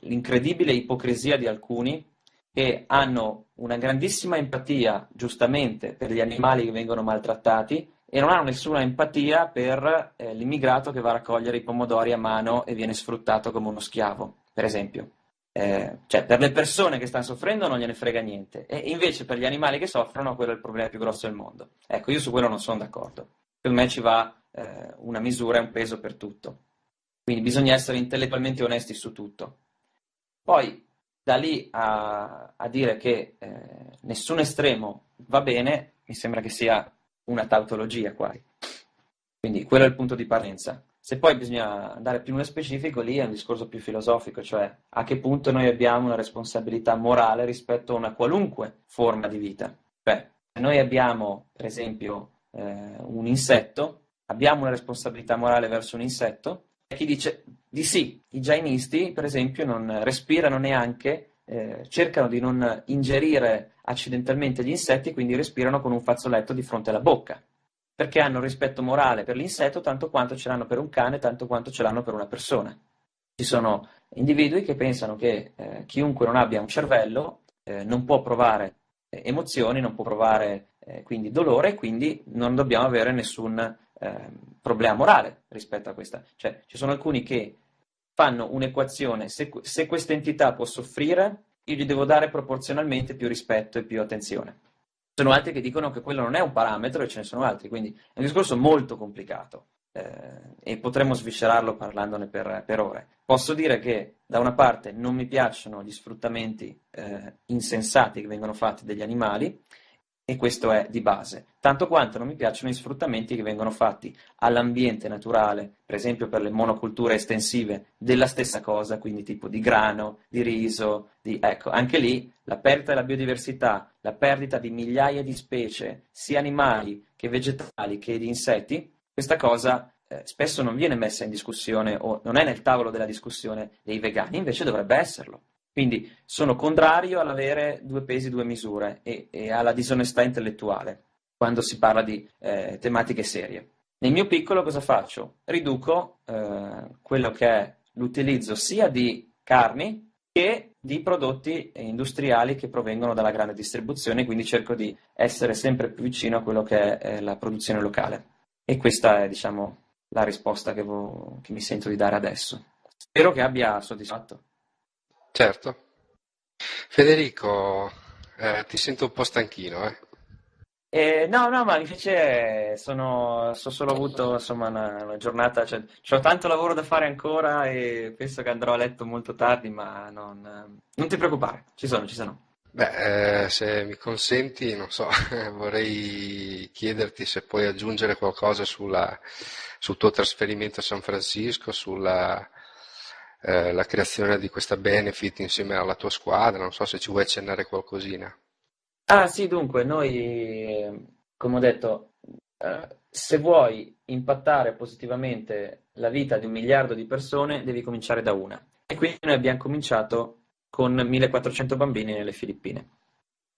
l'incredibile ipocrisia di alcuni che hanno una grandissima empatia, giustamente, per gli animali che vengono maltrattati e non hanno nessuna empatia per eh, l'immigrato che va a raccogliere i pomodori a mano e viene sfruttato come uno schiavo, per esempio. Eh, cioè, per le persone che stanno soffrendo non gliene frega niente, e invece per gli animali che soffrono quello è il problema più grosso del mondo. Ecco, io su quello non sono d'accordo. Per me ci va eh, una misura e un peso per tutto. Quindi bisogna essere intellettualmente onesti su tutto. Poi, da lì a, a dire che eh, nessun estremo va bene, mi sembra che sia una tautologia quasi. Quindi quello è il punto di partenza. Se poi bisogna andare più nello specifico, lì è un discorso più filosofico, cioè a che punto noi abbiamo una responsabilità morale rispetto a una qualunque forma di vita. Beh, se noi abbiamo, per esempio, eh, un insetto, abbiamo una responsabilità morale verso un insetto, e chi dice di sì, i jainisti, per esempio, non respirano neanche, eh, cercano di non ingerire accidentalmente gli insetti, quindi respirano con un fazzoletto di fronte alla bocca, perché hanno rispetto morale per l'insetto tanto quanto ce l'hanno per un cane, tanto quanto ce l'hanno per una persona. Ci sono individui che pensano che eh, chiunque non abbia un cervello eh, non può provare eh, emozioni, non può provare eh, quindi dolore quindi non dobbiamo avere nessun Ehm, problema morale rispetto a questa. Cioè, ci sono alcuni che fanno un'equazione, se, se questa entità può soffrire, io gli devo dare proporzionalmente più rispetto e più attenzione. Ci sono altri che dicono che quello non è un parametro e ce ne sono altri, quindi è un discorso molto complicato eh, e potremmo sviscerarlo parlandone per, per, ore. Posso dire che da una parte non mi piacciono gli sfruttamenti eh, insensati che vengono fatti dagli animali e questo è di base, tanto quanto non mi piacciono gli sfruttamenti che vengono fatti all'ambiente naturale, per esempio per le monoculture estensive della stessa cosa, quindi tipo di grano, di riso, di... ecco, anche lì la perdita della biodiversità, la perdita di migliaia di specie, sia animali che vegetali che di insetti, questa cosa eh, spesso non viene messa in discussione o non è nel tavolo della discussione dei vegani, invece dovrebbe esserlo. Quindi sono contrario all'avere due pesi, due misure e, e alla disonestà intellettuale quando si parla di eh, tematiche serie. Nel mio piccolo cosa faccio? Riduco eh, quello che è l'utilizzo sia di carni che di prodotti industriali che provengono dalla grande distribuzione, quindi cerco di essere sempre più vicino a quello che è eh, la produzione locale. E questa è, diciamo, la risposta che, vo- che mi sento di dare adesso. Spero che abbia soddisfatto. Certo. Federico, eh, ti sento un po' stanchino, eh? Eh, no, no, ma invece sono, so solo avuto insomma, una, una giornata, cioè, ho tanto lavoro da fare ancora e penso che andrò a letto molto tardi, ma non, non ti preoccupare, ci sono, ci sono. Beh, eh, se mi consenti, non so, vorrei chiederti se puoi aggiungere qualcosa sulla, sul tuo trasferimento a San Francisco, sulla eh, la creazione di questa benefit insieme alla tua squadra, non so se ci vuoi accennare qualcosina. Ah sì, dunque, noi, come ho detto, eh, se vuoi impattare positivamente la vita di un miliardo di persone, devi cominciare da una. E quindi noi abbiamo cominciato con 1400 bambini nelle Filippine.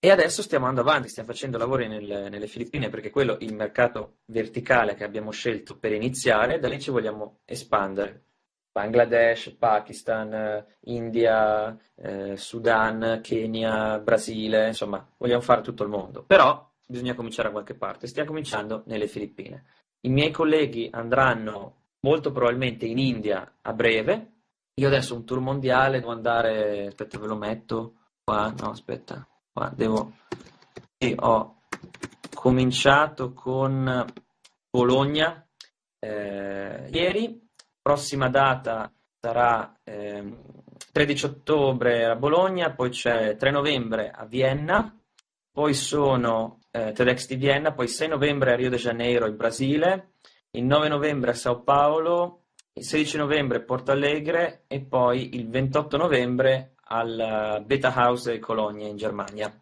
E adesso stiamo andando avanti, stiamo facendo lavori nel, nelle Filippine perché quello è il mercato verticale che abbiamo scelto per iniziare, da lì ci vogliamo espandere. Bangladesh, Pakistan, India, eh, Sudan, Kenya, Brasile, insomma, vogliamo fare tutto il mondo. Però bisogna cominciare da qualche parte. Stiamo cominciando nelle Filippine. I miei colleghi andranno molto probabilmente in India a breve. Io adesso un tour mondiale devo andare, aspetta, ve lo metto qua, no, aspetta, qua devo sì, ho cominciato con Bologna eh, ieri prossima data sarà eh, 13 ottobre a Bologna, poi c'è 3 novembre a Vienna, poi sono eh, TEDx di Vienna, poi 6 novembre a Rio de Janeiro in Brasile, il 9 novembre a Sao Paolo, il 16 novembre a Porto Alegre e poi il 28 novembre al Beta House di Cologne in Germania.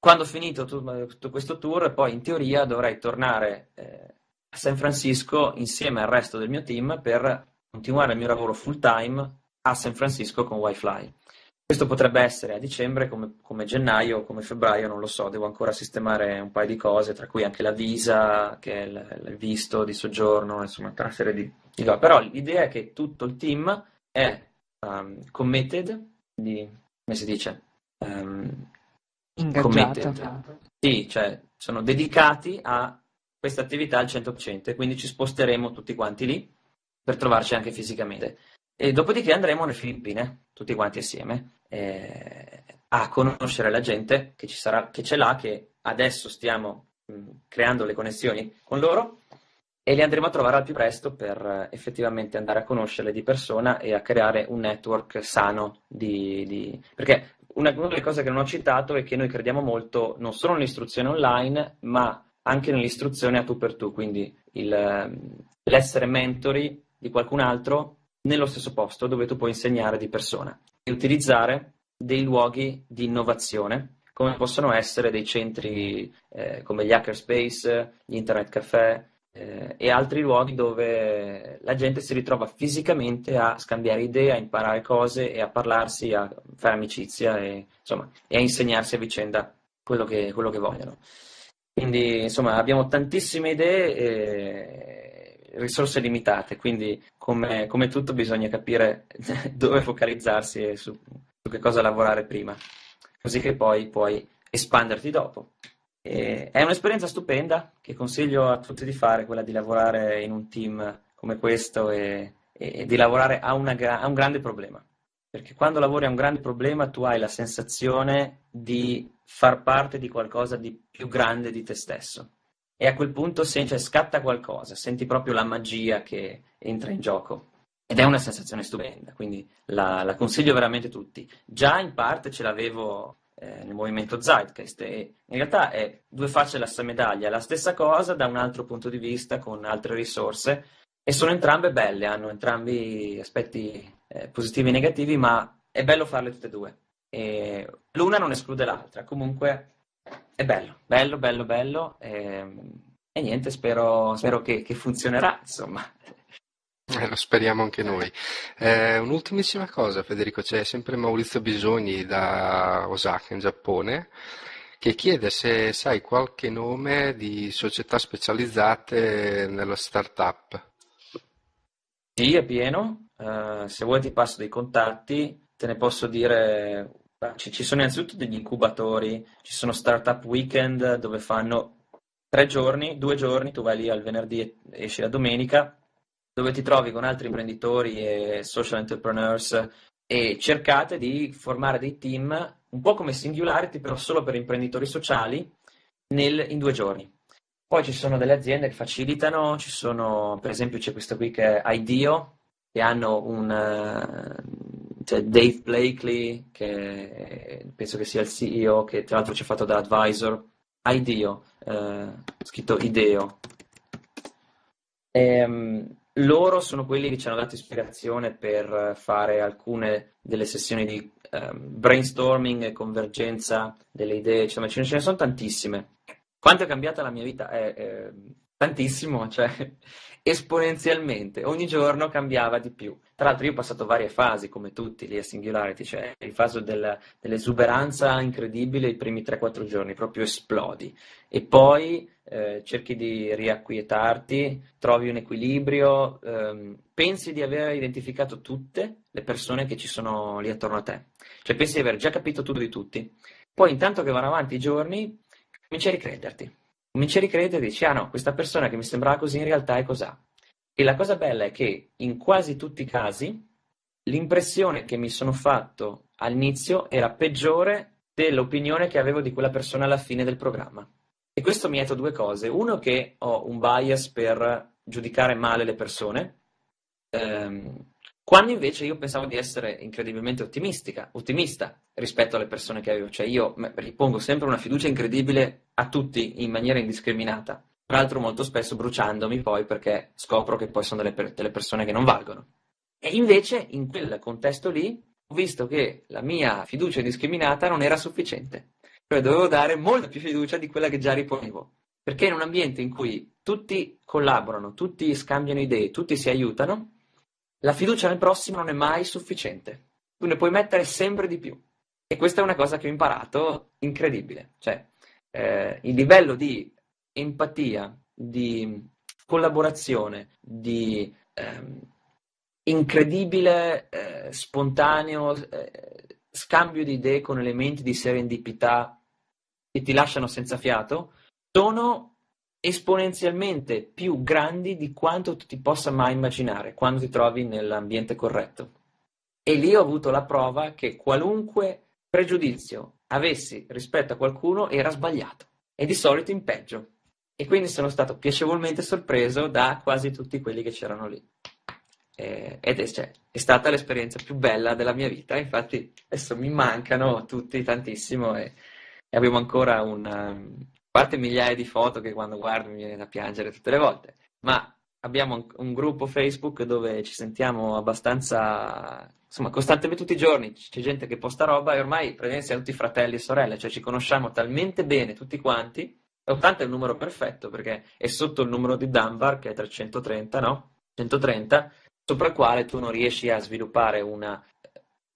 Quando ho finito tutto questo tour, poi in teoria dovrei tornare eh, a San Francisco insieme al resto del mio team per continuare il mio lavoro full time a San Francisco con Wi-Fi. Questo potrebbe essere a dicembre, come, come gennaio o come febbraio, non lo so, devo ancora sistemare un paio di cose, tra cui anche la visa, che è il, il visto di soggiorno, insomma, una serie di, di cose. Però l'idea è che tutto il team è um, committed, di, come si dice? Um, Ingaggiato. Sì, cioè sono dedicati a questa attività al 100% e quindi ci sposteremo tutti quanti lì per trovarci anche fisicamente. E dopodiché andremo nelle Filippine, tutti quanti assieme, eh, a conoscere la gente che, ci sarà, che c'è là, che adesso stiamo mh, creando le connessioni con loro e li andremo a trovare al più presto per eh, effettivamente andare a conoscerle di persona e a creare un network sano di... di... perché una, una delle cose che non ho citato è che noi crediamo molto non solo nell'istruzione online, ma anche nell'istruzione a tu per tu, quindi il, l'essere mentori di qualcun altro nello stesso posto dove tu puoi insegnare di persona e utilizzare dei luoghi di innovazione come possono essere dei centri eh, come gli hackerspace, gli internet caffè eh, e altri luoghi dove la gente si ritrova fisicamente a scambiare idee, a imparare cose e a parlarsi, a fare amicizia e, insomma, e a insegnarsi a vicenda quello che, quello che vogliono. Quindi, insomma, abbiamo tantissime idee e risorse limitate, quindi come, come tutto bisogna capire dove focalizzarsi e su, su, che cosa lavorare prima, così che poi puoi espanderti dopo. E è un'esperienza stupenda che consiglio a tutti di fare, quella di lavorare in un team come questo e, e di lavorare a, una, a un grande problema. Perché quando lavori a un grande problema tu hai la sensazione di far parte di qualcosa di più grande di te stesso. E a quel punto se, cioè, scatta qualcosa, senti proprio la magia che entra in gioco. Ed è una sensazione stupenda, quindi la, la consiglio veramente a tutti. Già in parte ce l'avevo eh, nel movimento Zeitgeist e in realtà è due facce della stessa medaglia, la stessa cosa da un altro punto di vista, con altre risorse, e sono entrambe belle, hanno entrambi aspetti eh, positivi e negativi, ma è bello farle tutte e due. E l'una non esclude l'altra, comunque è bello, bello, bello, bello. E, ehm, e niente, spero, spero che, che, funzionerà, insomma. Eh, lo speriamo anche noi. Eh, un'ultimissima cosa, Federico, c'è sempre Maurizio Bisogni da Osaka in Giappone che chiede se sai qualche nome di società specializzate nello startup. Sì, è pieno. Uh, se vuoi ti passo dei contatti, te ne posso dire ci sono innanzitutto degli incubatori, ci sono startup weekend dove fanno tre giorni, due giorni, tu vai lì al venerdì e esci la domenica, dove ti trovi con altri imprenditori e social entrepreneurs e cercate di formare dei team un po' come Singularity, però solo per imprenditori sociali nel, in due giorni. Poi ci sono delle aziende che facilitano, ci sono, per esempio c'è questo qui che è IDEO, che hanno un, c'è Dave Blakely, che penso che sia il CEO, che tra l'altro ci ha fatto da advisor, IDEO, eh, scritto IDEO. E, um, loro sono quelli che ci hanno dato ispirazione per fare alcune delle sessioni di ehm, brainstorming e convergenza delle idee, insomma ce ne sono tantissime. Quanto è cambiata la mia vita? È, è tantissimo, cioè esponenzialmente, ogni giorno cambiava di più. Tra l'altro io ho passato varie fasi, come tutti lì a Singularity, cioè il fase del, dell'esuberanza incredibile i primi 3-4 giorni, proprio esplodi. E poi eh, cerchi di riacquietarti, trovi un equilibrio, ehm, pensi di aver identificato tutte le persone che ci sono lì attorno a te. Cioè pensi di aver già capito tutto di tutti. Poi intanto che vanno avanti i giorni, cominci a ricrederti cominci a ricredere e dici, ah no, questa persona che mi sembrava così in realtà è cos'ha. E la cosa bella è che in quasi tutti i casi l'impressione che mi sono fatto all'inizio era peggiore dell'opinione che avevo di quella persona alla fine del programma. E questo mi ha detto due cose. Uno, che ho un bias per giudicare male le persone, ehm, quando invece io pensavo di essere incredibilmente ottimistica, ottimista rispetto alle persone che avevo, cioè io ripongo sempre una fiducia incredibile a tutti in maniera indiscriminata, tra l'altro molto spesso bruciandomi poi perché scopro che poi sono delle, delle persone che non valgono. E invece in quel contesto lì ho visto che la mia fiducia indiscriminata non era sufficiente, cioè dovevo dare molta più fiducia di quella che già riponevo, perché in un ambiente in cui tutti collaborano, tutti scambiano idee, tutti si aiutano, la fiducia nel prossimo non è mai sufficiente. Tu ne puoi mettere sempre di più. E questa è una cosa che ho imparato incredibile. Cioè, eh, il livello di empatia, di collaborazione, di ehm, incredibile, eh, spontaneo eh, scambio di idee con elementi di serendipità che ti lasciano senza fiato, sono esponenzialmente più grandi di quanto tu ti possa mai immaginare quando ti trovi nell'ambiente corretto. E lì ho avuto la prova che qualunque pregiudizio avessi rispetto a qualcuno era sbagliato e di solito in peggio. E quindi sono stato piacevolmente sorpreso da quasi tutti quelli che c'erano lì. ed è, cioè, è, stata l'esperienza più bella della mia vita. Infatti, adesso mi mancano tutti tantissimo e, e abbiamo ancora un, parte migliaia di foto che quando guardo mi viene da piangere tutte le volte, ma abbiamo un, gruppo Facebook dove ci sentiamo abbastanza, insomma, costantemente tutti i giorni, c'è gente che posta roba e ormai praticamente siamo tutti fratelli e sorelle, cioè ci conosciamo talmente bene tutti quanti, 80 è il numero perfetto perché è sotto il numero di Dunbar che è 330, no? 130, sopra il quale tu non riesci a sviluppare una,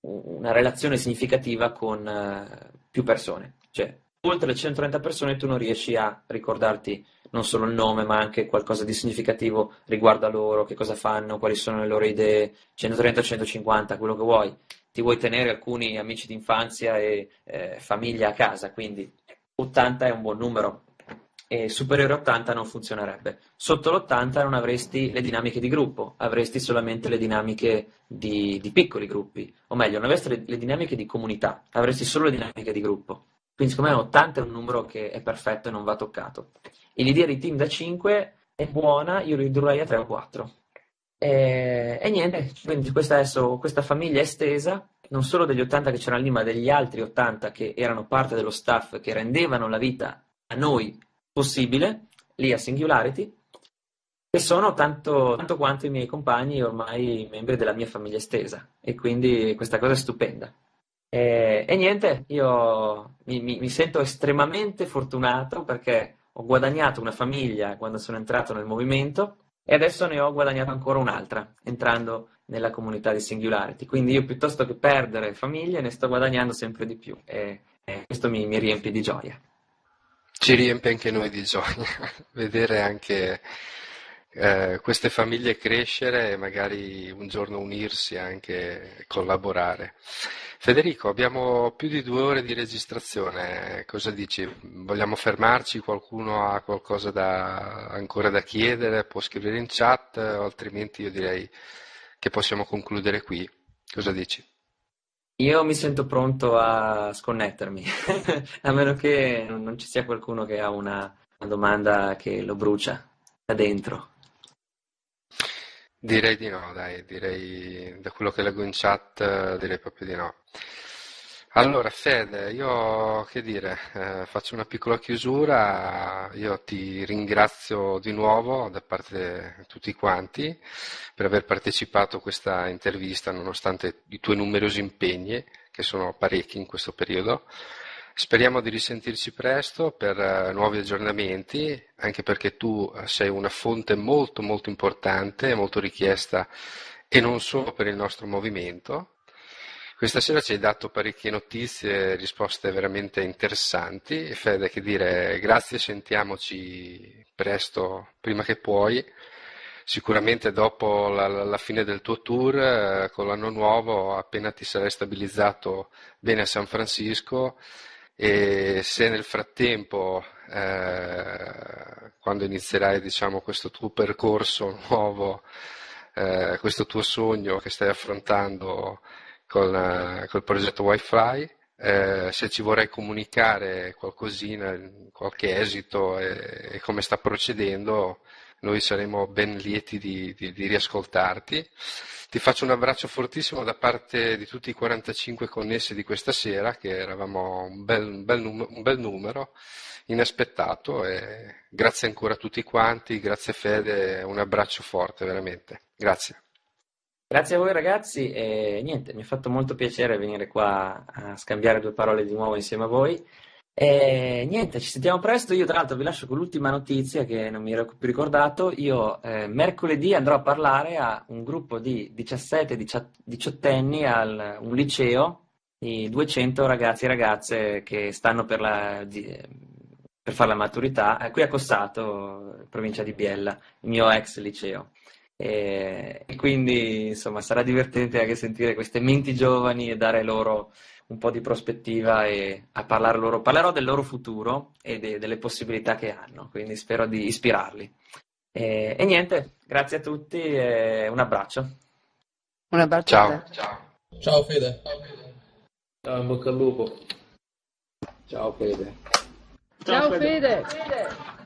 una relazione significativa con uh, più persone, cioè oltre le 130 persone tu non riesci a ricordarti non solo il nome, ma anche qualcosa di significativo riguardo a loro, che cosa fanno, quali sono le loro idee, 130-150, quello che vuoi. Ti vuoi tenere alcuni amici d'infanzia e eh, famiglia a casa, quindi 80 è un buon numero. E superiore a 80 non funzionerebbe. Sotto l'80 non avresti le dinamiche di gruppo, avresti solamente le dinamiche di, di piccoli gruppi, o meglio, non avresti le, le dinamiche di comunità, avresti solo le dinamiche di gruppo. Quindi secondo me 80 è un numero che è perfetto e non va toccato. E l'idea di team da 5 è buona, io ridurrei a 3 o 4. E, e niente, quindi questa, adesso, questa famiglia estesa, non solo degli 80 che c'erano lì, ma degli altri 80 che erano parte dello staff che rendevano la vita a noi possibile, lì a Singularity, e sono tanto, tanto quanto i miei compagni ormai membri della mia famiglia estesa. E quindi questa cosa è stupenda. E, e niente, io mi, mi, mi, sento estremamente fortunato perché ho guadagnato una famiglia quando sono entrato nel movimento e adesso ne ho guadagnato ancora un'altra entrando nella comunità di Singularity. Quindi io piuttosto che perdere famiglie ne sto guadagnando sempre di più e, e questo mi, mi riempie di gioia. Ci riempie anche noi di gioia vedere anche eh, queste famiglie crescere e magari un giorno unirsi anche e collaborare. Federico, abbiamo più di due ore di registrazione, cosa dici? Vogliamo fermarci? Qualcuno ha qualcosa da, ancora da chiedere? Può scrivere in chat, o altrimenti io direi che possiamo concludere qui. Cosa dici? Io mi sento pronto a sconnettermi, a meno che non ci sia qualcuno che ha una, una domanda che lo brucia da dentro. Direi di no, dai, direi da quello che leggo in chat direi proprio di no. Allora Fede, io che dire, eh, faccio una piccola chiusura, io ti ringrazio di nuovo da parte di tutti quanti per aver partecipato a questa intervista nonostante i tuoi numerosi impegni che sono parecchi in questo periodo. Speriamo di risentirci presto per uh, nuovi aggiornamenti, anche perché tu sei una fonte molto molto importante, molto richiesta e non solo per il nostro movimento. Questa sera ci hai dato parecchie notizie, risposte veramente interessanti. Fede, che dire, grazie, sentiamoci presto, prima che puoi. Sicuramente dopo la, la fine del tuo tour, eh, con l'anno nuovo, appena ti sarai stabilizzato bene a San Francisco, e se nel frattempo, eh, quando inizierai diciamo, questo tuo percorso nuovo, eh, questo tuo sogno che stai affrontando con, col progetto Wi-Fi, eh, se ci vorrai comunicare qualcosina, qualche esito e, e, come sta procedendo, noi saremo ben lieti di, di, di, riascoltarti. Ti faccio un abbraccio fortissimo da parte di tutti i 45 connessi di questa sera, che eravamo un bel, un bel, num- un bel numero, inaspettato. Grazie ancora a tutti quanti, grazie Fede, un abbraccio forte veramente. Grazie. Grazie a voi ragazzi e niente, mi ha fatto molto piacere venire qua a scambiare due parole di nuovo insieme a voi. E niente, ci sentiamo presto. Io, tra l'altro, vi lascio con l'ultima notizia che non mi ero più ricordato. Io eh, mercoledì andrò a parlare a un gruppo di 17-18 anni al un liceo di 200 ragazzi e ragazze che stanno per, la, per fare la maturità qui a Cossato, provincia di Biella, il mio ex liceo. E, e quindi insomma sarà divertente anche sentire queste menti giovani e dare loro un po' di prospettiva e a parlare loro. Parlerò del loro futuro e de, delle possibilità che hanno, quindi spero di ispirarli. E, e niente, grazie a tutti e un abbraccio. Un abbraccio. Ciao. Ciao. Ciao Fede. Ciao, in bocca al lupo. Ciao Fede. Ciao, Ciao Fede. Fede.